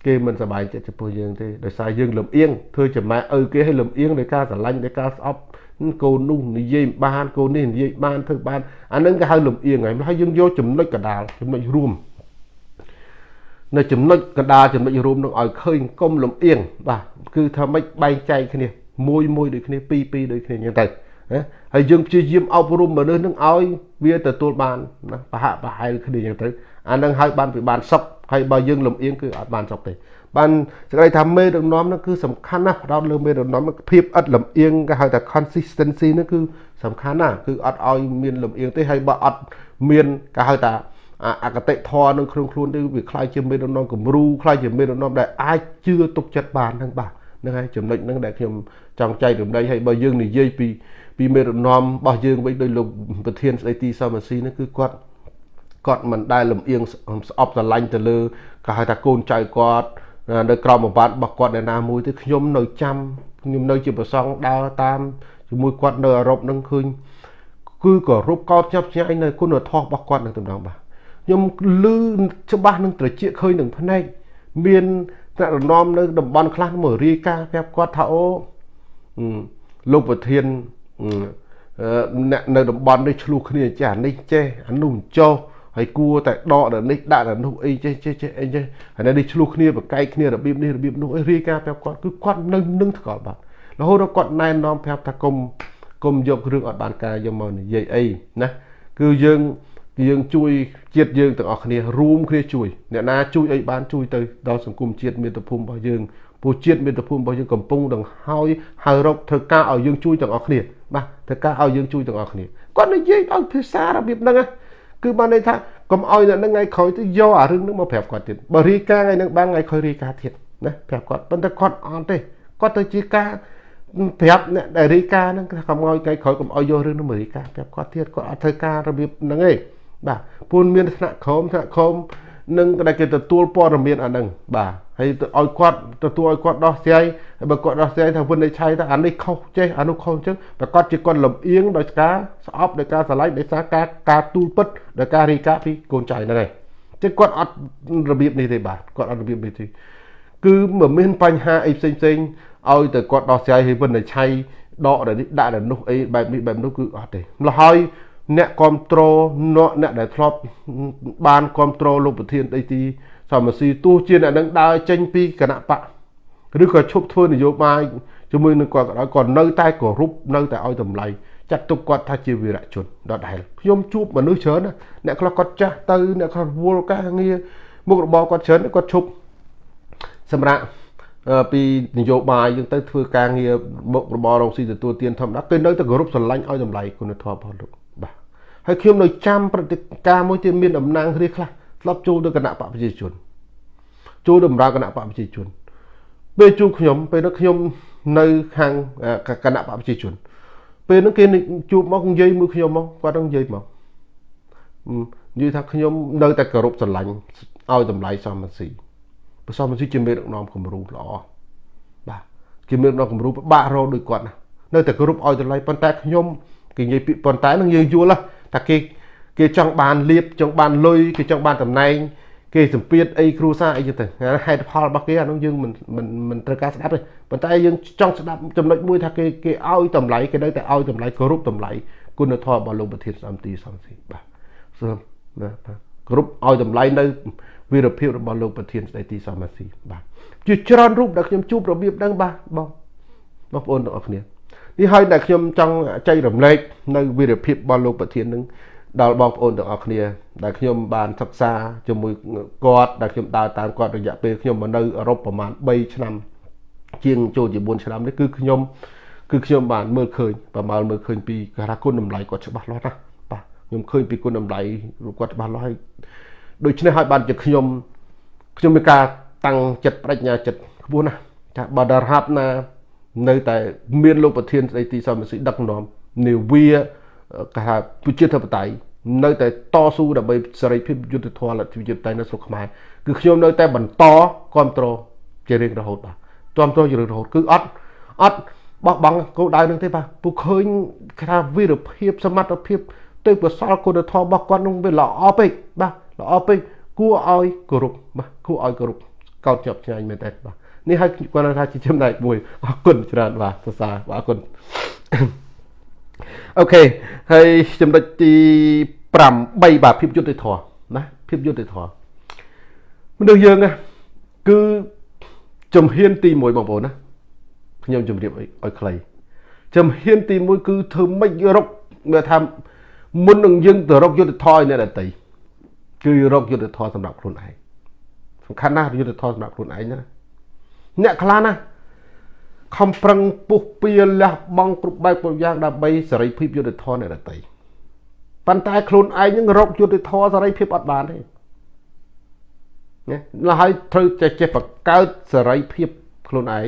គេមិនសប្បាយចិត្តចំពោះយើងទេដោយសារយើងលំអៀងធ្វើចំម៉ែឪគេឲ្យលំអៀងដោយការស្រឡាញ់ដោយការស្អប់កូននោះនិយាយបានកូននេះនិយាយបានធ្វើបានអានឹងគេហៅលំអៀងហើយហើយយើងយកចំណុចកដាលចំណុចរួមនៅចំណុចកដាលចំណុចរួមនឹងឲ្យឃើញកុំលំអៀងបាទគឺថាម៉េចបែងចែកគ្នាមួយមួយដូចគ្នាពីរពីរដូចគ្នាអញ្ចឹងទៅណាហើយយើងព្យាយាមអប់រំមនុស្សនឹងឲ្យវាទទួលបានណាប្រហាក់ប្រហែលគ្នាអញ្ចឹងទៅ អានឹងឲ្យបានពីបានសុខហើយបើយើងលំអៀងគឺអត់បានសុខទេបានសេចក្តីថាមេដឹកនាំនោះគឺសំខាន់ណាស់ផ្ដោតលើមេដឹកនាំភាពឥតលំអៀងគេហៅថា consistency នោះគឺសំខាន់ណាស់គឺអត់ឲ្យមានលំអៀងទេហើយបើអត់មានគេហៅថាអកតិធរនៅក្នុងខ្លួនទៅវាខ្លាយជាមេដឹកនាំគំរូខ្លាយជាមេដឹកនាំដែលអាចជឿទុកចិត្តបានហ្នឹងបាទហ្នឹងហើយចំណុចហ្នឹងដែលខ្ញុំចង់ចែករំលែកហើយបើយើងនិយាយពីពីមេដឹកនាំរបស់យើងវិញដោយលោកប្រធានស្ដីទីសមស៊ីនេះគឺគាត់ គាត់មិនដែលលំអៀងស្អប់ស្រឡាញ់ទៅលើគេហៅថាកូនចៅគាត់នៅក្រមបំបត្តិរបស់គាត់នៅណាមួយទេខ្ញុំនៅចាំខ្ញុំនៅជាប្រសងដើរតាមជាមួយគាត់នៅអឺរ៉ុបនឹងឃើញគឺក៏រូបកោតចាប់ឆ្ងាយនៅគុណធម៌របស់គាត់នឹងតំណងបាទខ្ញុំលឺច្បាស់នឹងត្រជាឃើញនឹងភ្នែកមានថ្នាក់រំនៅតំបន់ខ្លះមករាយការណ៍ប្រាប់គាត់ថាអូលោកប្រធានអ្នកនៅតំបន់នេះឆ្លោះគ្នាចេះអានេះចេះអានោះចោះ ហើយគួរតែដកដល់នេះដាក់ដល់នោះអីចេះចេះចេះអីចេះហើយនេះឆ្លោះគ្នាបកកែកគ្នារបៀបនេះរបៀបនោះអីរាយការណ៍ប្រាប់គាត់គឺគាត់នៅនឹងថ្កល់បាត់រហូតដល់គាត់ណែនាំប្រាប់ថាគុំគុំយករឿងអត់បានការយកមកនិយាយអីណាគឺយើងយើងជួយជាតិយើងទាំងអស់គ្នារួមគ្នាជួយអ្នកណាជួយអីបានជួយទៅដល់សង្គមជាតិមាតុភូមិរបស់យើងពួកជាតិមាតុភូមិរបស់យើងកំពុងនឹងហើយហៅរកធ្វើការឲ្យយើងជួយទាំងអស់គ្នាបាទធ្វើការឲ្យយើងជួយទាំងអស់គ្នាគាត់និយាយដោយភាសារបៀបហ្នឹង គឺបានន័យថាកុំឲ្យអ្នកនឹងថ្ងៃក្រោយទៅយកអារឿងហ្នឹងមកប្រាប់គាត់ទៀតបើរីកាថ្ងៃហ្នឹងបានថ្ងៃក្រោយរីកាទៀតណាប្រាប់គាត់ប៉ុន្តែគាត់អត់ទេគាត់ទៅជាការប្រាប់អ្នកដែលរីកាហ្នឹងកុំឲ្យថ្ងៃក្រោយកុំឲ្យយករឿងហ្នឹងមករីកាប្រាប់គាត់ទៀតគាត់អត់ធ្វើការរបៀបហ្នឹងទេបាទពូនមានថ្នាក់ក្រមថ្នាក់ក្រម នឹងដែលគេទទួលព័ត៌មានអាហ្នឹងបាទហើយឲ្យគាត់ទទួលឲ្យគាត់ដោះស្រាយហើយបើគាត់ដោះស្រាយថាវិនិច្ឆ័យថាអានេះខុសចេះអានោះខុសអញ្ចឹងប្រកាសជាគាត់លំអៀងដោយការស្អប់ដោយការស្រឡាញ់ដោយសារការការទូលពិតដោយការរីកាពីកូនចៅហ្នឹងឯងចឹងគាត់អត់របៀបនេះទេបាទគាត់អត់របៀបនេះទេគឺមិនមានបញ្ហាអីផ្សេងផ្សេងឲ្យតែគាត់ដោះស្រាយឲ្យវិនិច្ឆ័យដកនេះដាក់នៅនោះអីបែបនេះបែបនោះគឺអត់ទេម្ល៉េះហើយ អ្នកគ្រប់គ្រងអ្នកដែលធ្លាប់បានគ្រប់គ្រងលោកប្រធានដីទីសមស៊ីទោះជាអ្នកនឹងដើរចេញពីគណៈបកឬក៏ឈប់ធ្វើនយោបាយជាមួយនឹងគាត់ក៏ដោយគាត់នៅតែគោរពនៅតែឲ្យតម្លៃចាត់ទុកគាត់ថាជាវីរៈជនដដែលខ្ញុំជួបមនុស្សច្រើនណាអ្នកខ្លះគាត់ចាស់ទៅអ្នកខ្លះវល់ការងារមុខរបរគាត់ច្រើនគាត់ឈប់សម្រាប់ពីនយោបាយយើងទៅធ្វើការងារមុខរបររងស៊ីទទួលទានធម្មតាគេនៅតែគោរពស្រឡាញ់ឲ្យតម្លៃគុណធម៌របស់លោកបាទ ហើយខ្ញុំនៅចាំព្រឹត្តិការណ៍មួយទៀតមានតំណាងរាខ្លះធ្លាប់ចូលទៅគណៈបកប្រជាជនចូលដំណើរគណៈបកប្រជាជនពេលជួបខ្ញុំពេលនោះខ្ញុំនៅខាងគណៈបកប្រជាជន ពេលនោះគេជួបមកនិយាយមួយខ្ញុំមកគាត់នឹងនិយាយមកនិយាយថាខ្ញុំនៅតែគោរពស្រឡាញ់ឲ្យតម្លៃសមស៊ីប្រសមស៊ីជាមេដឹកនាំគំរូល្អបាទជាមេដឹកនាំគំរូពិបាករកដូចគាត់ណានៅតែគោរពឲ្យតម្លៃប៉ុន្តែខ្ញុំគេនិយាយពីប៉ុន្តែនឹងយើងយល់ ថាគេគេចង់បានលៀបចង់បានលុយគេចង់បានតំណែងគេសម្ពាធអីគ្រួសារអីចឹងទៅហេតុផលរបស់គេអានោះយើងមិនមិនមិនត្រូវការស្ដាប់ទេប៉ុន្តែយើងចង់ស្ដាប់ចំណុចមួយថាគេគេឲ្យតម្លៃគេនៅតែឲ្យតម្លៃគោរពតម្លៃគុណធម៌របស់លោកប្រធានសំទីសំស៊ីបាទសូមណាបាទគោរពឲ្យតម្លៃនៅវីរភាពរបស់លោកប្រធានស្ដីទីសំស៊ីបាទជាច្រើនរូបដែលខ្ញុំជួបរបៀបហ្នឹងបាទបងបងប្អូនទាំងអស់គ្នា នេះហើយដែលខ្ញុំចង់ចែករំលែកនៅវីរភាពរបស់លោកប្រធាននឹងដល់បងប្អូនទាំងអស់គ្នា ដែលខ្ញុំបានសិក្សាជាមួយគាត់ដែលខ្ញុំដើរតាមគាត់រយៈពេលខ្ញុំមកនៅអឺរ៉ុបប្រហែល3ឆ្នាំ ជាងចូលជា4ឆ្នាំនេះគឺខ្ញុំគឺខ្ញុំបានមើលឃើញប្រមាណមើលឃើញពីការគុណតម្លៃគាត់ច្បាស់លាស់ណាបាទខ្ញុំឃើញពីគុណតម្លៃគាត់ច្បាស់លាស់ហើយដូច្នេះហើយបានជាខ្ញុំខ្ញុំមានការតាំងចិត្តបញ្ញាចិត្តខ្ពស់ណាស់ថាបើដរាបណា នៅតែមានលោកប្រធានស្ដីទីសមសិទ្ធិដឹកនាំនាវាគេថាប្រជាធិបតេយ្យនៅតែតស៊ូដើម្បីសេរីភាពយុត្តិធម៌លទ្ធិជាតិតែនៅស្រុកខ្មែរគឺខ្ញុំនៅតែបន្តគ្រប់គ្រងជារៀងរហូតបាទគ្រប់គ្រងជារៀងរហូតគឺអត់អត់បោះបង់គោលដៅនឹងទេបាទពួកឃើញថាវីរភាពសមត្ថភាពទៅបសល់គុណធម៌របស់គាត់នឹងវាល្អពេកបាទល្អពេកគួរឲ្យគោរពបាទគួរឲ្យគោរពកោតជាប់ឆ្ងាយមែនតើបាទ នេះហើយគាត់ថាជាចំណែកមួយអរគុណច្រើនបាទសរសើរបាទអរគុណអូខេហើយចំណុចទី8បាទភាពយុត្តិធម៌ណាភាពយុត្តិធម៌មនុស្សយើងគឺជំហានទី1បងប្អូនណាខ្ញុំជម្រាបឲ្យខ្លីជំហានទី1គឺធ្វើម៉េចរកវាថាមុននឹងយើងទៅរកយុទ្ធធរឲ្យអ្នកដតីគឺរកយុទ្ធធរសម្រាប់ខ្លួនឯងសំខាន់ណាស់យុទ្ធធរសម្រាប់ខ្លួនឯងណា អ្នកខ្លះណាខំប្រឹងពុះពៀលះបង់គ្រប់បែបគ្រប់យ៉ាងដើម្បីសេរីភាពយុទ្ធធរអ្នកដតីប៉ុន្តែខ្លួនឯងនឹងរកយុទ្ធធរសេរីភាពអត់បានទេណាហើយត្រូវចេះចេះបង្កើតសេរីភាពខ្លួនឯង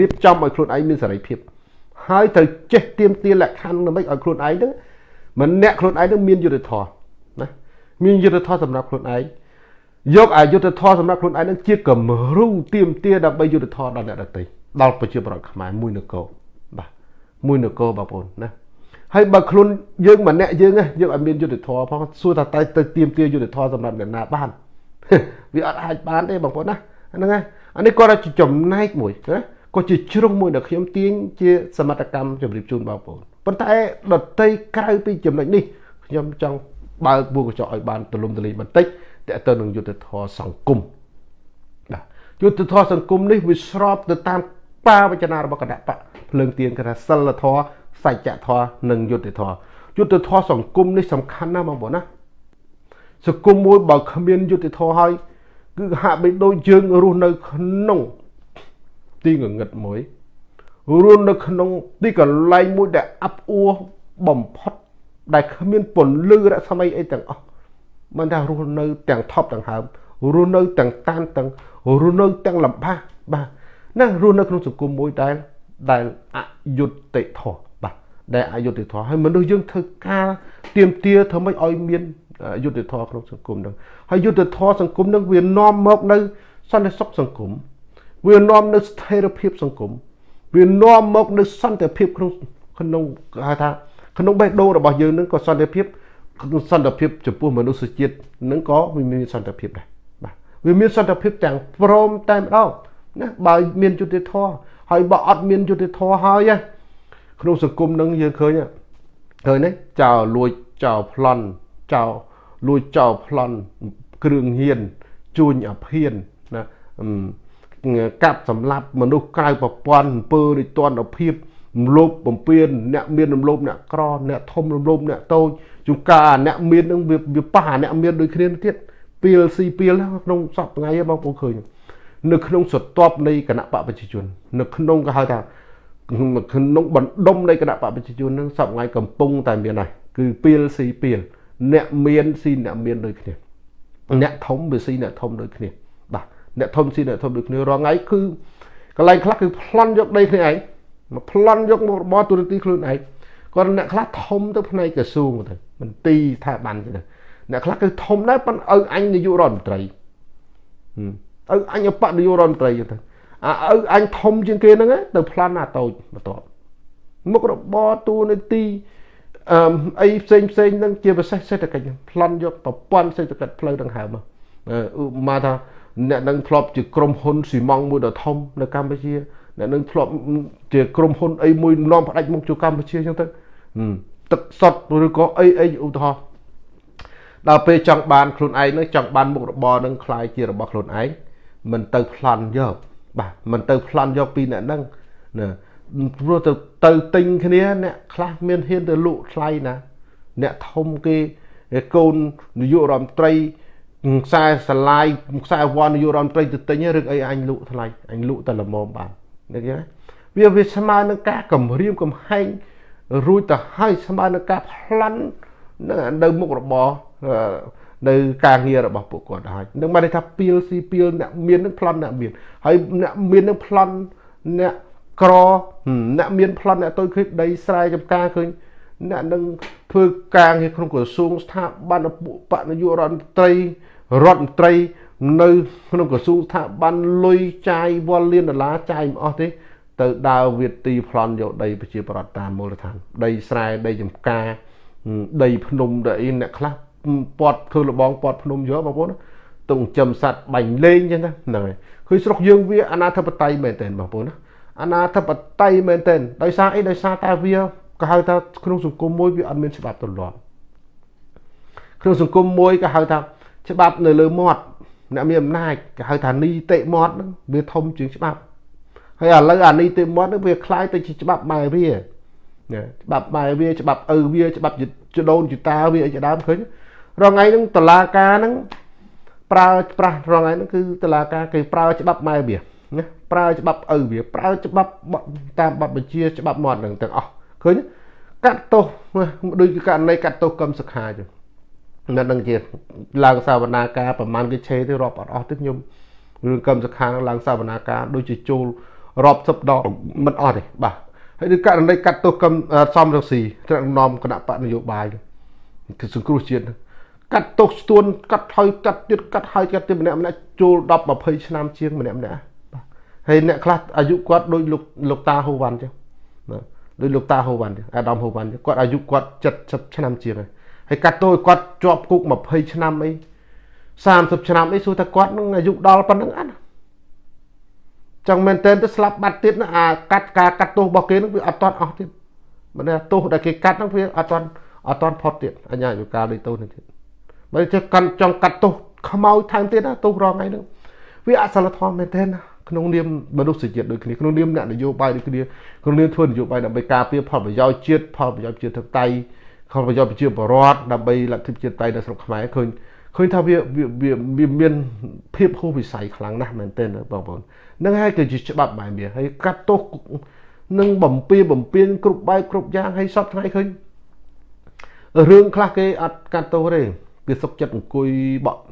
រៀបចំឲ្យខ្លួនឯងមានសេរីភាព ហើយត្រូវចេះទៀមទាលក្ខខណ្ឌដើម្បីឲ្យខ្លួនឯងហ្នឹងមិនអ្នកខ្លួនឯងនឹងមានយុទ្ធធម៌ណាមានយុទ្ធធម៌សម្រាប់ខ្លួនឯង យកអាយុទ្ធធម៌សម្រាប់ខ្លួនឯងនឹងជាគំរូទៀមទាដើម្បីយុទ្ធធម៌ដល់អ្នកដទៃដល់ប្រជាប្រដ្ឋខ្មែរមួយនគរបាទមួយនគរបងប្អូនណាហើយបើខ្លួនយើងម្នាក់យើងយើងឲ្យមានយុទ្ធធម៌ផងសួរថាតែទៅទៀមទាយុទ្ធធម៌សម្រាប់អ្នកណាបានវាអត់អាចបានទេបងប្អូនណាហ្នឹងហើយអានេះគាត់ជាចំណែកមួយណាក៏ជាជ្រុងមួយដែលខ្ញុំទាញជាសមត្ថកម្មជម្រាបជូនបងប្អូនប៉ុន្តែដតីក្រៅពីចំណុចនេះខ្ញុំចង់បើកបួកកញ្ចក់ឲ្យបានទលំទលាយបន្តិច តើទៅនឹងយុទ្ធធរសង្គមបាទយុទ្ធធរសង្គមនេះវាស្របទៅតាមបាវចនារបស់គណៈបកភ្លើងទៀនគេថាសិលធរសច្ចធរនិងយុទ្ធធរយុទ្ធធរសង្គមនេះសំខាន់ណាស់បងប្អូនណាសង្គមមួយបើគ្មានយុទ្ធធរហើយគឺហាក់បីដូចយើងរស់នៅក្នុងទីងងឹតមួយរស់នៅក្នុងទីកន្លែងមួយដែលអាប់អួរបំផុតដែលគ្មានពន្លឺរស្មីអីទាំងអស់ មិនថារស់នៅទាំងថប់ទាំងហើមរស់នៅទាំងតានទាំងរស់នៅទាំងលំបាកបាទណារស់នៅក្នុងសង្គមមួយដែលដែលអយុត្តិធម៌បាទដែលអយុត្តិធម៌ហើយមនុស្សយើងធ្វើការទៀមទាធ្វើម៉េចឲ្យមានយុត្តិធម៌ក្នុងសង្គមនឹងហើយយុត្តិធម៌សង្គមនឹងវានាំមកនៅសន្តិសុខសង្គមវានាំនៅស្ថិរភាពសង្គមវានាំមកនៅសន្តិភាពក្នុងក្នុងហៅថាក្នុងបេះដូងរបស់យើងនឹងក៏សន្តិភាព សន្តិភាពចំពោះមនុស្សជាតិនឹងក៏វាមានសន្តិភាពដែរបាទវាមានសន្តិភាពទាំងព្រមតែម្ដងណាបើមានយុត្តិធម៌ហើយបើអត់មានយុត្តិធម៌ហើយក្នុងសង្គមនឹងយើងឃើញឃើញទេចោលលួចចោលប្លន់ចោលលួចចោលប្លន់គ្រឿងញៀនជួញអភិនណាកាប់សម្លាប់មនុស្សក្រៅប្រព័ន្ធអំពើរិទ្ធនភាពរំលោភបំពានអ្នកមានរំលោភអ្នកក្រអ្នកធំរំលោភអ្នកតូច ជួនកាលអ្នកមាននឹងវាប៉ះអ្នកមានដូចគ្នាទៀតពីលស៊ីពីលក្នុងសពថ្ងៃបងប្អូនឃើញនៅក្នុងសតបនៃគណៈបកប្រជាជន នៅក្នុងគេហៅថាក្នុងបណ្ដុំនៃគណៈបកប្រជាជននឹងសពថ្ងៃកំពុងតែមានហើយគឺពីលស៊ីពីលអ្នកមានស៊ីអ្នកមានដូចគ្នាអ្នកធំវាស៊ីអ្នកធំដូចគ្នាបាទអ្នកធំស៊ីអ្នកធំដូចគ្នារាល់ថ្ងៃគឺកន្លែងខ្លះគឺប្លន់យកដីគ្នាឯងមកប្លន់យកមករបរទូរទស្សន៍ខ្លួនឯង គាត់អ្នកខ្លះធំទៅផ្នែកក្រសួងទៅមន្ទីរស្ថាប័នទៅអ្នកខ្លះគឺធំដែរប៉ុន្តែឪអញនាយករដ្ឋមន្ត្រីឪអញអបនាយករដ្ឋមន្ត្រីទៅអាឪអញធំជាងគេហ្នឹងទៅប្លន់អាតូចបន្ទាប់មុខរបរទូនីតិអឺអីផ្សេងផ្សេងហ្នឹងជាពិសេសសេដ្ឋកិច្ចប្លន់យកប្រព័ន្ធសេដ្ឋកិច្ចផ្លូវដង្ហើមឧបមាថាអ្នកនឹងធ្លាប់ជាក្រុមហ៊ុនស៊ីម៉ង់មួយដ៏ធំនៅកម្ពុជា អ្នកនឹងធ្លាប់ជាក្រុមហ៊ុនអីមួយនាំផ្ដាច់មុខចូលកម្ពុជាអញ្ចឹងទៅទឹកសុតឬក៏អីអីឧទាហរណ៍ដល់ពេលចង់បានខ្លួនឯងនឹងចង់បានមុខរបរនឹងคล้ายជារបស់ខ្លួនឯងមិនទៅប្លន់យកបាទមិនទៅប្លន់យកពីអ្នកហ្នឹងណាព្រោះទៅទៅទិញគ្នាអ្នកខ្លះមានហ៊ានទៅលក់ថ្លៃណាអ្នកធំគេកូននាយករដ្ឋមន្ត្រីខ្សែស្លាយខ្សែវ៉ាន់នាយករដ្ឋមន្ត្រីទៅទិញឬអីអញលក់ថ្លៃអញលក់តែល្មមបាន នេះគេវាវាស្មើនឹងការគម្រាមកំហែងរួចទៅហើយស្មើនឹងការប្លន់នៅមុខរបរនៅការងាររបស់ពួកគាត់ហើយនឹងបានថាពីលស៊ីពីលអ្នកមាននឹងប្លន់អ្នកមានហើយអ្នកមាននឹងប្លន់អ្នកក្រអ្នកមានប្លន់អ្នកតូចឃើញដីស្រែចំការឃើញអ្នកនឹងធ្វើការងារក្នុងក្រសួងស្ថាប័នពួកបកនយោបាយរដ្ឋមន្ត្រីរដ្ឋមន្ត្រី នៅក្នុងក្រសួងស្ថាប័នលុយចាយវល់លានដុល្លារចាយមិនអស់ទេ ទៅដើរវាទីប្លន់យកដីប្រជាប្រដ្ឋតាមមូលដ្ឋាន ដីស្រែដីចំការដីភ្នំដីអីអ្នកខ្លះពាត់ធ្វើលបងពាត់ភ្នំយកបងប្អូនទងចំសัตว์បាញ់លេងចឹងណាហ្នឹងហើយឃើញស្រុកយើងវាអនាធិបតេយ្យមែនតើបងប្អូនណាអនាធិបតេយ្យមែនតើដោយសារអីដោយសារតែវាក៏ហៅថាក្នុងសង្គមមួយវាអត់មានច្បាប់ទម្លាប់ក្នុងសង្គមមួយក៏ហៅថាច្បាប់នៅលើមាត់ អ្នកមានអំណាចគេហៅថានីតិមាត់ហ្នឹងវាធំជាងច្បាប់ហើយឥឡូវអានីតិមាត់ហ្នឹងវាคล้ายទៅជាច្បាប់បែវាច្បាប់បែវាច្បាប់ឪវាច្បាប់ចដូនចតាវាអីជាដើមឃើញរងថ្ងៃហ្នឹងតឡាការហ្នឹងប្រើប្រាស់រងថ្ងៃហ្នឹងគឺតឡាការគេប្រើច្បាប់បែវាណាប្រើច្បាប់ឪវាប្រើច្បាប់តាមបទបញ្ជាច្បាប់មាត់ហ្នឹងទាំងអស់ឃើញកាត់ទោសដូចជាករណីកាត់ទោសកឹមសុខាចឹង នៅនឹងជាឡើងសាវនាការប្រហែលគេឆេទៅរាប់អត់អស់ទេខ្ញុំរឿងកម្មសខាឡើងសាវនាការដូចជាចូលរាប់សិបដងមិនអស់ទេបាទហើយដូចករណីកាត់ទោសកម្មសំរងស៊ីត្រាក់នាំគណៈបកនយោបាយគឺសង្គ្រោះជាតិកាត់ទោសស្ទួនកាត់ហើយកាត់ទៀតកាត់ហើយកាត់ទៀតម្នាក់ម្នាក់ចូល10 20ឆ្នាំជាងម្នាក់ម្នាក់បាទហើយអ្នកខ្លះអាយុគាត់ដូចលោកលោកតាហូវ៉ាន់ចឹងបាទដូចលោកតាហូវ៉ាន់ចឹងអាដាមហូវ៉ាន់គាត់អាយុគាត់70ឆ្នាំជាងហើយ ហើយកាត់ទោសគាត់ជាប់គុក20ឆ្នាំអី30ឆ្នាំអីសួរថាគាត់នឹងអាយុដល់ប៉ុណ្្នឹងអត់ចឹងមែនតើទៅស្លាប់បាត់ទៀតណាអាកាត់ការកាត់ទោសរបស់គេនឹងវាអត់តន់អស់ទៀតមិនថាទោសដែលគេកាត់ហ្នឹងវាអត់តន់អត់តន់ផុតទៀតអញ្ញាយុកាលដូចទោសនេះទៀតបើចេះកាន់ចង់កាត់ទោសខ្មោចថែមទៀតណាទោសរងថ្ងៃហ្នឹងវាអសិលធម៌មែនតើណាក្នុងនាមមនុស្សជាតិដូចគ្នាក្នុងនាមអ្នកនយោបាយដូចគ្នាក្នុងនាមធ្វើនយោបាយដើម្បីការពារផលប្រយោជន៍ជាតិផលប្រយោជន៍ជាតិធិបតេយ្យ ខលប្រយោជន៍ប្រជាពលរដ្ឋដើម្បីលទ្ធិប្រជាធិបតេយ្យនៅស្រុកខ្មែរឃើញឃើញថាវាវាវាមានភាពហួសវិស័យខ្លាំងណាស់មែនទែនបងប្អូននឹងហើយគឺជាច្បាប់បែបនេះហើយកាត់ទោសនឹងបំពេបំពេញគ្រប់បែបគ្រប់យ៉ាងហើយសពថ្ងៃឃើញរឿងខ្លះគេអត់កាត់ទោសទេគេសុកចិត្តអង្គុយបក់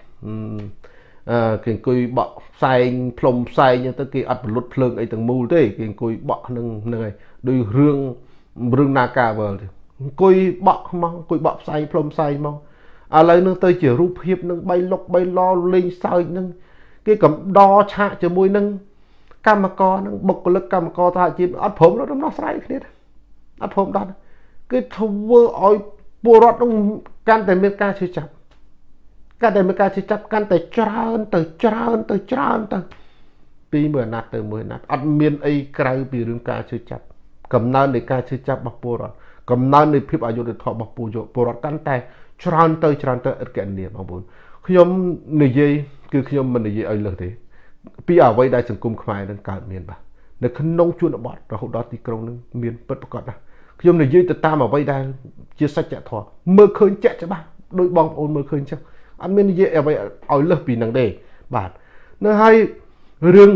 អឺគេអង្គុយបក់ផ្សែងផ្លុំផ្សែងទៅគេអត់បលុតភ្លើងអីទាំងមូលទេគេអង្គុយបក់នឹងហ្នឹងហើយដោយរឿងរឿងនាការវល់ទេ អង្គុយបក់មកអង្គុយបក់ផ្សែងផ្លុំផ្សែងមកឥឡូវនឹងទៅជារូបភាពនឹងបីលុកបីឡលេងសើចនឹងគេកំដរឆាកជាមួយនឹងកម្មករនឹងបុគ្គលិកកម្មករសហជីពអត់ព្រមរំដោះស្រាយគ្នាអត់ព្រមដោះគេធ្វើឲ្យពលរដ្ឋនឹងកាន់តែមានការឈឺចាប់កាន់តែមានការឈឺចាប់កាន់តែច្រើនទៅច្រើនទៅច្រើនទៅពីមួយអាណត្តិទៅមួយអាណត្តិអត់មានអីក្រៅពីរឿងការឈឺចាប់កំណើននៃការឈឺចាប់របស់ពលរដ្ឋ កំណើននៃភាពអយុត្តិធម៌របស់ពលពលរដ្ឋកាន់តែច្រើនទៅច្រើនទៅឥតកណនីបងប្អូនខ្ញុំនិយាយគឺខ្ញុំមិននិយាយឲ្យលើសទេពីអ្វីដែលសង្គមខ្មែរនឹងកើតមានបាទនៅក្នុងជនបទរហូតដល់ទីក្រុងនឹងមានពិតប្រាកដណាស់ខ្ញុំនិយាយទៅតាមអ្វីដែលជាសច្ចធម៌មើលឃើញចាក់ច្បាស់ដោយបងប្អូនមើលឃើញចឹងអត់មាននិយាយអ្វីឲ្យលើសពីនឹងទេបាទនៅហើយរឿង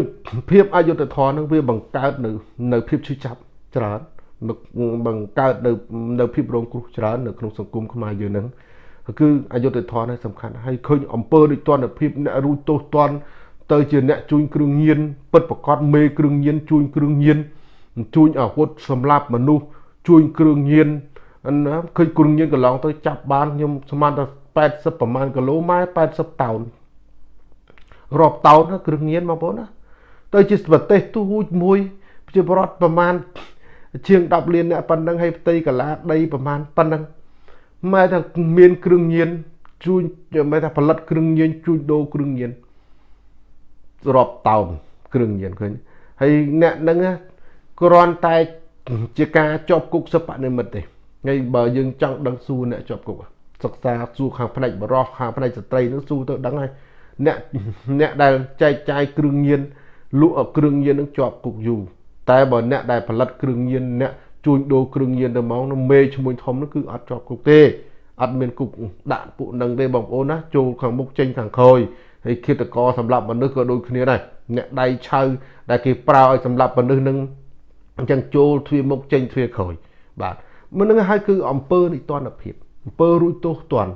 ភាពអយុត្តិធម៌នឹងវាបង្កើតនៅនៅភាពឈឺចាប់ច្រើន បង្កើតនៅនៅភាពរងគ្រោះច្រើននៅក្នុងសង្គមខ្មែរយើងហ្នឹងគឺអយុត្តិធម៌នេះសំខាន់ហើយឃើញអំពើដូចតនភាពអ្នករួចទោសតនទៅជាអ្នកជួញគ្រឿងញៀនពិតប្រកបមេគ្រឿងញៀនជួញគ្រឿងញៀនជួញអាវុធសម្រាប់មនុស្សជួញគ្រឿងញៀនណាឃើញគ្រឿងញៀនកន្លងទៅចាប់បានខ្ញុំស្មានថា80ប្រមាណគីឡូម៉ែ80តោនរាប់តោនគ្រឿងញៀនបងប្អូនណាទៅជាប្រទេសទូមួយជាបរដ្ឋប្រមាណ ជាង10លានអ្នកប៉ុណ្ណឹងហើយផ្ទៃកាឡាដីប្រមាណប៉ុណ្ណឹងម៉ែថាមានគ្រឿងញៀនជួញម៉ែថាផលិតគ្រឿងញៀនជួញដូរគ្រឿងញៀនរាប់តោនគ្រឿងញៀនឃើញហើយអ្នកហ្នឹងគ្រាន់តែជាការជាប់គុកសិបនិមិត្តទេហើយបើយើងចង់ដឹងសួរអ្នកជាប់គុកសិក្សាសួរខាងផ្នែកបរោះខាងផ្នែកស្ត្រីនឹងសួរទៅដឹងហើយអ្នកអ្នកដែលចែកចាយគ្រឿងញៀនលក់គ្រឿងញៀននឹងជាប់គុកយូរ តែបើអ្នកដែលផលិតគ្រឿងញៀនអ្នកជួញដូរគ្រឿងញៀនទៅមកនោះមេឈ្មោះធំនោះគឺអត់ជាប់គុកទេអត់មានគុកដាក់ពួកនឹងទេបងប្អូនណាចូលខាងមុខចេញខាងក្រោយហើយឃាតករសម្រាប់មនុស្សក៏ដូចគ្នាដែរអ្នកដៃឆៅដែលគេប្រើឲ្យសម្រាប់មនុស្សនឹងអញ្ចឹងចូលទ្វារមុខចេញទ្វារក្រោយបាទមិននឹងហើយគឺអំពើនិទានភាពអំពើរួចទោសទណ្ឌ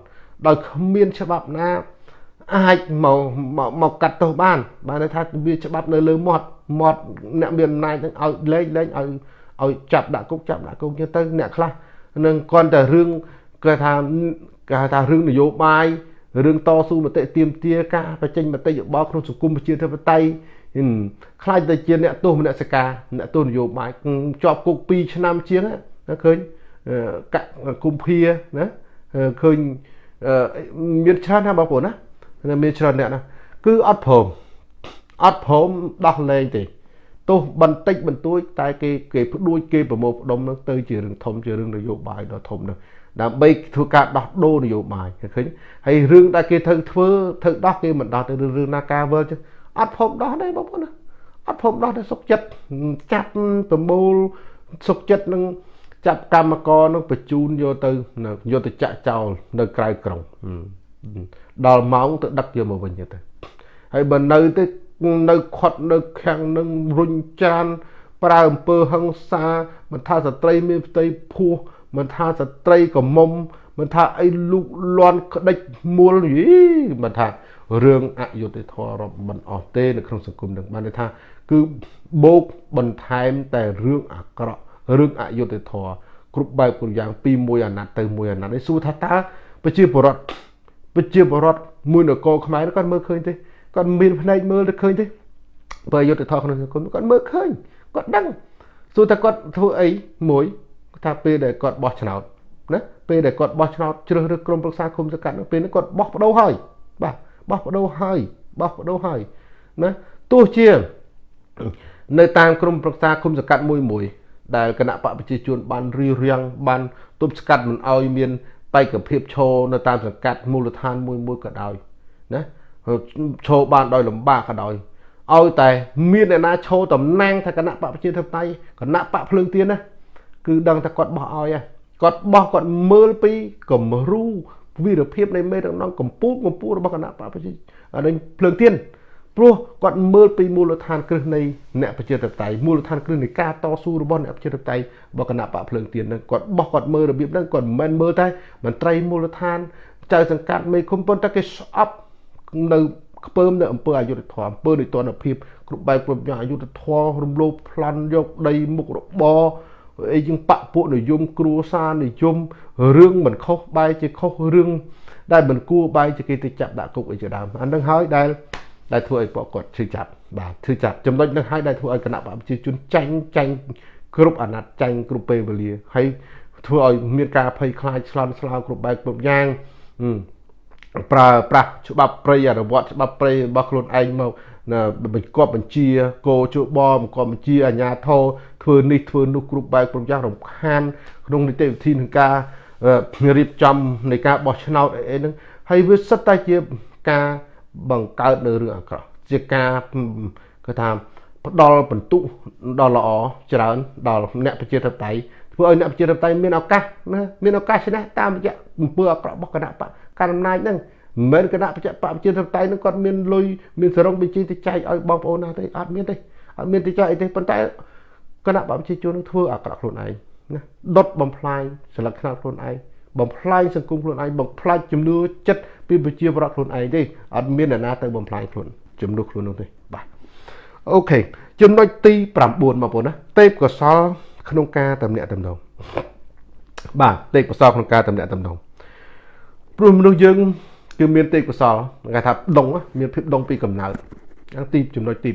ដោយគ្មានច្បាប់ណា អាចមកមកកាត់ទោសបានបានន័យថាវាច្បាប់នៅលើមាត់មាត់អ្នកមានអំណាចនឹងឲ្យលែងលែងឲ្យឲ្យចាប់ដាក់គុកចាប់ដាក់គុកទៅទៅអ្នកខ្លះនឹងគ្រាន់តែរឿងគេថាគេថារឿងនយោបាយរឿងតស៊ូមតិទៀមទាការបញ្ចេញមតិយោបល់ក្នុងសង្គមប្រជាធិបតេយ្យខ្លាចទៅជាអ្នកទោសមនសិការអ្នកទោសនយោបាយជាប់គុក2ឆ្នាំជាងណាឃើញកគុំភាណាឃើញមានច្រើនណាបងប្អូនណា មានច្រើនអ្នកណាគឺអត់ព្រមអត់ព្រមដោះលែងទេទោះបន្តិចបន្តួចតែគេគេផ្ដួចគេប្រមូលផ្ដុំនឹងទៅជារឿងធំជារឿងនយោបាយដ៏ធំនោះដើម្បីធ្វើការដោះដូរនយោបាយឃើញហើយរឿងដែលគេត្រូវធ្វើត្រូវដោះគេមិនដោះទៅរឿងណាការវើចឹងអត់ភពដោះទេបងប្អូនណាអត់ភពដោះទេសុកចិត្តចាប់ប្រមូលសុកចិត្តនឹងចាប់កម្មករនឹងបញ្ជូនយកទៅយកទៅចាក់ចោលនៅក្រៅក្រុង ដល់ម៉ោងទៅដឹកយកមកវិញទៅហើយបើនៅទៅនៅខាត់នៅខាំងនឹងរុញច្រានប្រើអំពើហិង្សាមិនថាស្ត្រីមានផ្ទៃពោះមិនថាស្ត្រីកមុំមិនថាអីលូកលន់ក្តិចមួលយីមិនថារឿងអយុត្តិធម៌រាប់មិនអស់ទេនៅក្នុងសង្គមនឹងបានន័យថាគឺបូកបន្ថែមតែរឿងអាក្រក់រឿងអយុត្តិធម៌គ្រប់បែបគ្រប់យ៉ាងពីមួយអាណត្តិទៅមួយអាណត្តិនេះសួរថាតើប្រជាពលរដ្ឋ ប្រជាពលរដ្ឋមួយនគរខ្មែរគាត់មើលឃើញទេគាត់មានភ្នែកមើលទៅឃើញទេបើយុទ្ធធម៌ក្នុងសង្គមគាត់មើលឃើញគាត់ដឹងសួរថាគាត់ធ្វើអីមួយថាពេលដែលគាត់បោះឆ្នោតណាពេលដែលគាត់បោះឆ្នោតជ្រើសរើសក្រុមប្រឹក្សាគុំសង្កាត់ពេលនេះគាត់បោះបដូរហើយបាទបោះបដូរហើយបោះបដូរហើយណាទោះជានៅតាមក្រុមប្រឹក្សាគុំសង្កាត់មួយមួយដែលគណៈបកប្រជាជនបានរៀបរៀងបានទប់ស្កាត់មិនឲ្យមាន បេក្ខភាពឈរនៅតាមសង្កាត់មូលដ្ឋានមួយមួយក៏ដោយណាឈរបានដោយលំបាកក៏ដោយឲ្យតែមានអ្នកណាឈរតំណាងថាគណៈបកប្រជាធិបតេយ្យគណៈបកភ្លើងទៀនណាគឺដឹងថាគាត់បោះឲ្យគាត់បោះគាត់មើលពីគំរូវីរភាពនៃមេដឹកនាំកម្ពុជាកម្ពុជារបស់គណៈបកប្រជាអានេះភ្លើងទៀន ព្រោះគាត់មើលពីមូលដ្ឋានគ្រឹះនៃអ្នកប្រជាធិបតេយ្យមូលដ្ឋានគ្រឹះនៃការតស៊ូរបស់អ្នកប្រជាធិបតេយ្យរបស់គណៈបកភ្លើងទៀននឹងគាត់បោះគាត់មើលរបៀបហ្នឹងគាត់មិនមែនមើលតែមន្ត្រីមូលដ្ឋានចៅសង្កាត់មេឃុំប៉ុន្តែគេស្អប់នៅខ្ពើមនៅអង្គើអយុធធម៌អង្គើនៃតនភាពគ្រប់បែបគ្រប់យ៉ាងអយុធធម៌រំលោភប្លន់យកដីមុខរបរអីជាងបពពួកនិយមគ្រួសារនិយមរឿងមិនខុសបែរជាខុសរឿងដែលមិនគួរបែរជាគេទៅចាប់ដាក់គុកអីជាដើមអានឹងហើយដែល ដែលធ្វើឲ្យពួកគាត់ឈឺចាប់បាទឈឺចាប់ចំណុចនឹងហើយដែលធ្វើឲ្យគណៈបព្វជិជនចាញ់ចាញ់គ្រប់អាណត្តិចាញ់គ្រប់ពេលវេលាហើយធ្វើឲ្យមានការភ័យខ្លាចឆ្លន់ឆ្លោគ្រប់បែបគ្រប់យ៉ាងប្រើប្រាស់ច្បាប់ព្រៃអនុវត្តច្បាប់ព្រៃរបស់ខ្លួនឯងមកបញ្កប់បញ្ជាគោជួបបង្កប់បញ្ជាអាជ្ញាធរធ្វើនេះធ្វើនោះគ្រប់បែបគ្រប់យ៉ាងរំខានក្នុងនីតិវិធីនឹងការរៀបចំនៃការបោះឆ្នោតអីហ្នឹងហើយវាសិតតែជាការ បង្កើតនៅរឿងអាក្រក់ជាការគឺថាផ្ដល់បន្ទុកដល់ល្អច្រើនដល់អ្នកប្រជាធិបតេយ្យធ្វើឲ្យអ្នកប្រជាធិបតេយ្យមានឱកាសណាមានឱកាសឈ្នះតាមរយៈអំពើអាក្រក់របស់គណៈបកកាន់អំណាចហ្នឹងមិនមែនគណៈបច្ចៈបប្រជាធិបតេយ្យហ្នឹងគាត់មានលុយមានសរងបញ្ជីទៅចែកឲ្យបងប្អូនណាទេអត់មានទេអត់មានទៅចែកអីទេប៉ុន្តែគណៈបកប្រជាជននឹងធ្វើអាក្រក់ខ្លួនឯងណាដុតបំផ្លាញសិលឹកខ្នាតខ្លួនឯង បំផ្លាញសង្គមខ្លួនឯងបំផ្លាញជំនឿចិត្តពីប្រជាប្រដ្ឋខ្លួនឯងទេអត់មានអ្នកណាទៅបំផ្លាញខ្លួនជំនឿខ្លួននោះទេបាទអូខេចំណុចទី9បងប្អូនណាទេពកសលក្នុងការតំណាក់តំណងបាទទេពកសលក្នុងការតំណាក់តំណងព្រោះមនុស្សយើងគឺមានទេពកសលគេថាដងមានភាពដងពីកំណើតទីចំណុចទី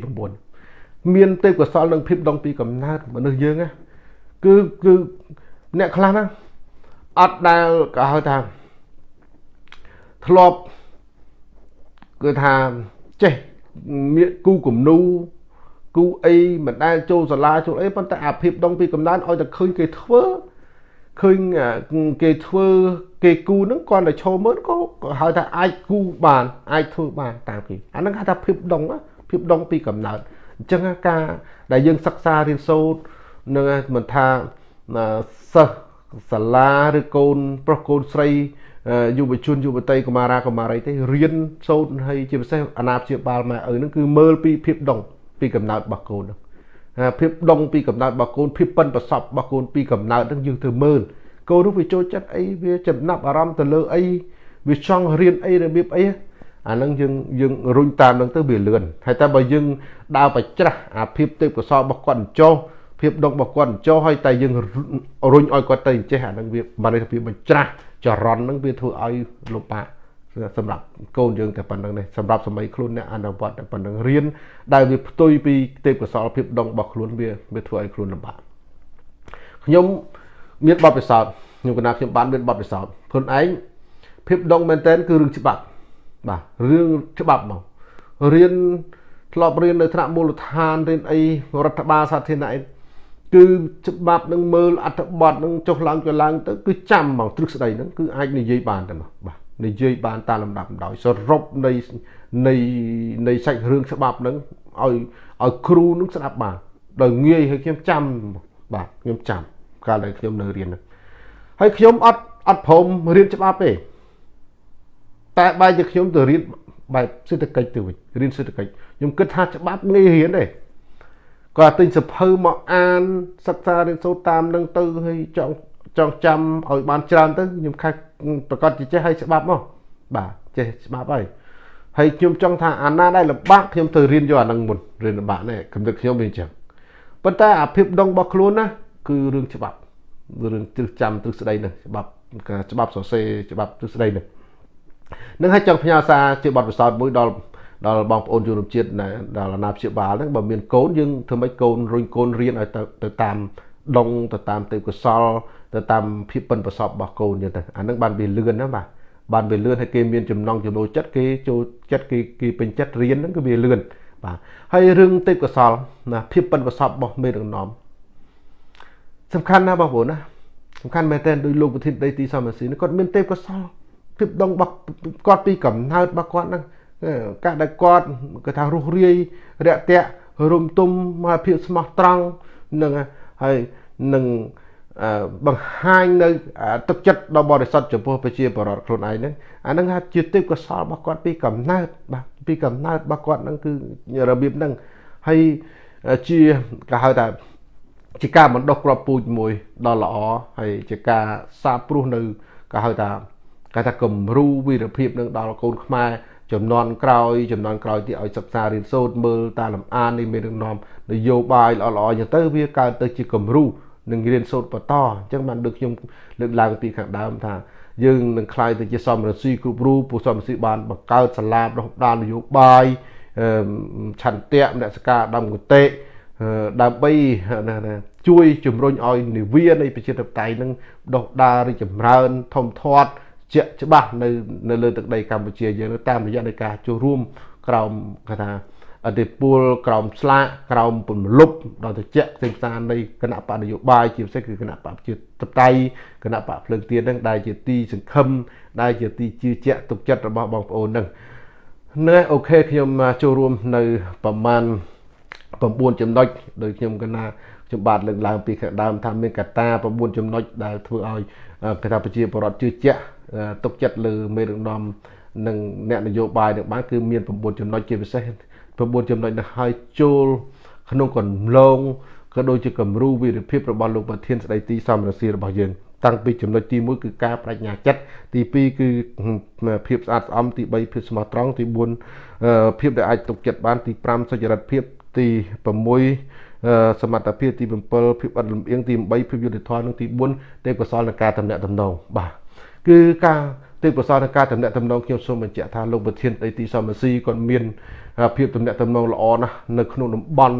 9មានទេពកោសលនិងភាពដងពីកំណើតមនុស្សយើងណាគឺគឺអ្នកខ្លះណា អត់ដែលក៏ហៅថាធ្លាប់គឺថាចេះមានគូគំនូគូអីមិនដែលចូលសាលាចូលអីប៉ុន្តែអាភាពដងពីកំណើតឲ្យតែឃើញគេធ្វើឃើញគេធ្វើគេគូហ្នឹងគាត់តែឈរមើលក៏ហៅថាអាចគូបានអាចធ្វើបានតាមគេអាហ្នឹងហៅថាភាពដងភាពដងពីកំណើតអញ្ចឹងការដែលយើងសិក្សារៀនសូត្រនឹងមិនថាសិស្ស សាលាឬកូនប្រុសកូនស្រីយុវជនយុវតីកុមារាកុមារីទេរៀនសូត្រហើយជាពិសេសអាណាព្យាបាលម៉ែឪហ្នឹងគឺមើលពីភាពដងពីកំណើតរបស់កូនហ្នឹងភាពដងពីកំណើតរបស់កូនភាពប៉ិនប្រសពរបស់កូនពីកំណើតហ្នឹងយើងត្រូវមើលកូននោះវាចូលចិត្តអីវាចំណាប់អារម្មណ៍ទៅលើអីវាចង់រៀនអីរបៀបអីអាហ្នឹងយើងយើងរុញតាមហ្នឹងទៅវាលឿនហើយតែបើយើងដើរបច្ច្រាស់អាភាពទេពកោសលរបស់គាត់ចោះ ភាពដងរបស់គាត់ចោះហើយតែយើងរុញឲ្យគាត់ទៅចេះអាហ្នឹងវាបានន័យថាវាបញ្ច្រាស់ចរន្តហ្នឹងវាធ្វើឲ្យលោកប៉ាសម្រាប់កូនយើងតែប៉ុណ្្នឹងនេះសម្រាប់សម័យខ្លួនអ្នកអនុវត្តតែប៉ុណ្្នឹងរៀនដែលវាផ្ទុយពីទេពកោសលភាពដងរបស់ខ្លួនវាវាធ្វើឲ្យខ្លួនលំបាកខ្ញុំមានបទពិសោធន៍ខ្ញុំកណាខ្ញុំបានមានបទពិសោធន៍ខ្លួនឯងភាពដងមែនតែនគឺរឿងច្បាប់បាទរឿងច្បាប់មករៀនធ្លាប់រៀននៅថ្នាក់មូលដ្ឋានរៀនអីរដ្ឋបាលសាធារណៈ គឺច្បាប់នឹងមើលអត្ថបទនឹងចុះឡើងចុះឡើងទៅគឺចាំហ្មងទ្រឹស្ដីហ្នឹងគឺអាចនិយាយបានតែមកបាទនិយាយបានតាមលំដាប់ដោយសរុបនៃនៃនៃសាច់រឿងច្បាប់ហ្នឹងឲ្យឲ្យគ្រូនឹងស្ដាប់បានដោយងាយឲ្យខ្ញុំចាំបាទខ្ញុំចាំកាលដែលខ្ញុំនៅរៀនហ្នឹងហើយខ្ញុំអត់អត់ព្រមរៀនច្បាប់ទេតែបែរជាខ្ញុំទៅរៀនបែបសេដ្ឋកិច្ចទៅវិញរៀនសេដ្ឋកិច្ចខ្ញុំគិតថាច្បាប់ងាយរៀនទេ គាត់ទិញសភៅមកអានសិក្សារៀនសូត្រតាមនឹងទៅហើយចង់ចង់ចាំឲ្យបានច្រើនទៅខ្ញុំខែប្រកាសជាចេះឲ្យច្បាប់មកបាទចេះច្បាប់ហើយហើយខ្ញុំចង់ថាអាណាដែលលំបាកខ្ញុំទៅរៀនយកអានឹងមុនរៀនលំបាកនេះកំណត់ខ្ញុំវាអញ្ចឹងប៉ុន្តែអាភាពដងរបស់ខ្លួនណាគឺរឿងច្បាប់រឿងទ្រឹស្ចាំទ្រឹស្ដីនេះច្បាប់ច្បាប់សរសេរច្បាប់ទ្រឹស្ដីនេះនឹងឲ្យចង់ផ្ញើសារជាបទពិសោធន៍មួយដល់ ដល់បងប្អូនជនរួមជាតិដល់អាណាព្យាបាលហ្នឹងបើមានកូនយើងធ្វើម៉េចកូនរុញកូនរៀនឲ្យទៅទៅតាមដងទៅតាមទេពកោសលទៅតាមភាពប៉ិនប្រសពរបស់កូនយើងទៅអាហ្នឹងបានវាលឿនណាបាទបានវាលឿនហើយគេមានចំណងចំណូលចិត្តគេចូលចិត្តគេគេពេញចិត្តរៀនហ្នឹងគឺវាលឿនបាទហើយរឿងទេពកោសលណាភាពប៉ិនប្រសពរបស់មេដឹកនាំសំខាន់ណាស់បងប្អូនណាសំខាន់មែនទែនដោយលោកប្រធានដីទីសមស៊ីគាត់មានទេពកោសលភាពដងរបស់គាត់ពីកំណើតរបស់គាត់ហ្នឹង កាលដែលគាត់គេថារស់រាយរាក់ទាក់រុំទុំមកភាពស្មោះត្រង់នឹងហើយនឹងបង្ហាញនៅទឹកចិត្តដ៏បរិសុទ្ធចំពោះប្រជាពលរដ្ឋខ្លួនឯងហ្នឹងអាហ្នឹងហាក់ជាទេពកោសលរបស់គាត់ពីកំណើតបាទពីកំណើតរបស់គាត់ហ្នឹងគឺរបៀបហ្នឹងហើយជាគេហៅថាជាការបណ្ដុះក្របពូជមួយដ៏ល្អហើយជាការសាបព្រោះនៅគេហៅថាគេថាគំរូវីរភាពនឹងដល់កូនខ្មែរ ចំនួនក្រោយចំនួនក្រោយទៀតឲ្យសិក្សារៀនសូត្រមើលតាមលំអាននៃមេដឹកនាំនយោបាយល្អៗចឹងទៅវាកើតទៅជាគំរូនឹងរៀនសូត្របន្តអញ្ចឹងបានដូចខ្ញុំលើកឡើងពីខាងដើមថាយើងនឹងខ្លាយទៅជាសមរស៊ីគ្រប់រូបពួកសមរស៊ីបានបង្កើតសាលាដុះដាលនយោបាយឆន្ទៈមនសិការដំកតេដើម្បីជួយជំរុញឲ្យនិវានៃប្រជាធិបតេយ្យនឹងដុះដាលរីចម្រើនធំធាត់ ជាក់ច្បាស់នៅនៅលើទឹកដីកម្ពុជាយើងតាមរយៈនៃការចូលរួមក្រោមគេថាអតិពលក្រោមស្លាកក្រោមពន្លប់ដល់ទៅជាក់ផ្សេងផ្សានៃគណៈបកនយោបាយជាពិសេសគឺគណៈបកជាតបតៃគណៈបកភ្លើងទៀនហ្នឹងដែលជាទីសង្ឃឹមដែលជាទីជឿជាក់ទុកចិត្តរបស់បងប្អូនហ្នឹងណែអូខេខ្ញុំចូលរួមនៅប្រមាណ9ចំណុចដោយខ្ញុំកណាខ្ញុំបាទលើកឡើងពីខាងដើមថាមានកត្តា9ចំណុចដែលធ្វើឲ្យគេថាប្រជាពលរដ្ឋជឿជាក់ ទុកចិត្តលើមេដឹកនាំនិងអ្នកនយោបាយនឹងបានគឺមាន9ចំណុចជាពិសេស9ចំណុចនេះហើយចូលក្នុងកន្លងក៏ដូចជាគំរូវិរិភាពរបស់លោកប្រធានស្ដីទីសមរស្មីរបស់យើងតាំងពីចំណុចទី1គឺការបញ្ញាចិត្តទី2គឺភាពស្អាតស្អំទី3ភាពស្មោះត្រង់ទី4ភាពដែលអាចទុកចិត្តបានទី5សុចរិតភាពទី6សមត្ថភាពទី7ភាពអត់លំអៀងទី8ភាពយុត្តិធម៌និងទី4ទេពកោសលនៃការតំណាក់តំណងបាទ គឺការទេពកោសលនៃការតំណាក់តំណងខ្ញុំសូមបញ្ជាក់ថាលោកប្រធានអីទីសមរស៊ីគាត់មានភាពតំណាក់តំណងល្អណាស់នៅក្នុងតំបន់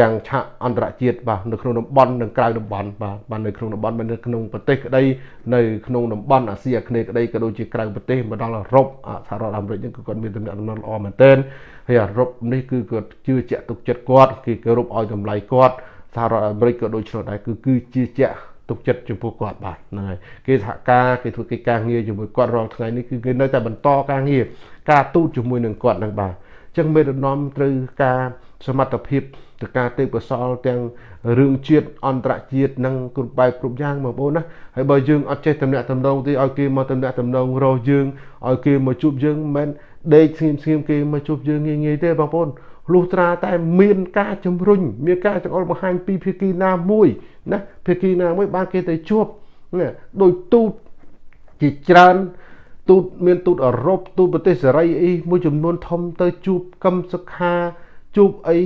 ទាំងឆាកអន្តរជាតិបាទនៅក្នុងតំបន់និងក្រៅតំបន់បាទបាទនៅក្នុងតំបន់នៅក្នុងប្រទេសក្តីនៅក្នុងតំបន់អាស៊ីអាគ្នេយ៍ក្តីក៏ដូចជាក្រៅប្រទេសមកដល់អឺរ៉ុបសហរដ្ឋអាមេរិកនេះគឺគាត់មានតំណែងល្អមែនទែនហើយអឺរ៉ុបនេះគឺគាត់ជឿជាក់ទុកចិត្តគាត់គេគោរពឲ្យតម្លៃគាត់សហរដ្ឋអាមេរិកក៏ដូចនោះដែរគឺគឺជឿជាក់ ទុកចិត្តចំពោះគាត់បាទហ្នឹងហើយគេសហការគេធ្វើកិច្ចការងារជាមួយគាត់រាល់ថ្ងៃនេះគឺគេនៅតែបន្តការងារការទូតជាមួយនឹងគាត់ហ្នឹងបាទអញ្ចឹងមេដឹកនាំត្រូវការសមត្ថភាពទៅការទេពកោសលទាំងរឿងជាតិអន្តរជាតិនិងគ្រប់បែបគ្រប់យ៉ាងបងប្អូនណាហើយបើយើងអត់ចេះតំណាក់តំណងទេឲ្យគេមកតំណាក់តំណងរកយើងឲ្យគេមកជួបយើងមិនមែនដេកស្ងៀមស្ងៀមគេមកជួបយើងងាយងាយទេបងប្អូន លុះត្រាតែមានការជំរុញមានការចង្អុលបង្ហាញពីភាគីណាមួយណាភាគីណាមួយបានគេទៅជួបណាដោយទូតជាច្រើនទូតមានទូតអឺរ៉ុបទូតប្រទេសសេរីអីមួយចំនួនធំទៅជួបកឹមសុខាជួបអី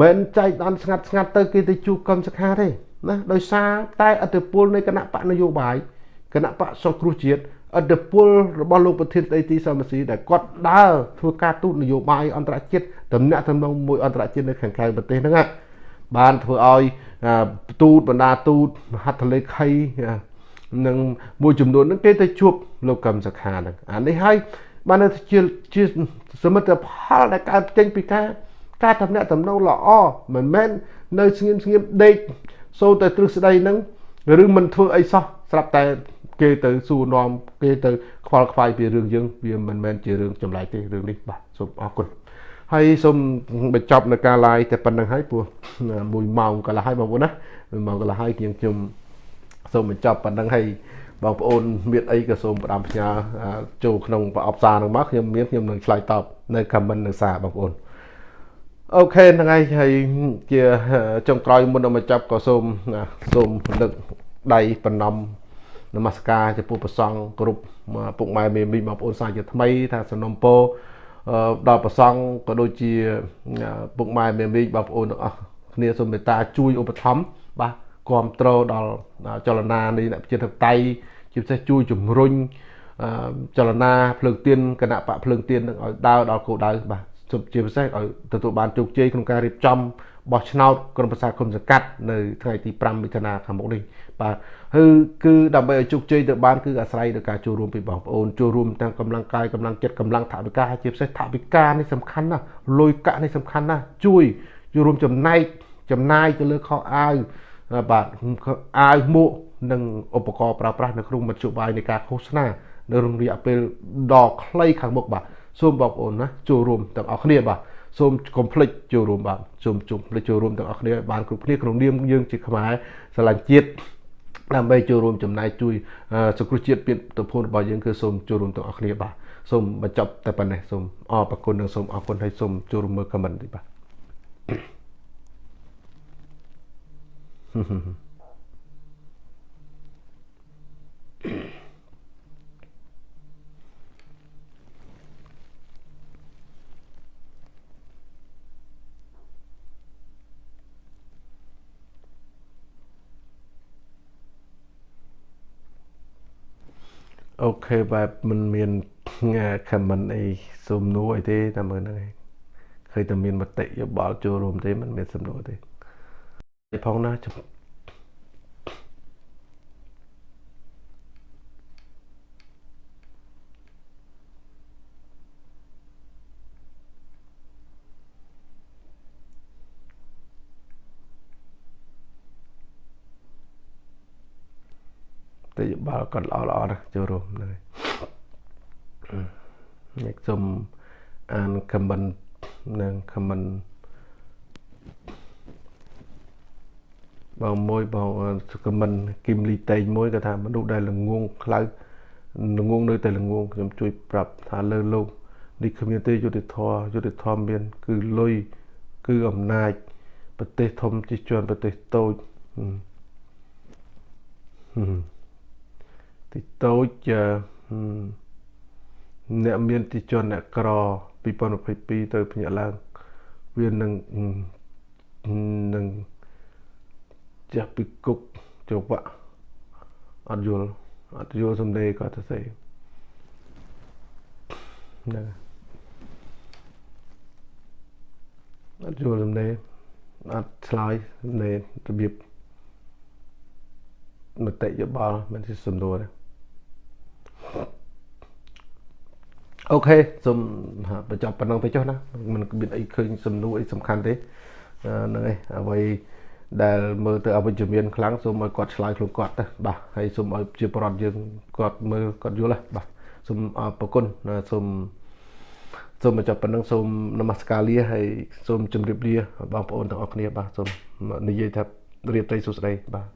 មិនចែកដល់ស្ងាត់ស្ងាត់ទៅគេទៅជួបកឹមសុខាទេណាដោយសារតែអធិពលនៃគណៈបកនយោបាយគគណៈបកសង្គ្រោះជាតិអត្តពលរបស់លោកប្រធានស្ដីទីសមស៊ីដែលគាត់ដើរធ្វើការទូតនយោបាយអន្តរជាតិ តំណាក់តំណងមួយអន្តរជាតិនៅខាងក្រៅប្រទេសហ្នឹងបានធ្វើឲ្យទូតបណ្ដាទូតមហត្ថលេខីនិងមួយចំនួនហ្នឹងគេទៅជួបលោកកឹមសុខាហ្នឹងអានេះហើយបានទៅជាជាសមិទ្ធផលដែលកើតចេញពីការការតំណាក់តំណងល្អមិនមែននៅស្ងៀមស្ងៀមដេកសូតែទ្រឹស្ដីហ្នឹងឬមិនធ្វើអីសោះស្រាប់តែគេទៅសួរនាំគេទៅខ្វល់ខ្វាយពីរឿងយើងវាមិនមែនជារឿងចម្លែកទេរឿងនេះបាទសូមអរគុណ ហើយសូមបញ្ចប់នៅការ live តែប៉ុណ្្នឹងហើយព្រោះ1ម៉ោងកន្លះហើយបងប្អូនណា1ម៉ោងកន្លះហើយជាងខ្ញុំសូមបញ្ចប់ប៉ុណ្្នឹងហើយបងប្អូនមានអីក៏សូមផ្ដាំផ្ញើចូលក្នុងប្រអប់សារនឹងមកខ្ញុំមានខ្ញុំនឹងឆ្លើយតបនៅ comment នៅសារបងប្អូនអូខេហ្នឹងហើយហើយជាចុងក្រោយមុននឹងបញ្ចប់ក៏សូមសូមលើកដៃបណ្ណំនមស្ការចំពោះព្រះសង្ឃគ្រប់ពុកម៉ែមេមីបងប្អូនសាជាថ្មីថាសំណុំពរ ដល់ព្រះសង្ឃក៏ដូចជាពុកម៉ែមេមីបងប្អូនទាំងអស់គ្នាសូមមេត្តាជួយឧបត្ថម្ភបាទគ្រប់គ្រងដល់ចលនានៃអ្នកប្រជាធិបតេយ្យជាពិសេសជួយជំរុញចលនាភ្លើងទៀនគណៈបកភ្លើងទៀននឹងឲ្យដើរដល់គោលដៅបាទជាពិសេសឲ្យទទួលបានជោគជ័យក្នុងការរៀបចំបោះឆ្នោតក្រុមប្រឹក្សាគុំសង្កាត់នៅថ្ងៃទី5មិថុនាខាងមុខនេះបាទ គឺគឺដើម្បីឲ្យជោគជ័យទៅបានគឺអាស្រ័យទៅការចូលរួមពីបងប្អូនចូលរួមទាំងកម្លាំងកាយកម្លាំងចិត្តកម្លាំងថវិកាហើយជាពិសេសថវិកានេះសំខាន់ណាស់លុយកាក់នេះសំខាន់ណាស់ជួយចូលរួមចំណែកចំណាយទៅលើខោអាវបាទអាវមួកនិងឧបករណ៍ប្រើប្រាស់នៅក្នុងមធ្យោបាយនៃការឃោសនានៅក្នុងរយៈពេលដ៏ខ្លីខាងមុខបាទសូមបងប្អូនណាចូលរួមទាំងអស់គ្នាបាទសូមកុំភ្លេចចូលរួមបាទសូមជុំភ្លេចចូលរួមទាំងអស់គ្នាបានគ្រប់គ្នាក្នុងនាមយើងជាខ្មែរស្រឡាញ់ជាតិ ដើម្បីចូលរួមចំណាយជួយសង្គ្រោះជាតិពីទភូនរបស់យើងគឺសូមចូលរួមទាំងអស់គ្នាបាទសូមបញ្ចប់តែប៉ុណ្ណេះសូមអរគុណនិងសូមអរគុណហើយសូមចូលរួមមើល comment ទីបាទ Mm-hmm. អូខេបែបមិនមាន comment អីសំណួរអីទេតែមើលហ្នឹងឯងឃើញតែមានមតិយោបល់ចូលរួមទេមិនមានសំណួរទេផងណា បល់គាត់ល្អល្អណាស់ចូលរួមហ្នឹងហើយខ្ញុំសូមអាន comment និង comment បងមួយបង comment គឹមលីតេងមួយគាត់ថាមនុស្សដែលល្ងងខ្លៅល្ងងនៅតែល្ងងខ្ញុំជួយប្រាប់ថាលើលោកនេះគ្មានទេយុទ្ធធរយុទ្ធធម៌មាន គឺលុយគឺអំណាច ប្រទេសធំជាជាន់ប្រទេសតូចហឹម តិចតូចអ្នកមានទីជនអ្នកក្រ2022ទៅភ្ញាក់ឡើងវានឹងនឹងចាស់ពីគុកចវៈអត់យល់អត់យល់សំដីគាត់ទៅស្អីហ្នឹងអត់យល់សំដីអត់ឆ្លើយនៃរបៀបមតិយោបល់មិនជាសំណួរទេ អូខេសូមបញ្ចប់ប៉ុណ្ណឹងទៅចុះណាមិនមានអីឃើញសំណួរអីសំខាន់ទេហ្នឹងហើយអ្វីដែលមើលទៅអវិជ្ជមានខ្លាំងសូមឲ្យគាត់ឆ្លើយខ្លួនគាត់ទៅបាទហើយសូមឲ្យជាប្រដ្ឋយើងគាត់មើលគាត់យល់ហ្នឹងបាទសូមអរគុណសូមសូមបញ្ចប់ប៉ុណ្ណឹងសូមនមស្ការលាហើយសូមជម្រាបលាបងប្អូនទាំងអស់គ្នាបាទសូមនិយាយថារៀបត្រីសុស្ដីបាទ